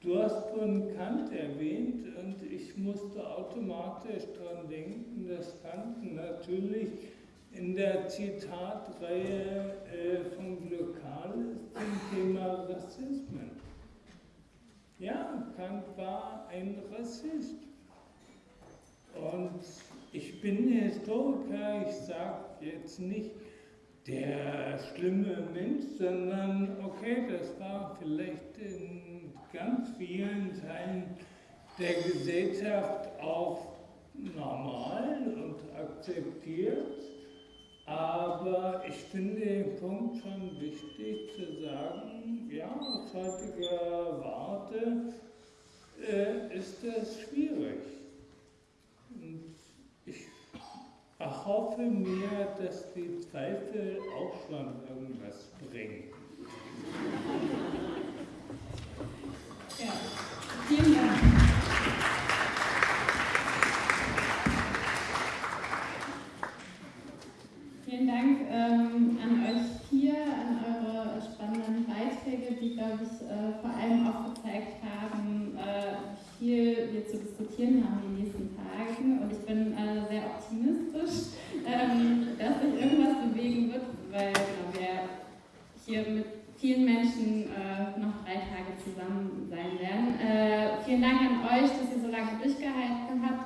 Du hast von Kant erwähnt und ich musste automatisch daran denken, dass Kant natürlich in der Zitatreihe äh, von Glokal ist zum Thema Rassismen. Ja, Kant war ein Rassist. Und ich bin Historiker, ich sage jetzt nicht der schlimme Mensch, sondern okay, das war vielleicht in ganz vielen Teilen der Gesellschaft auch normal und akzeptiert. Aber ich finde den Punkt schon wichtig zu sagen, ja, aus heutiger Warte äh, ist das schwierig. Erhoffe mir, dass die Zweifel auch schon irgendwas bringen. Ja, vielen Dank. Vielen Dank ähm, an euch hier, an eure spannenden Beiträge, die, glaube ich, äh, vor allem auch gezeigt haben, äh, wie viel wir zu diskutieren haben Tagen. Und ich bin äh, sehr optimistisch, ähm, dass sich irgendwas bewegen wird, weil genau, wir hier mit vielen Menschen äh, noch drei Tage zusammen sein werden. Äh, vielen Dank an euch, dass ihr so lange durchgehalten habt.